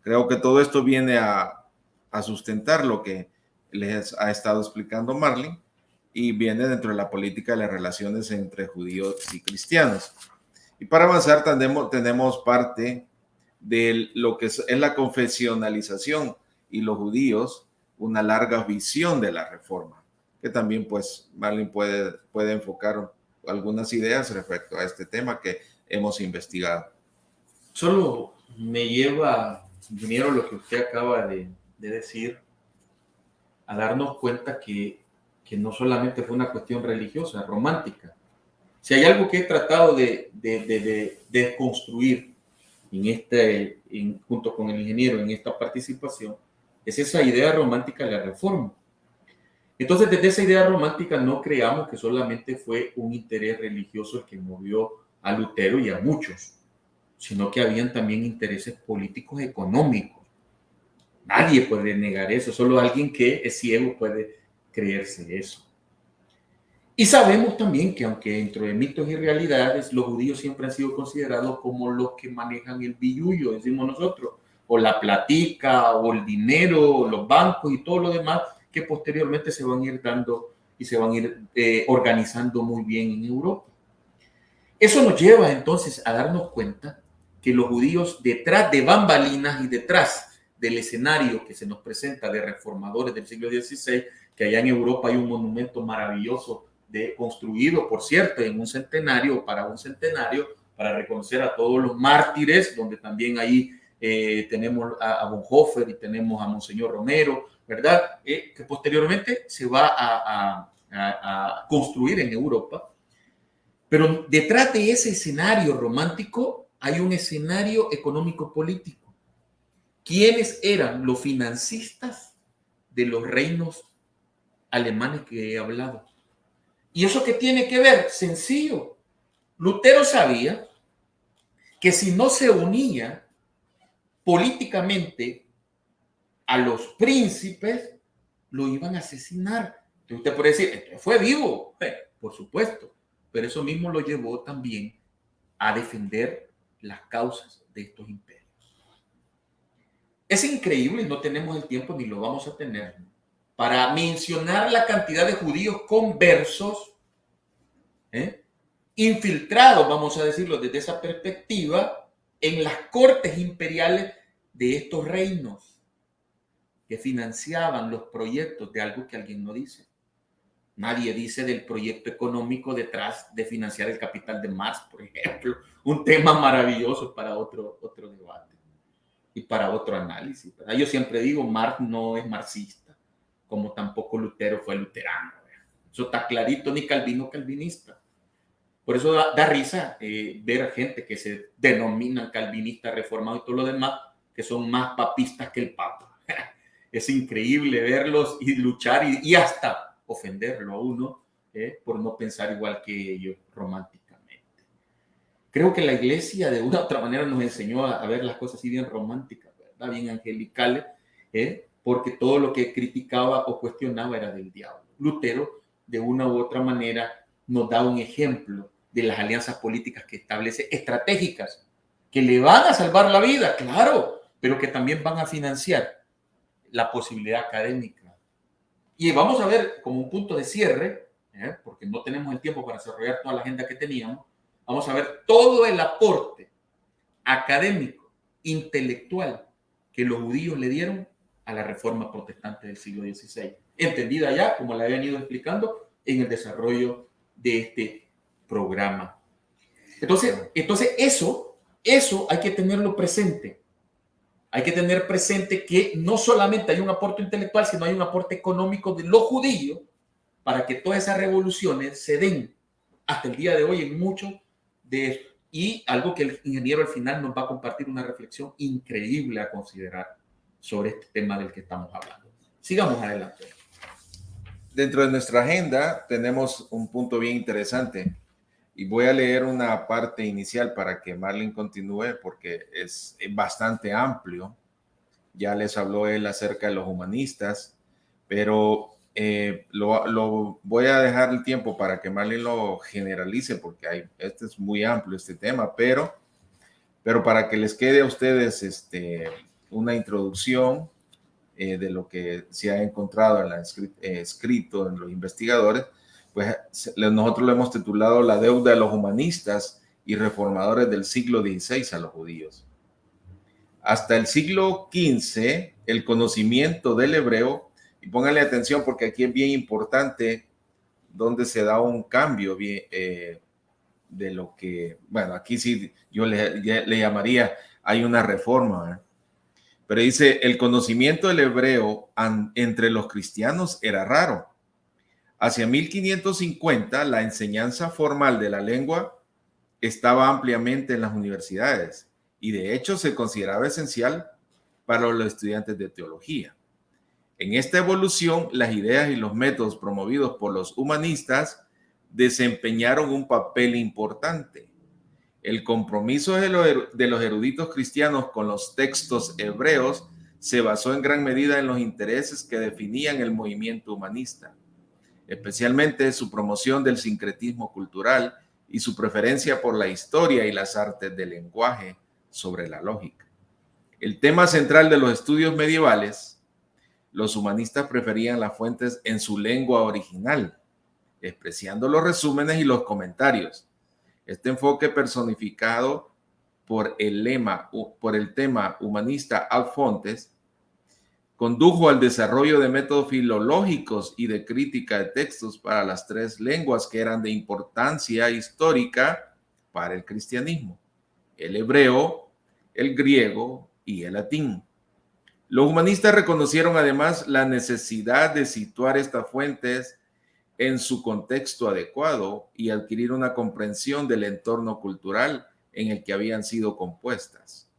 Creo que todo esto viene a, sustentar lo que les ha estado explicando Marlin y viene dentro de la política de las relaciones entre judíos y cristianos. Y para avanzar tenemos, tenemos parte de lo que es, la confesionalización y los judíos, una larga visión de la reforma, que también pues Marlin puede, puede enfocar algunas ideas respecto a este tema que hemos investigado. Solo me lleva, ingeniero, lo que usted acaba de, decir, a darnos cuenta que, que, no solamente fue una cuestión religiosa, romántica. Si hay algo que he tratado de, de, de construir en este, junto con el ingeniero en esta participación, es esa idea romántica de la reforma. Entonces, desde esa idea romántica no creamos que solamente fue un interés religioso el que movió a Lutero y a muchos, sino que habían también intereses políticos económicos. Nadie puede negar eso, solo alguien que es ciego puede creerse eso. Y sabemos también que aunque dentro de mitos y realidades, los judíos siempre han sido considerados como los que manejan el billullo, decimos nosotros, o la platica, o el dinero, o los bancos y todo lo demás que posteriormente se van a ir dando y se van a ir eh, organizando muy bien en Europa. Eso nos lleva entonces a darnos cuenta que los judíos detrás de bambalinas y detrás del escenario que se nos presenta de reformadores del siglo XVI, que allá en Europa hay un monumento maravilloso de, construido, por cierto, en un centenario, para un centenario, para reconocer a todos los mártires, donde también ahí eh, tenemos a, Bonhoeffer y tenemos a Monseñor Romero, ¿verdad? Eh, que posteriormente se va a, construir en Europa. Pero detrás de ese escenario romántico hay un escenario económico-político. ¿Quiénes eran los financistas de los reinos alemanes que he hablado? ¿Y eso qué tiene que ver? Sencillo. Lutero sabía que si no se unía políticamente a los príncipes, lo iban a asesinar. Usted puede decir, fue vivo, por supuesto, pero eso mismo lo llevó también a defender las causas de estos imperios. Es increíble no tenemos el tiempo ni lo vamos a tener para mencionar la cantidad de judíos conversos, ¿eh? infiltrados, vamos a decirlo desde esa perspectiva, en las cortes imperiales de estos reinos que financiaban los proyectos de algo que alguien no dice. Nadie dice del proyecto económico detrás de financiar el capital de Marx, por ejemplo. Un tema maravilloso para otro, otro debate y para otro análisis. Yo siempre digo, Marx no es marxista como tampoco Lutero fue luterano. Eso está clarito, ni Calvino calvinista. Por eso da, risa eh, ver a gente que se denominan calvinistas, reformados y todo lo demás, que son más papistas que el papa. [laughs] Es increíble verlos y luchar y, hasta ofenderlo a uno eh, por no pensar igual que ellos románticamente. Creo que la iglesia de una u [laughs] otra manera nos enseñó a, ver las cosas así bien románticas, ¿verdad? bien angelicales, ¿eh? porque todo lo que criticaba o cuestionaba era del diablo. Lutero, de una u otra manera, nos da un ejemplo de las alianzas políticas que establece, estratégicas, que le van a salvar la vida, claro, pero que también van a financiar la posibilidad académica. Y vamos a ver como un punto de cierre, ¿eh? porque no tenemos el tiempo para desarrollar toda la agenda que teníamos, vamos a ver todo el aporte académico, intelectual que los judíos le dieron a la reforma protestante del siglo XVI, entendida ya, como la he venido explicando, en el desarrollo de este programa. Entonces, entonces eso, eso hay que tenerlo presente. Hay que tener presente que no solamente hay un aporte intelectual, sino hay un aporte económico de los judíos para que todas esas revoluciones se den hasta el día de hoy en mucho de eso. Y algo que el ingeniero al final nos va a compartir una reflexión increíble a considerar sobre este tema del que estamos hablando. Sigamos adelante. Dentro de nuestra agenda tenemos un punto bien interesante y voy a leer una parte inicial para que Marlene continúe porque es bastante amplio. Ya les habló él acerca de los humanistas, pero eh, lo, voy a dejar el tiempo para que Marlene lo generalice porque hay, este es muy amplio este tema, pero, para que les quede a ustedes este, una introducción eh, de lo que se ha encontrado en la eh, escrito en los investigadores, pues nosotros lo hemos titulado La deuda de los humanistas y reformadores del siglo XVI a los judíos. Hasta el siglo XV, el conocimiento del hebreo, y pónganle atención porque aquí es bien importante donde se da un cambio bien, eh, de lo que, bueno, aquí sí yo le, le llamaría, hay una reforma, pero dice, el conocimiento del hebreo entre los cristianos era raro. Hacia 1550, la enseñanza formal de la lengua estaba ampliamente en las universidades y de hecho se consideraba esencial para los estudiantes de teología. En esta evolución, las ideas y los métodos promovidos por los humanistas desempeñaron un papel importante. El compromiso de los eruditos cristianos con los textos hebreos se basó en gran medida en los intereses que definían el movimiento humanista. Especialmente su promoción del sincretismo cultural y su preferencia por la historia y las artes del lenguaje sobre la lógica. El tema central de los estudios medievales, los humanistas preferían las fuentes en su lengua original, despreciando los resúmenes y los comentarios. Este enfoque personificado por el lema, por el tema humanista ad fontes, condujo al desarrollo de métodos filológicos y de crítica de textos para las tres lenguas que eran de importancia histórica para el cristianismo, el hebreo, el griego y el latín. Los humanistas reconocieron además la necesidad de situar estas fuentes en su contexto adecuado y adquirir una comprensión del entorno cultural en el que habían sido compuestas.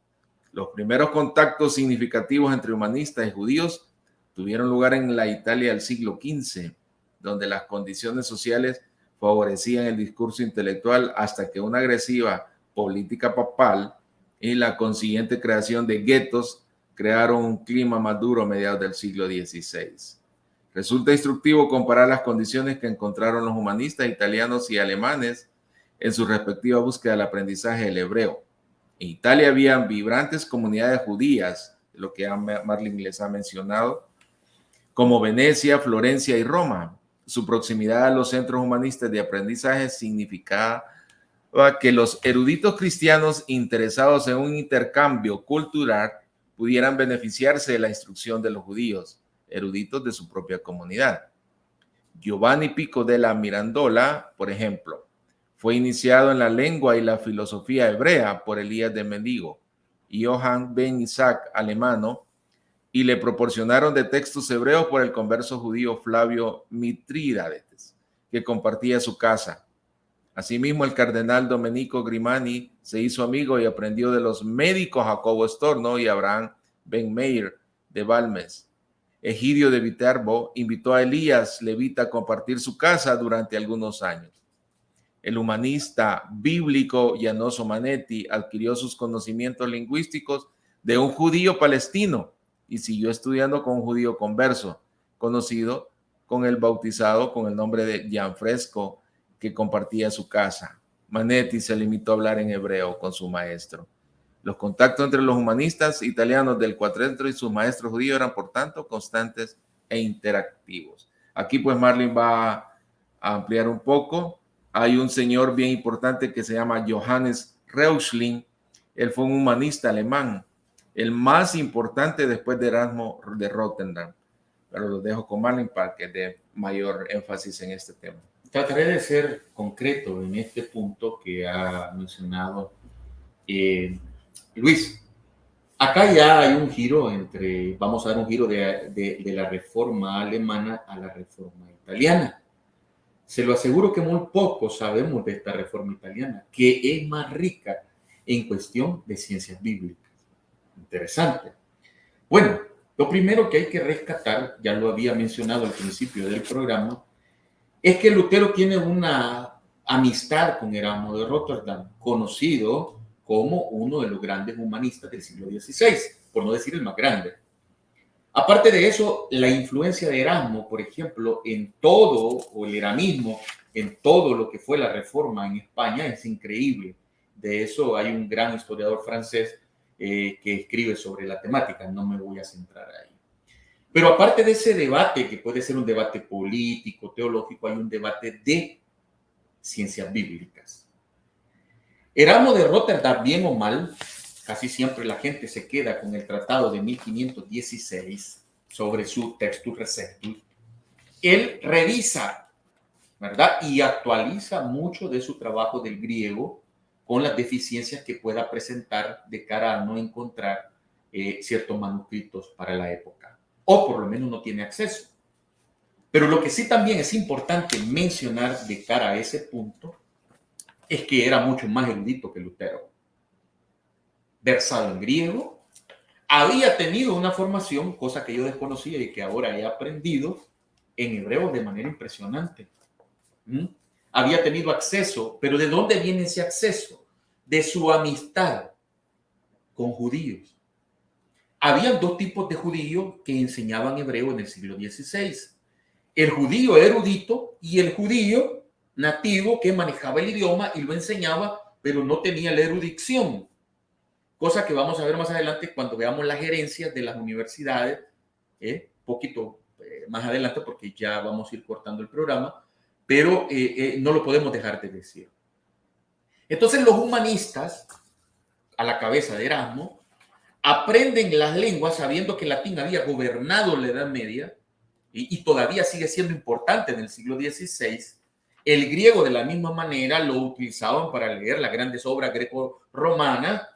Los primeros contactos significativos entre humanistas y judíos tuvieron lugar en la Italia del siglo XV, donde las condiciones sociales favorecían el discurso intelectual hasta que una agresiva política papal y la consiguiente creación de guetos crearon un clima más duro a mediados del siglo XVI. Resulta instructivo comparar las condiciones que encontraron los humanistas italianos y alemanes en su respectiva búsqueda del aprendizaje del hebreo. En Italia habían vibrantes comunidades judías, lo que Marlin les ha mencionado, como Venecia, Florencia y Roma. Su proximidad a los centros humanistas de aprendizaje significaba que los eruditos cristianos interesados en un intercambio cultural pudieran beneficiarse de la instrucción de los judíos, eruditos de su propia comunidad. Giovanni Pico de la Mirandola, por ejemplo, fue iniciado en la lengua y la filosofía hebrea por Elías de Mendigo y Johann Ben Isaac alemano y le proporcionaron de textos hebreos por el converso judío Flavio Mitrídates, que compartía su casa. Asimismo, el cardenal Domenico Grimani se hizo amigo y aprendió de los médicos Jacobo Estorno y Abraham Ben Meir de Balmes. Egidio de Viterbo invitó a Elías Levita a compartir su casa durante algunos años. El humanista bíblico Llanoso Manetti adquirió sus conocimientos lingüísticos de un judío palestino y siguió estudiando con un judío converso, conocido con el bautizado con el nombre de Gianfresco, que compartía su casa. Manetti se limitó a hablar en hebreo con su maestro. Los contactos entre los humanistas italianos del cuatrentre y sus maestros judíos eran, por tanto, constantes e interactivos. Aquí, pues, Marlin va a ampliar un poco hay un señor bien importante que se llama Johannes Reuschling. Él fue un humanista alemán, el más importante después de Erasmo de Rotterdam. Pero lo dejo con Marlin para que dé mayor énfasis en este tema. Trataré de ser concreto en este punto que ha mencionado eh, Luis. Acá ya hay un giro entre, vamos a dar un giro de, de la reforma alemana a la reforma italiana. Se lo aseguro que muy poco sabemos de esta reforma italiana, que es más rica en cuestión de ciencias bíblicas. Interesante. Bueno, lo primero que hay que rescatar, ya lo había mencionado al principio del programa, es que Lutero tiene una amistad con Erasmo de Rotterdam, conocido como uno de los grandes humanistas del siglo XVI, por no decir el más grande. Aparte de eso, la influencia de Erasmo, por ejemplo, en todo, o el eramismo, en todo lo que fue la reforma en España es increíble. De eso hay un gran historiador francés eh, que escribe sobre la temática, no me voy a centrar ahí. Pero aparte de ese debate, que puede ser un debate político, teológico, hay un debate de ciencias bíblicas. Erasmo de Rotterdam, bien o mal, casi siempre la gente se queda con el tratado de 1516 sobre su textus receptus, él revisa, ¿verdad? Y actualiza mucho de su trabajo del griego con las deficiencias que pueda presentar de cara a no encontrar eh, ciertos manuscritos para la época, o por lo menos no tiene acceso. Pero lo que sí también es importante mencionar de cara a ese punto es que era mucho más erudito que Lutero versado en griego, había tenido una formación, cosa que yo desconocía y que ahora he aprendido, en hebreo de manera impresionante. ¿Mm? Había tenido acceso, pero ¿de dónde viene ese acceso? De su amistad con judíos. Había dos tipos de judíos que enseñaban hebreo en el siglo XVI. el judío erudito y el judío nativo que manejaba el idioma y lo enseñaba, pero no tenía la erudición. Cosa que vamos a ver más adelante cuando veamos las gerencias de las universidades, ¿eh? poquito eh, más adelante porque ya vamos a ir cortando el programa, pero eh, eh, no lo podemos dejar de decir. Entonces los humanistas, a la cabeza de Erasmo, aprenden las lenguas sabiendo que el latín había gobernado la Edad Media y, todavía sigue siendo importante en el siglo XVI. El griego de la misma manera lo utilizaban para leer las grandes obras greco-romanas,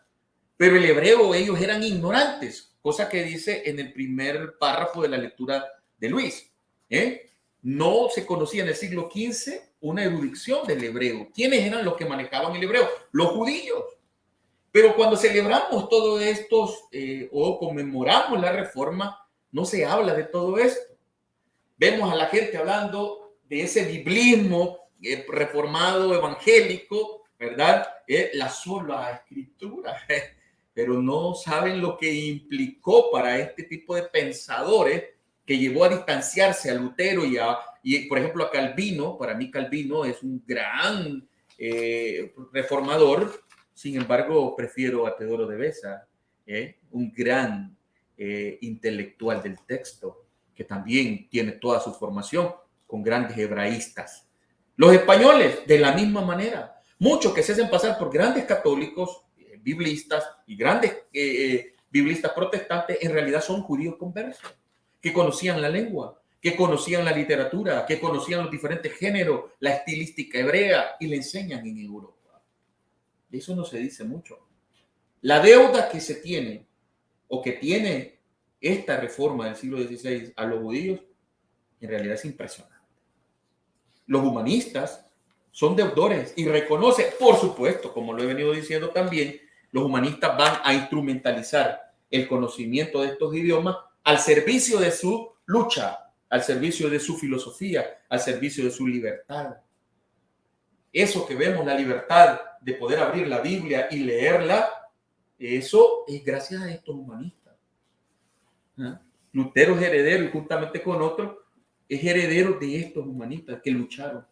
pero el hebreo ellos eran ignorantes, cosa que dice en el primer párrafo de la lectura de Luis. ¿eh? No se conocía en el siglo XV una erudición del hebreo. ¿Quiénes eran los que manejaban el hebreo? Los judíos. Pero cuando celebramos todo esto eh, o conmemoramos la reforma, no se habla de todo esto. Vemos a la gente hablando de ese biblismo eh, reformado evangélico, ¿verdad? Eh, la sola escritura, [laughs] pero no saben lo que implicó para este tipo de pensadores que llevó a distanciarse a Lutero y, a, y por ejemplo, a Calvino. Para mí Calvino es un gran eh, reformador, sin embargo, prefiero a Teodoro de Besa, ¿eh? un gran eh, intelectual del texto, que también tiene toda su formación con grandes hebraístas. Los españoles, de la misma manera, muchos que se hacen pasar por grandes católicos, biblistas y grandes biblistas protestantes, en realidad son judíos conversos que conocían la lengua, que conocían la literatura, que conocían los diferentes géneros, la estilística hebrea y le enseñan en Europa. De eso no se dice mucho. La deuda que se tiene o que tiene esta reforma del siglo XVI a los judíos en realidad es impresionante. Los humanistas son deudores y reconoce, por supuesto, como lo he venido diciendo también, los humanistas van a instrumentalizar el conocimiento de estos idiomas al servicio de su lucha, al servicio de su filosofía, al servicio de su libertad. Eso que vemos, la libertad de poder abrir la Biblia y leerla, eso es gracias a estos humanistas. ¿Ah? Lutero es heredero y juntamente con otros es heredero de estos humanistas que lucharon.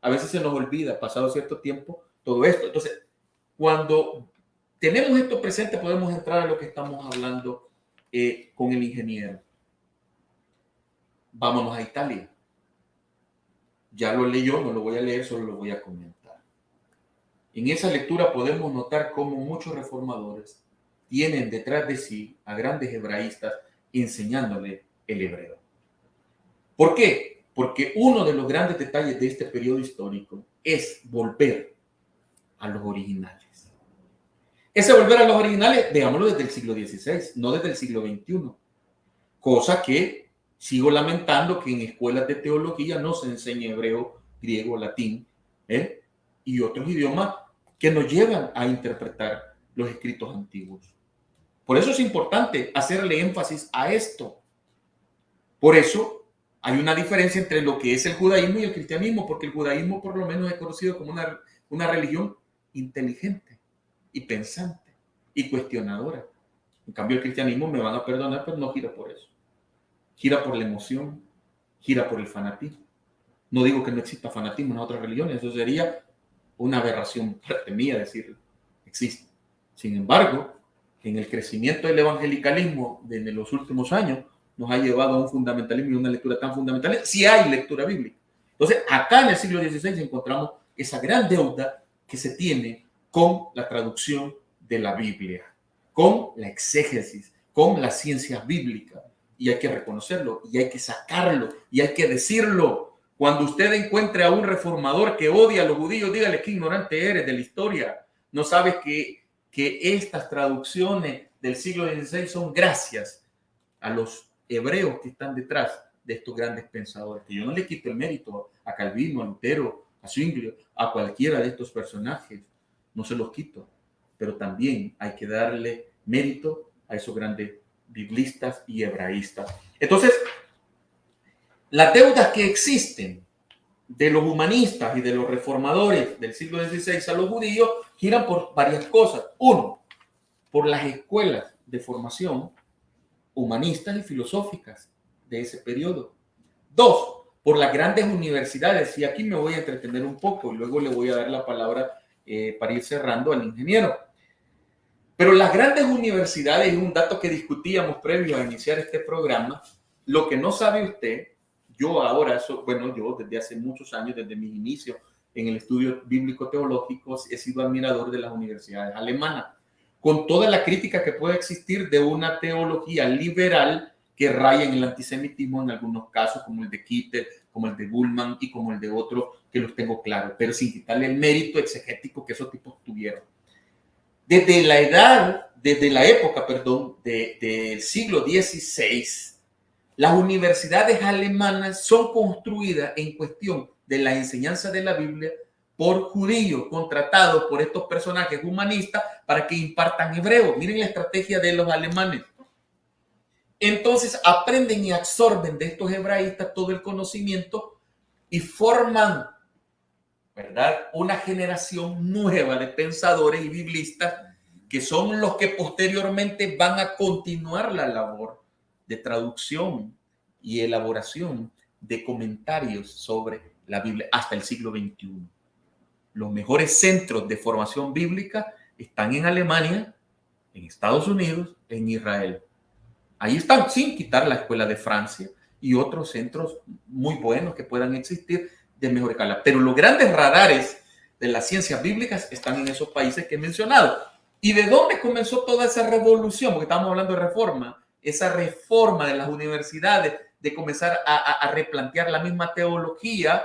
A veces se nos olvida, pasado cierto tiempo, todo esto. Entonces, cuando tenemos esto presente, podemos entrar a lo que estamos hablando eh, con el ingeniero. Vámonos a Italia. Ya lo leyó, no lo voy a leer, solo lo voy a comentar. En esa lectura podemos notar cómo muchos reformadores tienen detrás de sí a grandes hebraístas enseñándole el hebreo. ¿Por qué? Porque uno de los grandes detalles de este periodo histórico es volver a los originales. Ese volver a los originales, veámoslo desde el siglo XVI, no desde el siglo XXI. Cosa que sigo lamentando que en escuelas de teología no se enseña hebreo, griego, latín ¿eh? y otros idiomas que nos llevan a interpretar los escritos antiguos. Por eso es importante hacerle énfasis a esto. Por eso hay una diferencia entre lo que es el judaísmo y el cristianismo, porque el judaísmo por lo menos es conocido como una, una religión inteligente y pensante y cuestionadora. En cambio, el cristianismo, me van a perdonar, pero no gira por eso. Gira por la emoción, gira por el fanatismo. No digo que no exista fanatismo en otras religiones, eso sería una aberración parte mía decirlo. Existe. Sin embargo, en el crecimiento del evangelicalismo de los últimos años nos ha llevado a un fundamentalismo y una lectura tan fundamental, si hay lectura bíblica. Entonces, acá en el siglo XVI encontramos esa gran deuda que se tiene con la traducción de la Biblia, con la exégesis, con la ciencia bíblica. Y hay que reconocerlo, y hay que sacarlo, y hay que decirlo. Cuando usted encuentre a un reformador que odia a los judíos, dígale que ignorante eres de la historia. No sabes que, que estas traducciones del siglo XVI son gracias a los hebreos que están detrás de estos grandes pensadores. Que yo no le quito el mérito a Calvino, a Lutero, a Zwingli, a cualquiera de estos personajes no se los quito, pero también hay que darle mérito a esos grandes biblistas y hebraístas. Entonces, las deudas que existen de los humanistas y de los reformadores del siglo XVI a los judíos giran por varias cosas. Uno, por las escuelas de formación humanistas y filosóficas de ese periodo. Dos, por las grandes universidades. Y aquí me voy a entretener un poco y luego le voy a dar la palabra eh, para ir cerrando al ingeniero. Pero las grandes universidades, un dato que discutíamos previo a iniciar este programa, lo que no sabe usted, yo ahora, bueno, yo desde hace muchos años, desde mis inicios en el estudio bíblico-teológico, he sido admirador de las universidades alemanas, con toda la crítica que puede existir de una teología liberal que raya en el antisemitismo en algunos casos, como el de Kittel, como el de Bullman y como el de otros que los tengo claros, pero sin quitarle el mérito exegético que esos tipos tuvieron. Desde la edad, desde la época, perdón, del siglo XVI, las universidades alemanas son construidas en cuestión de la enseñanza de la Biblia por judíos contratados por estos personajes humanistas para que impartan hebreo. Miren la estrategia de los alemanes. Entonces aprenden y absorben de estos hebraístas todo el conocimiento y forman, ¿verdad? Una generación nueva de pensadores y biblistas que son los que posteriormente van a continuar la labor de traducción y elaboración de comentarios sobre la Biblia hasta el siglo XXI. Los mejores centros de formación bíblica están en Alemania, en Estados Unidos, en Israel. Ahí están, sin quitar la escuela de Francia y otros centros muy buenos que puedan existir de mejor escala. Pero los grandes radares de las ciencias bíblicas están en esos países que he mencionado. ¿Y de dónde comenzó toda esa revolución? Porque estamos hablando de reforma, esa reforma de las universidades, de comenzar a, replantear la misma teología,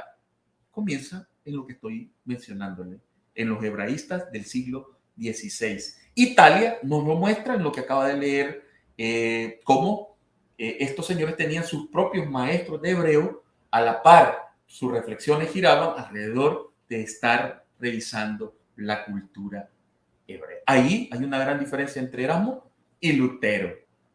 comienza en lo que estoy mencionándole, en los hebraístas del siglo XVI. Italia nos lo muestra en lo que acaba de leer, eh, cómo eh, estos señores tenían sus propios maestros de hebreo, a la par sus reflexiones giraban alrededor de estar revisando la cultura hebrea. Ahí hay una gran diferencia entre Erasmo y Lutero,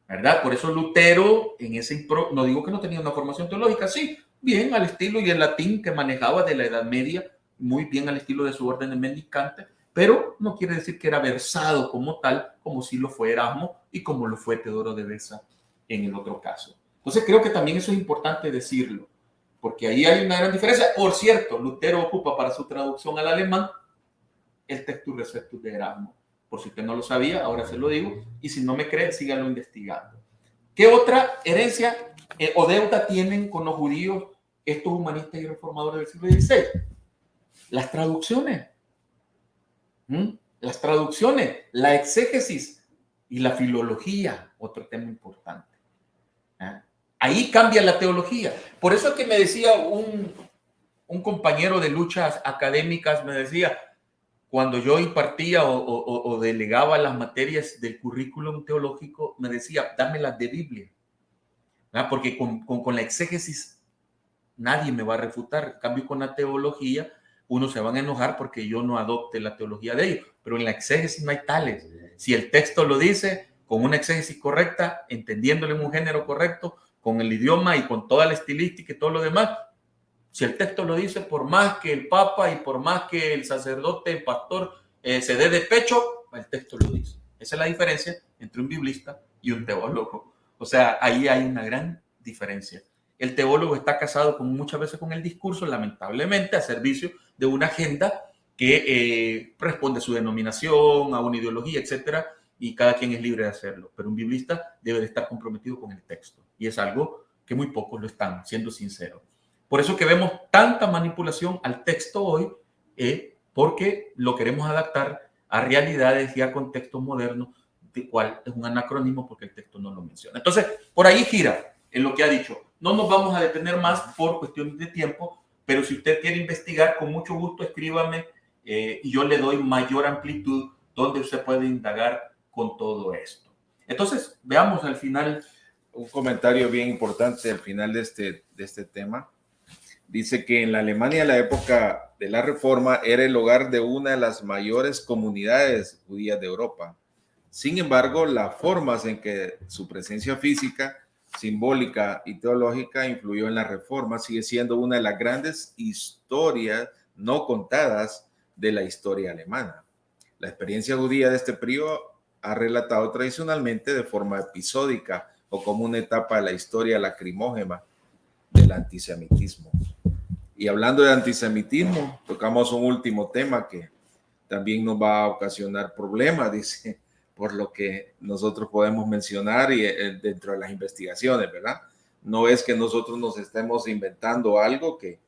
¿verdad? Por eso Lutero, en ese no digo que no tenía una formación teológica, sí, bien al estilo y el latín que manejaba de la Edad Media, muy bien al estilo de su orden de mendicante, pero no quiere decir que era versado como tal, como si lo fue Erasmo y como lo fue Teodoro de Besa en el otro caso. Entonces creo que también eso es importante decirlo, porque ahí hay una gran diferencia. Por cierto, Lutero ocupa para su traducción al alemán el texto Receptus de Erasmo. Por si usted no lo sabía, ahora se lo digo. Y si no me cree, síganlo investigando. ¿Qué otra herencia eh, o deuda tienen con los judíos estos humanistas y reformadores del siglo XVI? Las traducciones. ¿Mm? Las traducciones, la exégesis y la filología, otro tema importante. ¿Ah? Ahí cambia la teología. Por eso es que me decía un, un compañero de luchas académicas, me decía, cuando yo impartía o, delegaba las materias del currículum teológico, me decía, dámelas de Biblia, porque con, con, la exégesis nadie me va a refutar. Cambio, con la teología, uno se van a enojar porque yo no adopte la teología de ellos, pero en la exégesis no hay tales. Si el texto lo dice con una exégesis correcta, entendiéndole en un género correcto, con el idioma y con toda la estilística y todo lo demás, si el texto lo dice, por más que el papa y por más que el sacerdote, el pastor eh, se dé de pecho, el texto lo dice. Esa es la diferencia entre un biblista y un teólogo. O sea, ahí hay una gran diferencia. El teólogo está casado con, muchas veces con el discurso, lamentablemente, a servicio de una agenda que eh, responde a su denominación, a una ideología, etcétera, y cada quien es libre de hacerlo. Pero un biblista debe de estar comprometido con el texto. Y es algo que muy pocos lo están, siendo sinceros. Por eso que vemos tanta manipulación al texto hoy, eh, porque lo queremos adaptar a realidades y a contextos modernos, de cual es un anacronismo porque el texto no lo menciona. Entonces, por ahí gira en lo que ha dicho. No nos vamos a detener más por cuestiones de tiempo, pero si usted quiere investigar, con mucho gusto escríbame eh, y yo le doy mayor amplitud donde usted puede indagar con todo esto. Entonces, veamos al final. Un comentario bien importante al final de este, de este tema dice que en la Alemania la época de la Reforma era el hogar de una de las mayores comunidades judías de Europa. Sin embargo, las formas en que su presencia física, simbólica y teológica influyó en la Reforma sigue siendo una de las grandes historias no contadas de la historia alemana. La experiencia judía de este periodo ha relatado tradicionalmente de forma episódica o como una etapa de la historia lacrimógena el antisemitismo. Y hablando de antisemitismo, tocamos un último tema que también nos va a ocasionar problemas, [laughs] dice, por lo que nosotros podemos mencionar y eh, dentro de las investigaciones, ¿verdad? No es que nosotros nos estemos inventando algo que,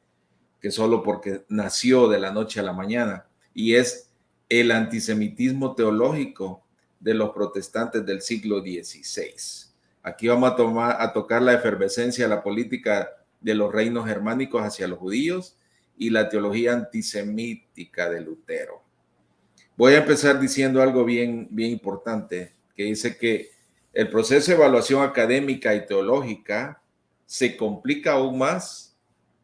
que solo porque nació de la noche a la mañana, y es el antisemitismo teológico de los protestantes del siglo XVI. Aquí vamos a, tomar, a tocar la efervescencia de la política de los reinos germánicos hacia los judíos y la teología antisemítica de Lutero. Voy a empezar diciendo algo bien, bien importante, que dice que el proceso de evaluación académica y teológica se complica aún más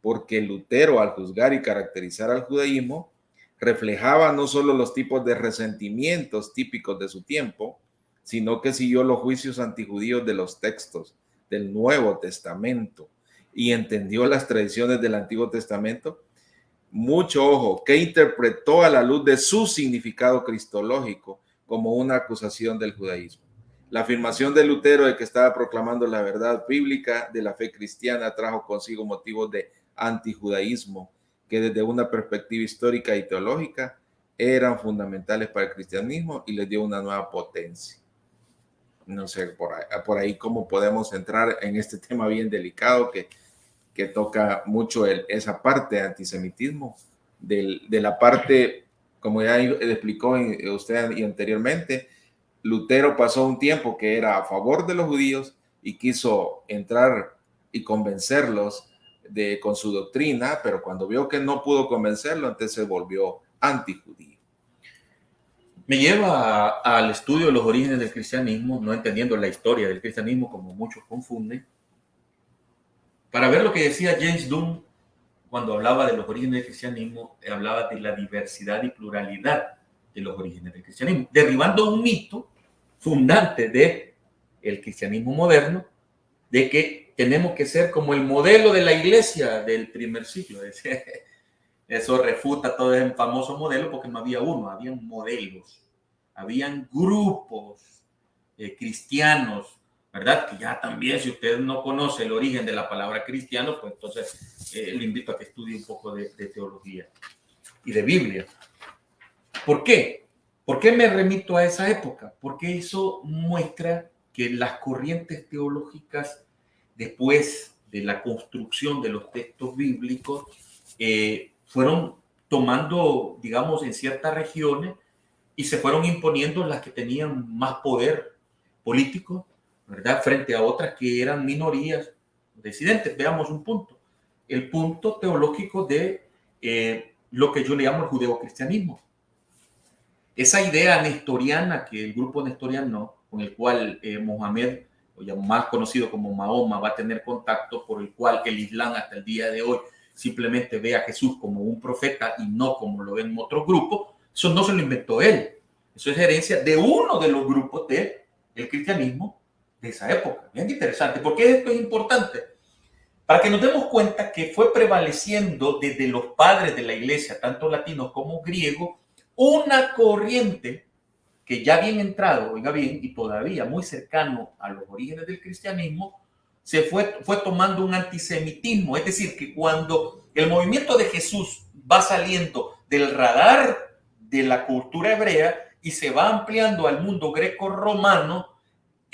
porque Lutero, al juzgar y caracterizar al judaísmo, reflejaba no solo los tipos de resentimientos típicos de su tiempo, sino que siguió los juicios antijudíos de los textos del Nuevo Testamento y entendió las tradiciones del Antiguo Testamento. Mucho ojo, que interpretó a la luz de su significado cristológico como una acusación del judaísmo. La afirmación de Lutero de que estaba proclamando la verdad bíblica de la fe cristiana trajo consigo motivos de antijudaísmo que desde una perspectiva histórica y teológica eran fundamentales para el cristianismo y les dio una nueva potencia. No sé, por ahí, por ahí cómo podemos entrar en este [laughs] tema bien delicado que, que toca mucho esa parte de antisemitismo, de la parte, como ya explicó usted y anteriormente, Lutero pasó un tiempo que era a favor de los judíos y quiso entrar y convencerlos de, con su doctrina, pero cuando vio que no pudo convencerlo, entonces se volvió antijudío. Me lleva al estudio de los orígenes del cristianismo, no entendiendo la historia del cristianismo como muchos confunden, para ver lo que decía James Dunn cuando hablaba de los orígenes del cristianismo, hablaba de la diversidad y pluralidad de los orígenes del cristianismo, derribando un mito fundante de el cristianismo moderno, de que tenemos que ser como el modelo de la iglesia del primer siglo. [laughs] Eso refuta todo ese famoso modelo porque no había uno, habían modelos, habían grupos eh, cristianos, ¿verdad? Que ya también, si usted no conoce el origen de la palabra cristiano, pues entonces eh, le invito a que estudie un poco de, de teología y de Biblia. ¿Por qué? ¿Por qué me remito a esa época? Porque eso muestra que las corrientes teológicas después de la construcción de los textos bíblicos, eh, fueron tomando, digamos, en ciertas regiones y se fueron imponiendo las que tenían más poder político, ¿verdad? Frente a otras que eran minorías residentes. Veamos un punto. El punto teológico de eh, lo que yo le llamo el judeocristianismo. Esa idea nestoriana que el grupo nestoriano, con el cual eh, Mohamed o ya más conocido como Mahoma, va a tener contacto por el cual el Islam hasta el día de hoy simplemente ve a Jesús como un profeta y no como lo ven otros grupos, eso no se lo inventó él. Eso es herencia de uno de los grupos del el cristianismo de esa época. Bien interesante. ¿Por qué esto es importante? Para que nos demos cuenta que fue prevaleciendo desde los padres de la iglesia, tanto latinos como griegos, una corriente que ya bien entrado, oiga bien, y todavía muy cercano a los orígenes del cristianismo, se fue, fue tomando un antisemitismo. Es decir, que cuando el movimiento de Jesús va saliendo del radar de la cultura hebrea y se va ampliando al mundo greco-romano,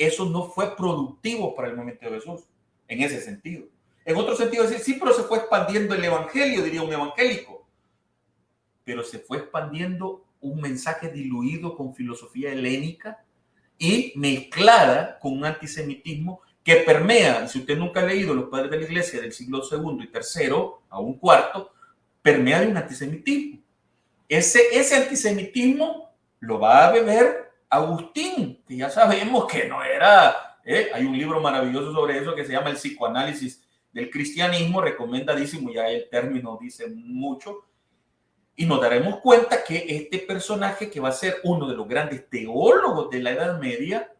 eso no fue productivo para el movimiento de Jesús, en ese sentido. En otro sentido, decir, sí, pero se fue expandiendo el evangelio, diría un evangélico, pero se fue expandiendo un mensaje diluido con filosofía helénica y mezclada con un antisemitismo que permea, si usted nunca ha leído los padres de la iglesia del siglo segundo y tercero a un cuarto, permea de un antisemitismo. Ese, ese antisemitismo lo va a beber Agustín, que ya sabemos que no era, ¿eh? hay un libro maravilloso sobre eso que se llama El psicoanálisis del cristianismo, recomendadísimo, ya el término dice mucho, y nos daremos cuenta que este personaje que va a ser uno de los grandes teólogos de la Edad Media,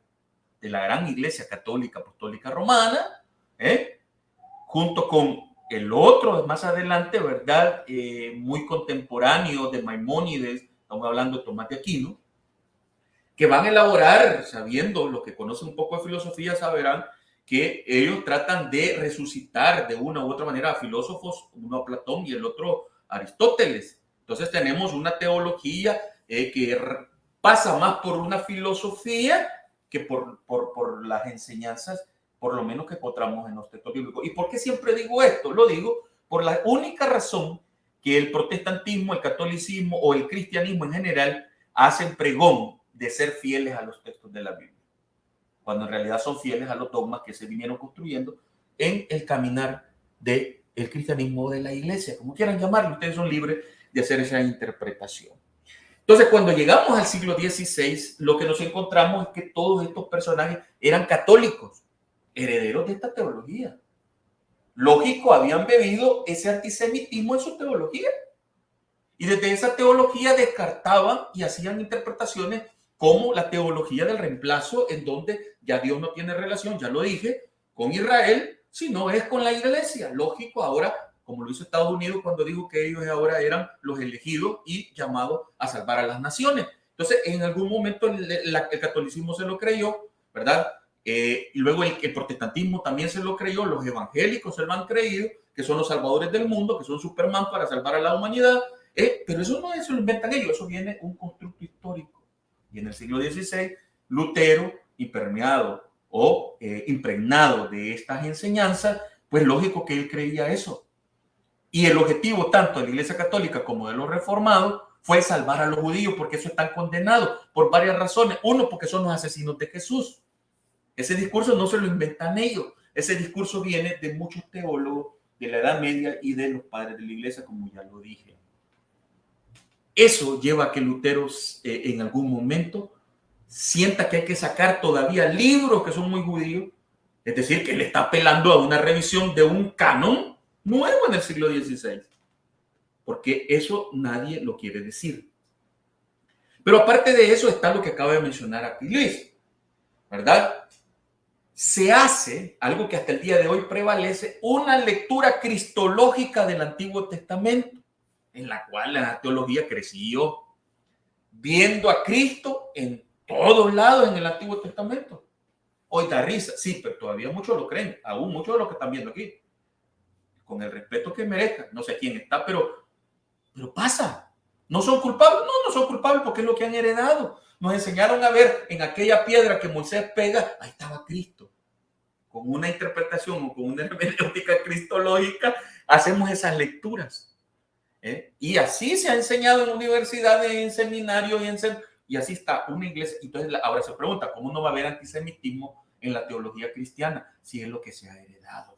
de la gran iglesia católica apostólica romana, ¿eh? junto con el otro más adelante, ¿verdad? Eh, muy contemporáneo de Maimónides, estamos hablando de Tomás de Aquino, que van a elaborar, sabiendo, los que conocen un poco de filosofía sabrán que ellos tratan de resucitar de una u otra manera a filósofos, uno a Platón y el otro a Aristóteles. Entonces tenemos una teología eh, que pasa más por una filosofía que por, por, por, las enseñanzas, por lo menos que encontramos en los textos bíblicos. ¿Y por qué siempre digo esto? Lo digo por la única razón que el protestantismo, el catolicismo o el cristianismo en general hacen pregón de ser fieles a los textos de la Biblia, cuando en realidad son fieles a los dogmas que se vinieron construyendo en el caminar del el cristianismo de la iglesia, como quieran llamarlo, ustedes son libres de hacer esa interpretación. Entonces, cuando llegamos al siglo XVI, lo que nos encontramos es que todos estos personajes eran católicos, herederos de esta teología. Lógico, habían bebido ese antisemitismo en su teología. Y desde esa teología descartaban y hacían interpretaciones como la teología del reemplazo, en donde ya Dios no tiene relación, ya lo dije, con Israel, sino es con la iglesia. Lógico, ahora como lo hizo Estados Unidos cuando dijo que ellos ahora eran los elegidos y llamados a salvar a las naciones. Entonces, en algún momento el, catolicismo se lo creyó, ¿verdad? Eh, y luego el, protestantismo también se lo creyó, los evangélicos se lo han creído, que son los salvadores del mundo, que son Superman para salvar a la humanidad, eh, pero eso no eso lo inventan ellos, eso viene un constructo histórico. Y en el siglo XVI, Lutero, impermeado o eh, impregnado de estas enseñanzas, pues lógico que él creía eso. Y el objetivo tanto de la Iglesia Católica como de los reformados fue salvar a los judíos, porque eso están condenados por varias razones. Uno, porque son los asesinos de Jesús. Ese discurso no se lo inventan ellos. Ese discurso viene de muchos teólogos de la Edad Media y de los padres de la Iglesia, como ya lo dije. Eso lleva a que Lutero eh, en algún momento sienta que hay que sacar todavía libros que son muy judíos, es decir, que le está apelando a una revisión de un canon nuevo en el siglo XVI, porque eso nadie lo quiere decir. Pero aparte de eso está lo que acaba de mencionar aquí Luis, ¿verdad? Se hace algo que hasta el día de hoy prevalece, una lectura cristológica del Antiguo Testamento, en la cual la teología creció, viendo a Cristo en todos lados en el Antiguo Testamento. Hoy da risa, sí, pero todavía muchos lo creen, aún muchos de los que están viendo aquí con el respeto que merezca, no sé quién está, pero, pero pasa. ¿No son culpables? No, no son culpables porque es lo que han heredado. Nos enseñaron a ver en aquella piedra que Moisés pega, ahí estaba Cristo. Con una interpretación o con una [laughs] hermenéutica cristológica, hacemos esas lecturas. ¿Eh? Y así se ha enseñado en universidades, en seminarios y. Y así está una iglesia. Entonces ahora se pregunta, ¿cómo no va a haber antisemitismo en la teología cristiana si es lo que se ha heredado?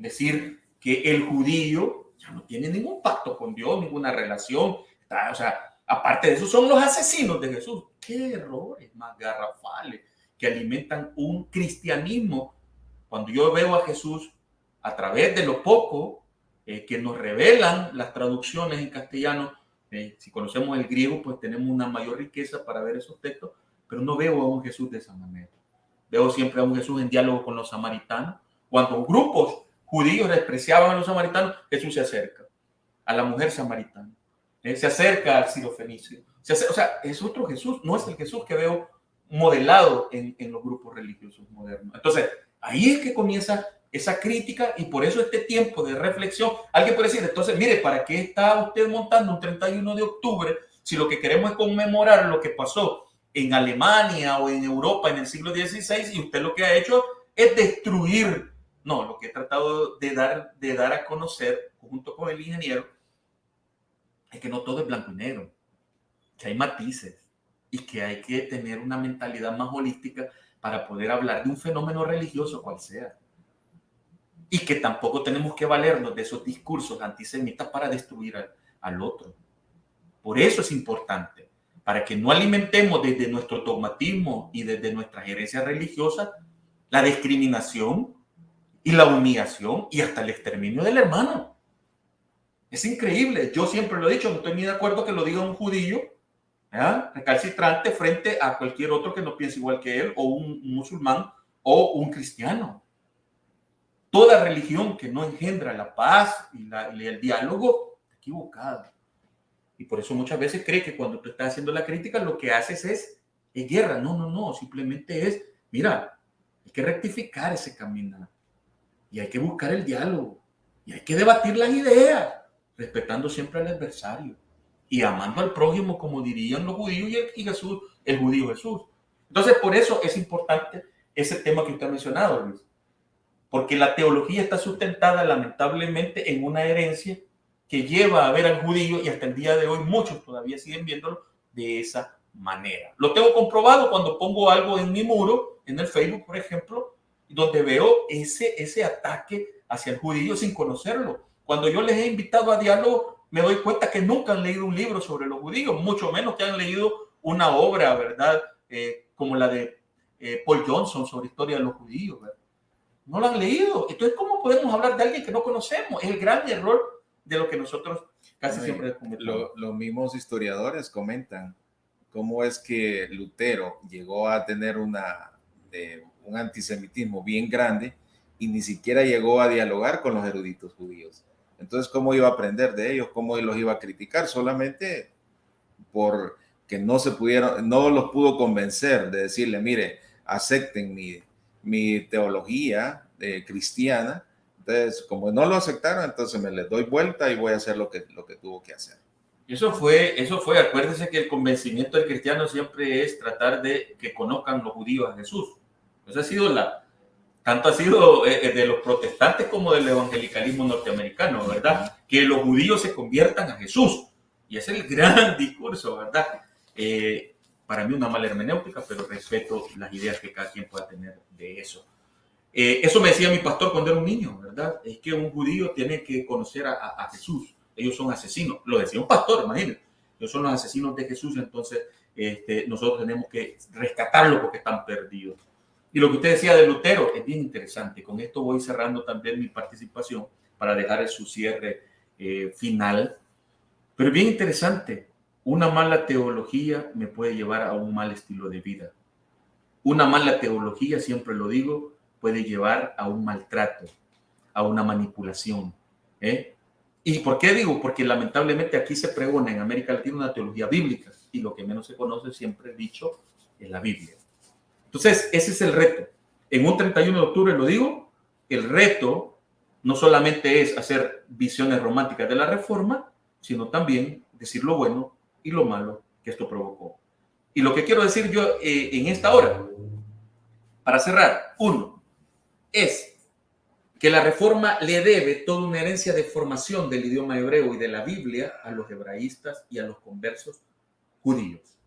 decir que el judío ya no tiene ningún pacto con Dios, ninguna relación. o sea, aparte de eso, son los asesinos de Jesús. Qué errores más garrafales que alimentan un cristianismo. Cuando yo veo a Jesús a través de lo poco eh, que nos revelan las traducciones en castellano, eh, si conocemos el griego, pues tenemos una mayor riqueza para ver esos textos, pero no veo a un Jesús de esa manera. Veo siempre a un Jesús en diálogo con los samaritanos, cuando grupos judíos despreciaban a los samaritanos, Jesús se acerca a la mujer samaritana, eh, se acerca al sirofenicio. Se o sea, es otro Jesús, no es el Jesús que veo modelado en, en los grupos religiosos modernos. Entonces, ahí es que comienza esa crítica y por eso este tiempo de reflexión. Alguien puede decir, entonces, mire, ¿para qué está usted montando un 31 de octubre si lo que queremos es conmemorar lo que pasó en Alemania o en Europa en el siglo XVI y usted lo que ha hecho es destruir no, lo que he tratado de dar, de dar a conocer junto con el ingeniero es que no todo es blanco y negro, que hay matices y que hay que tener una mentalidad más holística para poder hablar de un fenómeno religioso cual sea. Y que tampoco tenemos que valernos de esos discursos antisemitas para destruir al, otro. Por eso es importante, para que no alimentemos desde nuestro dogmatismo y desde nuestra herencia religiosa la discriminación y la humillación y hasta el exterminio del hermano. Es increíble. Yo siempre lo he dicho, no estoy ni de acuerdo que lo diga un judío recalcitrante frente a cualquier otro que no piense igual que él, o un, musulmán o un cristiano. Toda religión que no engendra la paz y, y el diálogo está equivocada. Y por eso muchas veces cree que cuando tú estás haciendo la crítica, lo que haces es, es guerra. No, no, no. Simplemente es, mira, hay que rectificar ese camino y hay que buscar el diálogo y hay que debatir las ideas, respetando siempre al adversario y amando al prójimo como dirían los judíos y, Jesús, el judío Jesús. Entonces, por eso es importante ese tema que usted ha mencionado, Luis, porque la teología está sustentada lamentablemente en una herencia que lleva a ver al judío y hasta el día de hoy muchos todavía siguen viéndolo de esa manera. Lo tengo comprobado cuando pongo algo en mi muro, en el Facebook, por ejemplo, donde veo ese, ese ataque hacia el judío sin conocerlo. Cuando yo les he invitado a diálogo, me doy cuenta que nunca han leído un libro sobre los judíos, mucho menos que han leído una obra, ¿verdad? Eh, como la de eh, Paul Johnson sobre historia de los judíos. No lo han leído. Entonces, ¿cómo podemos hablar de alguien que no conocemos? Es el gran error de lo que nosotros casi siempre lo, Los mismos historiadores comentan cómo es que Lutero llegó a tener una, un antisemitismo bien grande y ni siquiera llegó a dialogar con los eruditos judíos. Entonces, ¿cómo iba a aprender de ellos? ¿Cómo los iba a criticar? Solamente por que no se pudieron, no los pudo convencer de decirle, mire, acepten mi, mi teología eh, cristiana entonces, como no lo aceptaron, entonces me les doy vuelta y voy a hacer lo que, lo que tuvo que hacer. Eso fue, eso fue, acuérdense que el convencimiento del cristiano siempre es tratar de que conozcan los judíos a Jesús. Eso ha sido la, tanto ha sido eh, eh, de los protestantes como del evangelicalismo norteamericano, ¿verdad? Que los judíos se conviertan a Jesús. Y es el gran [laughs] discurso, ¿verdad? Eh, para mí una mala hermenéutica, pero respeto las ideas que cada quien pueda tener de eso. Eh, eso me decía mi pastor cuando era un niño, ¿verdad? Es que un judío tiene que conocer a, Jesús. Ellos son asesinos. Lo decía un pastor, imagínense. Ellos son los asesinos de Jesús, entonces este, nosotros tenemos que rescatarlos porque están perdidos. Y lo que usted decía de Lutero es bien interesante. Con esto voy cerrando también mi participación para dejar su cierre eh, final. Pero bien interesante. Una mala teología me puede llevar a un mal estilo de vida. Una mala teología, siempre lo digo, puede llevar a un maltrato, a una manipulación. ¿eh? ¿Y por qué digo? Porque lamentablemente aquí se pregona en América Latina una teología bíblica y lo que menos se conoce siempre dicho es la Biblia. Entonces, ese es el reto. En un 31 de octubre lo digo, el reto no solamente es hacer visiones románticas de la reforma, sino también decir lo bueno y lo malo que esto provocó. Y lo que quiero decir yo eh, en esta hora, para cerrar, uno, es que la reforma le debe toda una herencia de formación del idioma hebreo y de la Biblia a los hebraístas y a los conversos judíos.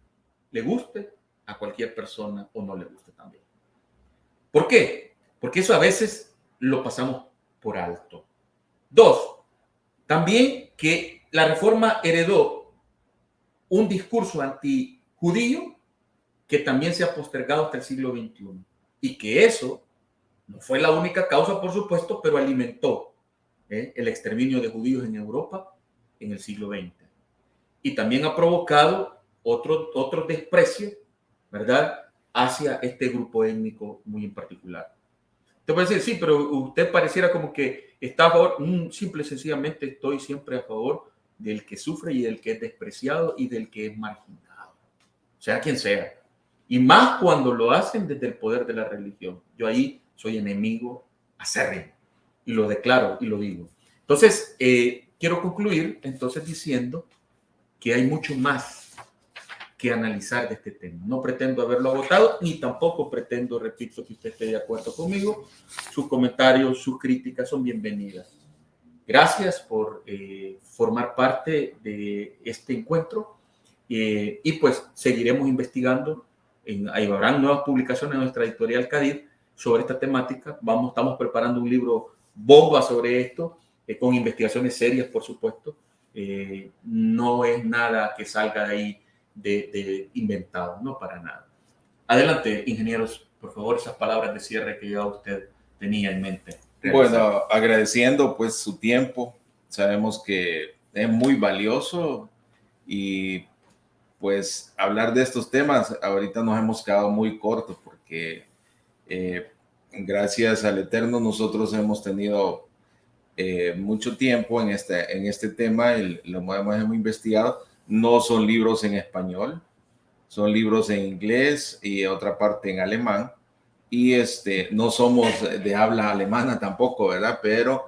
Le guste a cualquier persona o no le guste también. ¿Por qué? Porque eso a veces lo pasamos por alto. Dos, también que la reforma heredó un discurso antijudío que también se ha postergado hasta el siglo XXI y que eso no fue la única causa, por supuesto, pero alimentó ¿eh? el exterminio de judíos en Europa en el siglo XX. Y también ha provocado otro, otro desprecio, ¿verdad?, hacia este grupo étnico muy en particular. Te puede decir, sí, pero usted pareciera como que está a favor, mm, simple y sencillamente estoy siempre a favor del que sufre y del que es despreciado y del que es marginado, sea quien sea. Y más cuando lo hacen desde el poder de la religión. Yo ahí soy enemigo acérrimo. Y lo declaro y lo digo. Entonces, eh, quiero concluir entonces diciendo que hay mucho más que analizar de este tema. No pretendo haberlo agotado, ni tampoco pretendo, repito, que usted esté de acuerdo conmigo. Sus comentarios, sus críticas son bienvenidas. Gracias por eh, formar parte de este encuentro eh, y pues seguiremos investigando. En, habrán nuevas publicaciones en nuestra editorial Cadid sobre esta temática. Vamos, estamos preparando un libro bomba sobre esto, eh, con investigaciones serias, por supuesto. No es nada que salga de ahí de, inventado, no para nada. Adelante, ingenieros, por favor, esas palabras de cierre que ya usted tenía en mente. Bueno, agradeciendo pues su tiempo. Sabemos que es muy valioso y pues hablar de estos temas, ahorita nos hemos quedado muy cortos porque eh, gracias al Eterno nosotros hemos tenido eh, mucho tiempo en este, en este tema, y lo hemos, hemos investigado. No son libros en español, son libros en inglés y otra parte en alemán. Y este, no somos de habla alemana tampoco, ¿verdad? Pero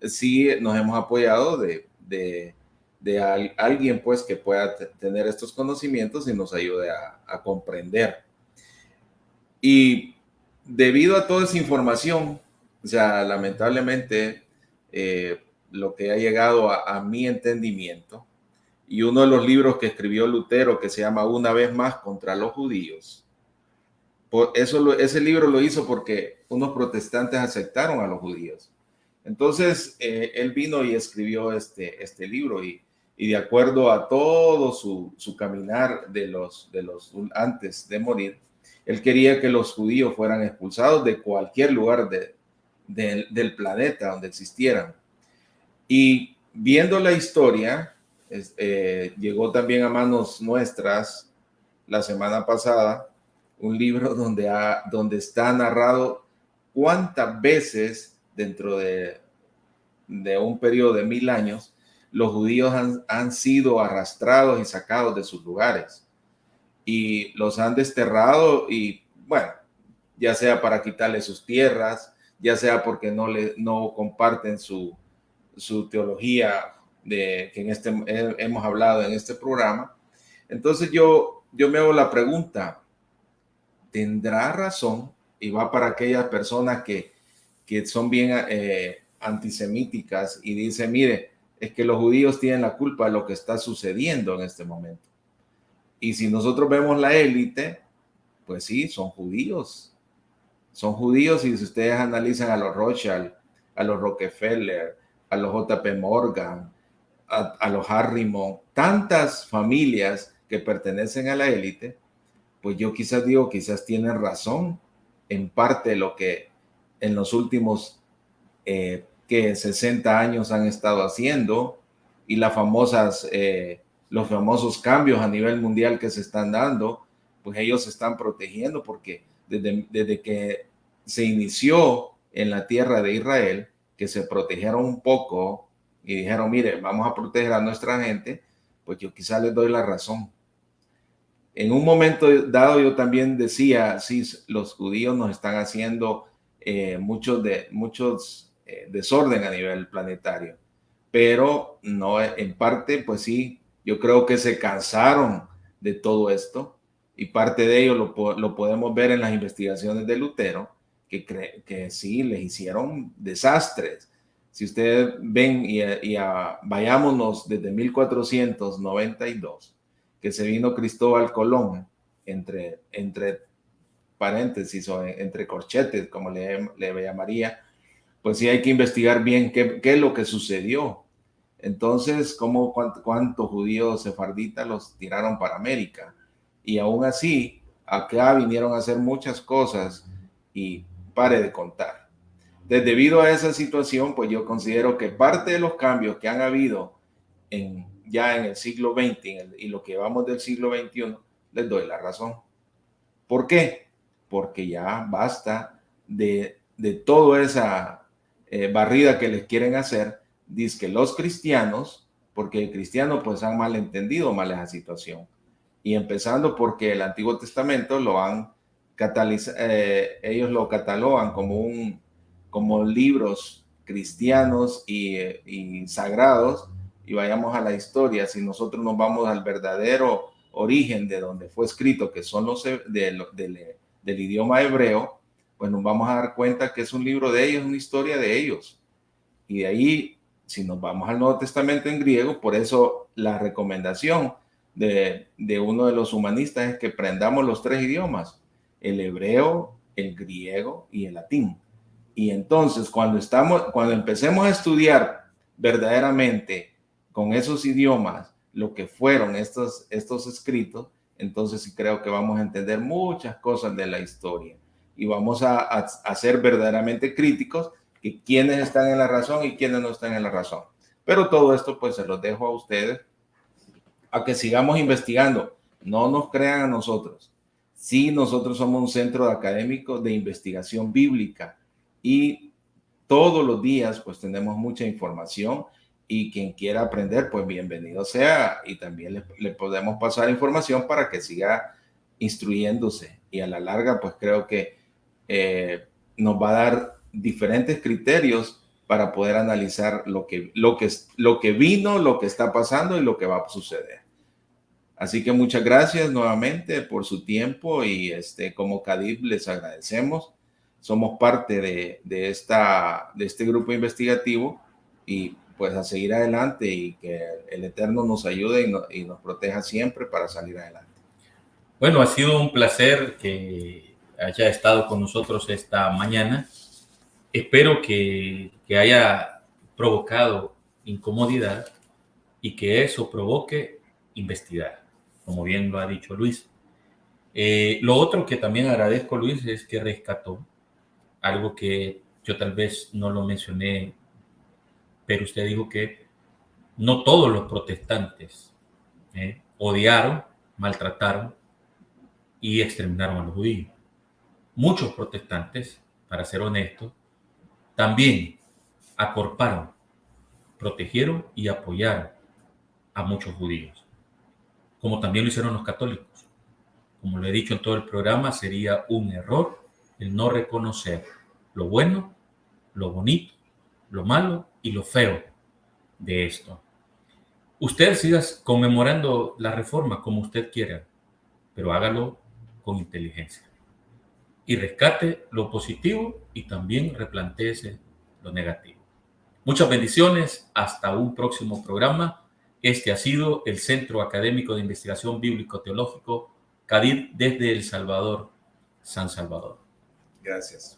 sí nos hemos apoyado de, de, de alguien pues que pueda tener estos conocimientos y nos ayude a, comprender. Y debido a toda esa información, o sea, lamentablemente eh, lo que ha llegado a, a mi entendimiento y uno de los libros que escribió Lutero que se llama Una vez más contra los judíos, eso ese libro lo hizo porque unos protestantes aceptaron a los judíos. Entonces, eh, él vino y escribió este, este libro y, y de acuerdo a todo su, su, caminar de los, de los antes de morir, él quería que los judíos fueran expulsados de cualquier lugar de, del planeta donde existieran. Y viendo la historia, eh, llegó también a manos nuestras la semana pasada un libro donde, ha, donde está narrado cuántas veces dentro de, de un periodo de mil años los judíos han, han, sido arrastrados y sacados de sus lugares y los han desterrado y bueno, ya sea para quitarle sus tierras, ya sea porque no, le, no comparten su, su teología de que en este, hemos hablado en este programa. Entonces yo, yo me hago la pregunta, tendrá razón y va para aquellas personas que, que son bien eh, antisemíticas y dice, mire, es que los judíos tienen la culpa de lo que está sucediendo en este momento. Y si nosotros vemos la élite, pues sí, son judíos. Son judíos y si ustedes analizan a los Rothschild, a los Rockefeller, a los JP Morgan, a, a los Harriman, tantas familias que pertenecen a la élite, pues yo quizás digo, quizás tienen razón en parte lo que en los últimos eh, que 60 años han estado haciendo y las famosas, eh, los famosos cambios a nivel mundial que se están dando, pues ellos se están protegiendo porque desde, desde que se inició en la tierra de Israel, que se protegieron un poco y dijeron, mire, vamos a proteger a nuestra gente, pues yo quizás les doy la razón en un momento dado yo también decía, sí, los judíos nos están haciendo eh, muchos, de, muchos eh, desorden a nivel planetario, pero no en parte, pues sí, yo creo que se cansaron de todo esto y parte de ello lo, lo podemos ver en las investigaciones de Lutero, que, cree, que sí, les hicieron desastres. Si ustedes ven y, y a, vayámonos desde 1492, que se vino Cristóbal Colón, entre, entre paréntesis o entre corchetes, como le, le llamaría, pues sí hay que investigar bien qué, qué es lo que sucedió. Entonces, ¿cómo, cuántos cuánto judíos sefarditas los tiraron para América? Y aún así, acá vinieron a hacer muchas cosas y pare de contar. debido a esa situación, pues yo considero que parte de los cambios que han habido en ya en el siglo XX y lo que vamos del siglo XXI, les doy la razón. ¿Por qué? Porque ya basta de, de toda esa eh, barrida que les quieren hacer. Dice que los cristianos, porque el cristiano pues han malentendido mal esa situación. Y empezando porque el Antiguo Testamento lo han catalizado, eh, ellos lo catalogan como un como libros cristianos y, y sagrados y vayamos a la historia, si nosotros nos vamos al verdadero origen de donde fue escrito, que son los de, de, del idioma hebreo, pues nos vamos a dar cuenta que es un libro de ellos, una historia de ellos. Y de ahí, si nos vamos al Nuevo Testamento en griego, por eso la recomendación de, de uno de los humanistas es que aprendamos los tres idiomas, el hebreo, el griego y el latín. Y entonces, cuando, estamos, cuando empecemos a estudiar verdaderamente con esos idiomas lo que fueron estos, estos escritos, entonces sí creo que vamos a entender muchas cosas de la historia y vamos a, a, ser verdaderamente críticos que quienes están en la razón y quienes no están en la razón. Pero todo esto pues se los dejo a ustedes a que sigamos investigando. No nos crean a nosotros. Sí, nosotros somos un centro académico de investigación bíblica y todos los días pues tenemos mucha información y quien quiera aprender, pues bienvenido sea y también le, podemos pasar información para que siga instruyéndose y a la larga, pues creo que eh, nos va a dar diferentes criterios para poder analizar lo que, lo, que, lo que vino, lo que está pasando y lo que va a suceder. Así que muchas gracias nuevamente por su tiempo y este, como CADIP les agradecemos. Somos parte de, de, esta, de este grupo investigativo y pues a seguir adelante y que el Eterno nos ayude y, y nos proteja siempre para salir adelante. Bueno, ha sido un placer que haya estado con nosotros esta mañana. Espero que, que haya provocado incomodidad y que eso provoque investigar, como bien lo ha dicho Luis. Eh, lo otro que también agradezco, Luis, es que rescató algo que yo tal vez no lo mencioné pero usted dijo que no todos los protestantes eh, odiaron, maltrataron y exterminaron a los judíos. Muchos protestantes, para ser honestos, también acorparon, protegieron y apoyaron a muchos judíos, como también lo hicieron los católicos. Como lo he dicho en todo el programa, sería un error el no reconocer lo bueno, lo bonito, lo malo y lo feo de esto. Usted siga conmemorando la reforma como usted quiera, pero hágalo con inteligencia. Y rescate lo positivo y también replanteese lo negativo. Muchas bendiciones. Hasta un próximo programa. Este ha sido el Centro Académico de Investigación Bíblico-Teológico, CADID, desde El Salvador, San Salvador. Gracias.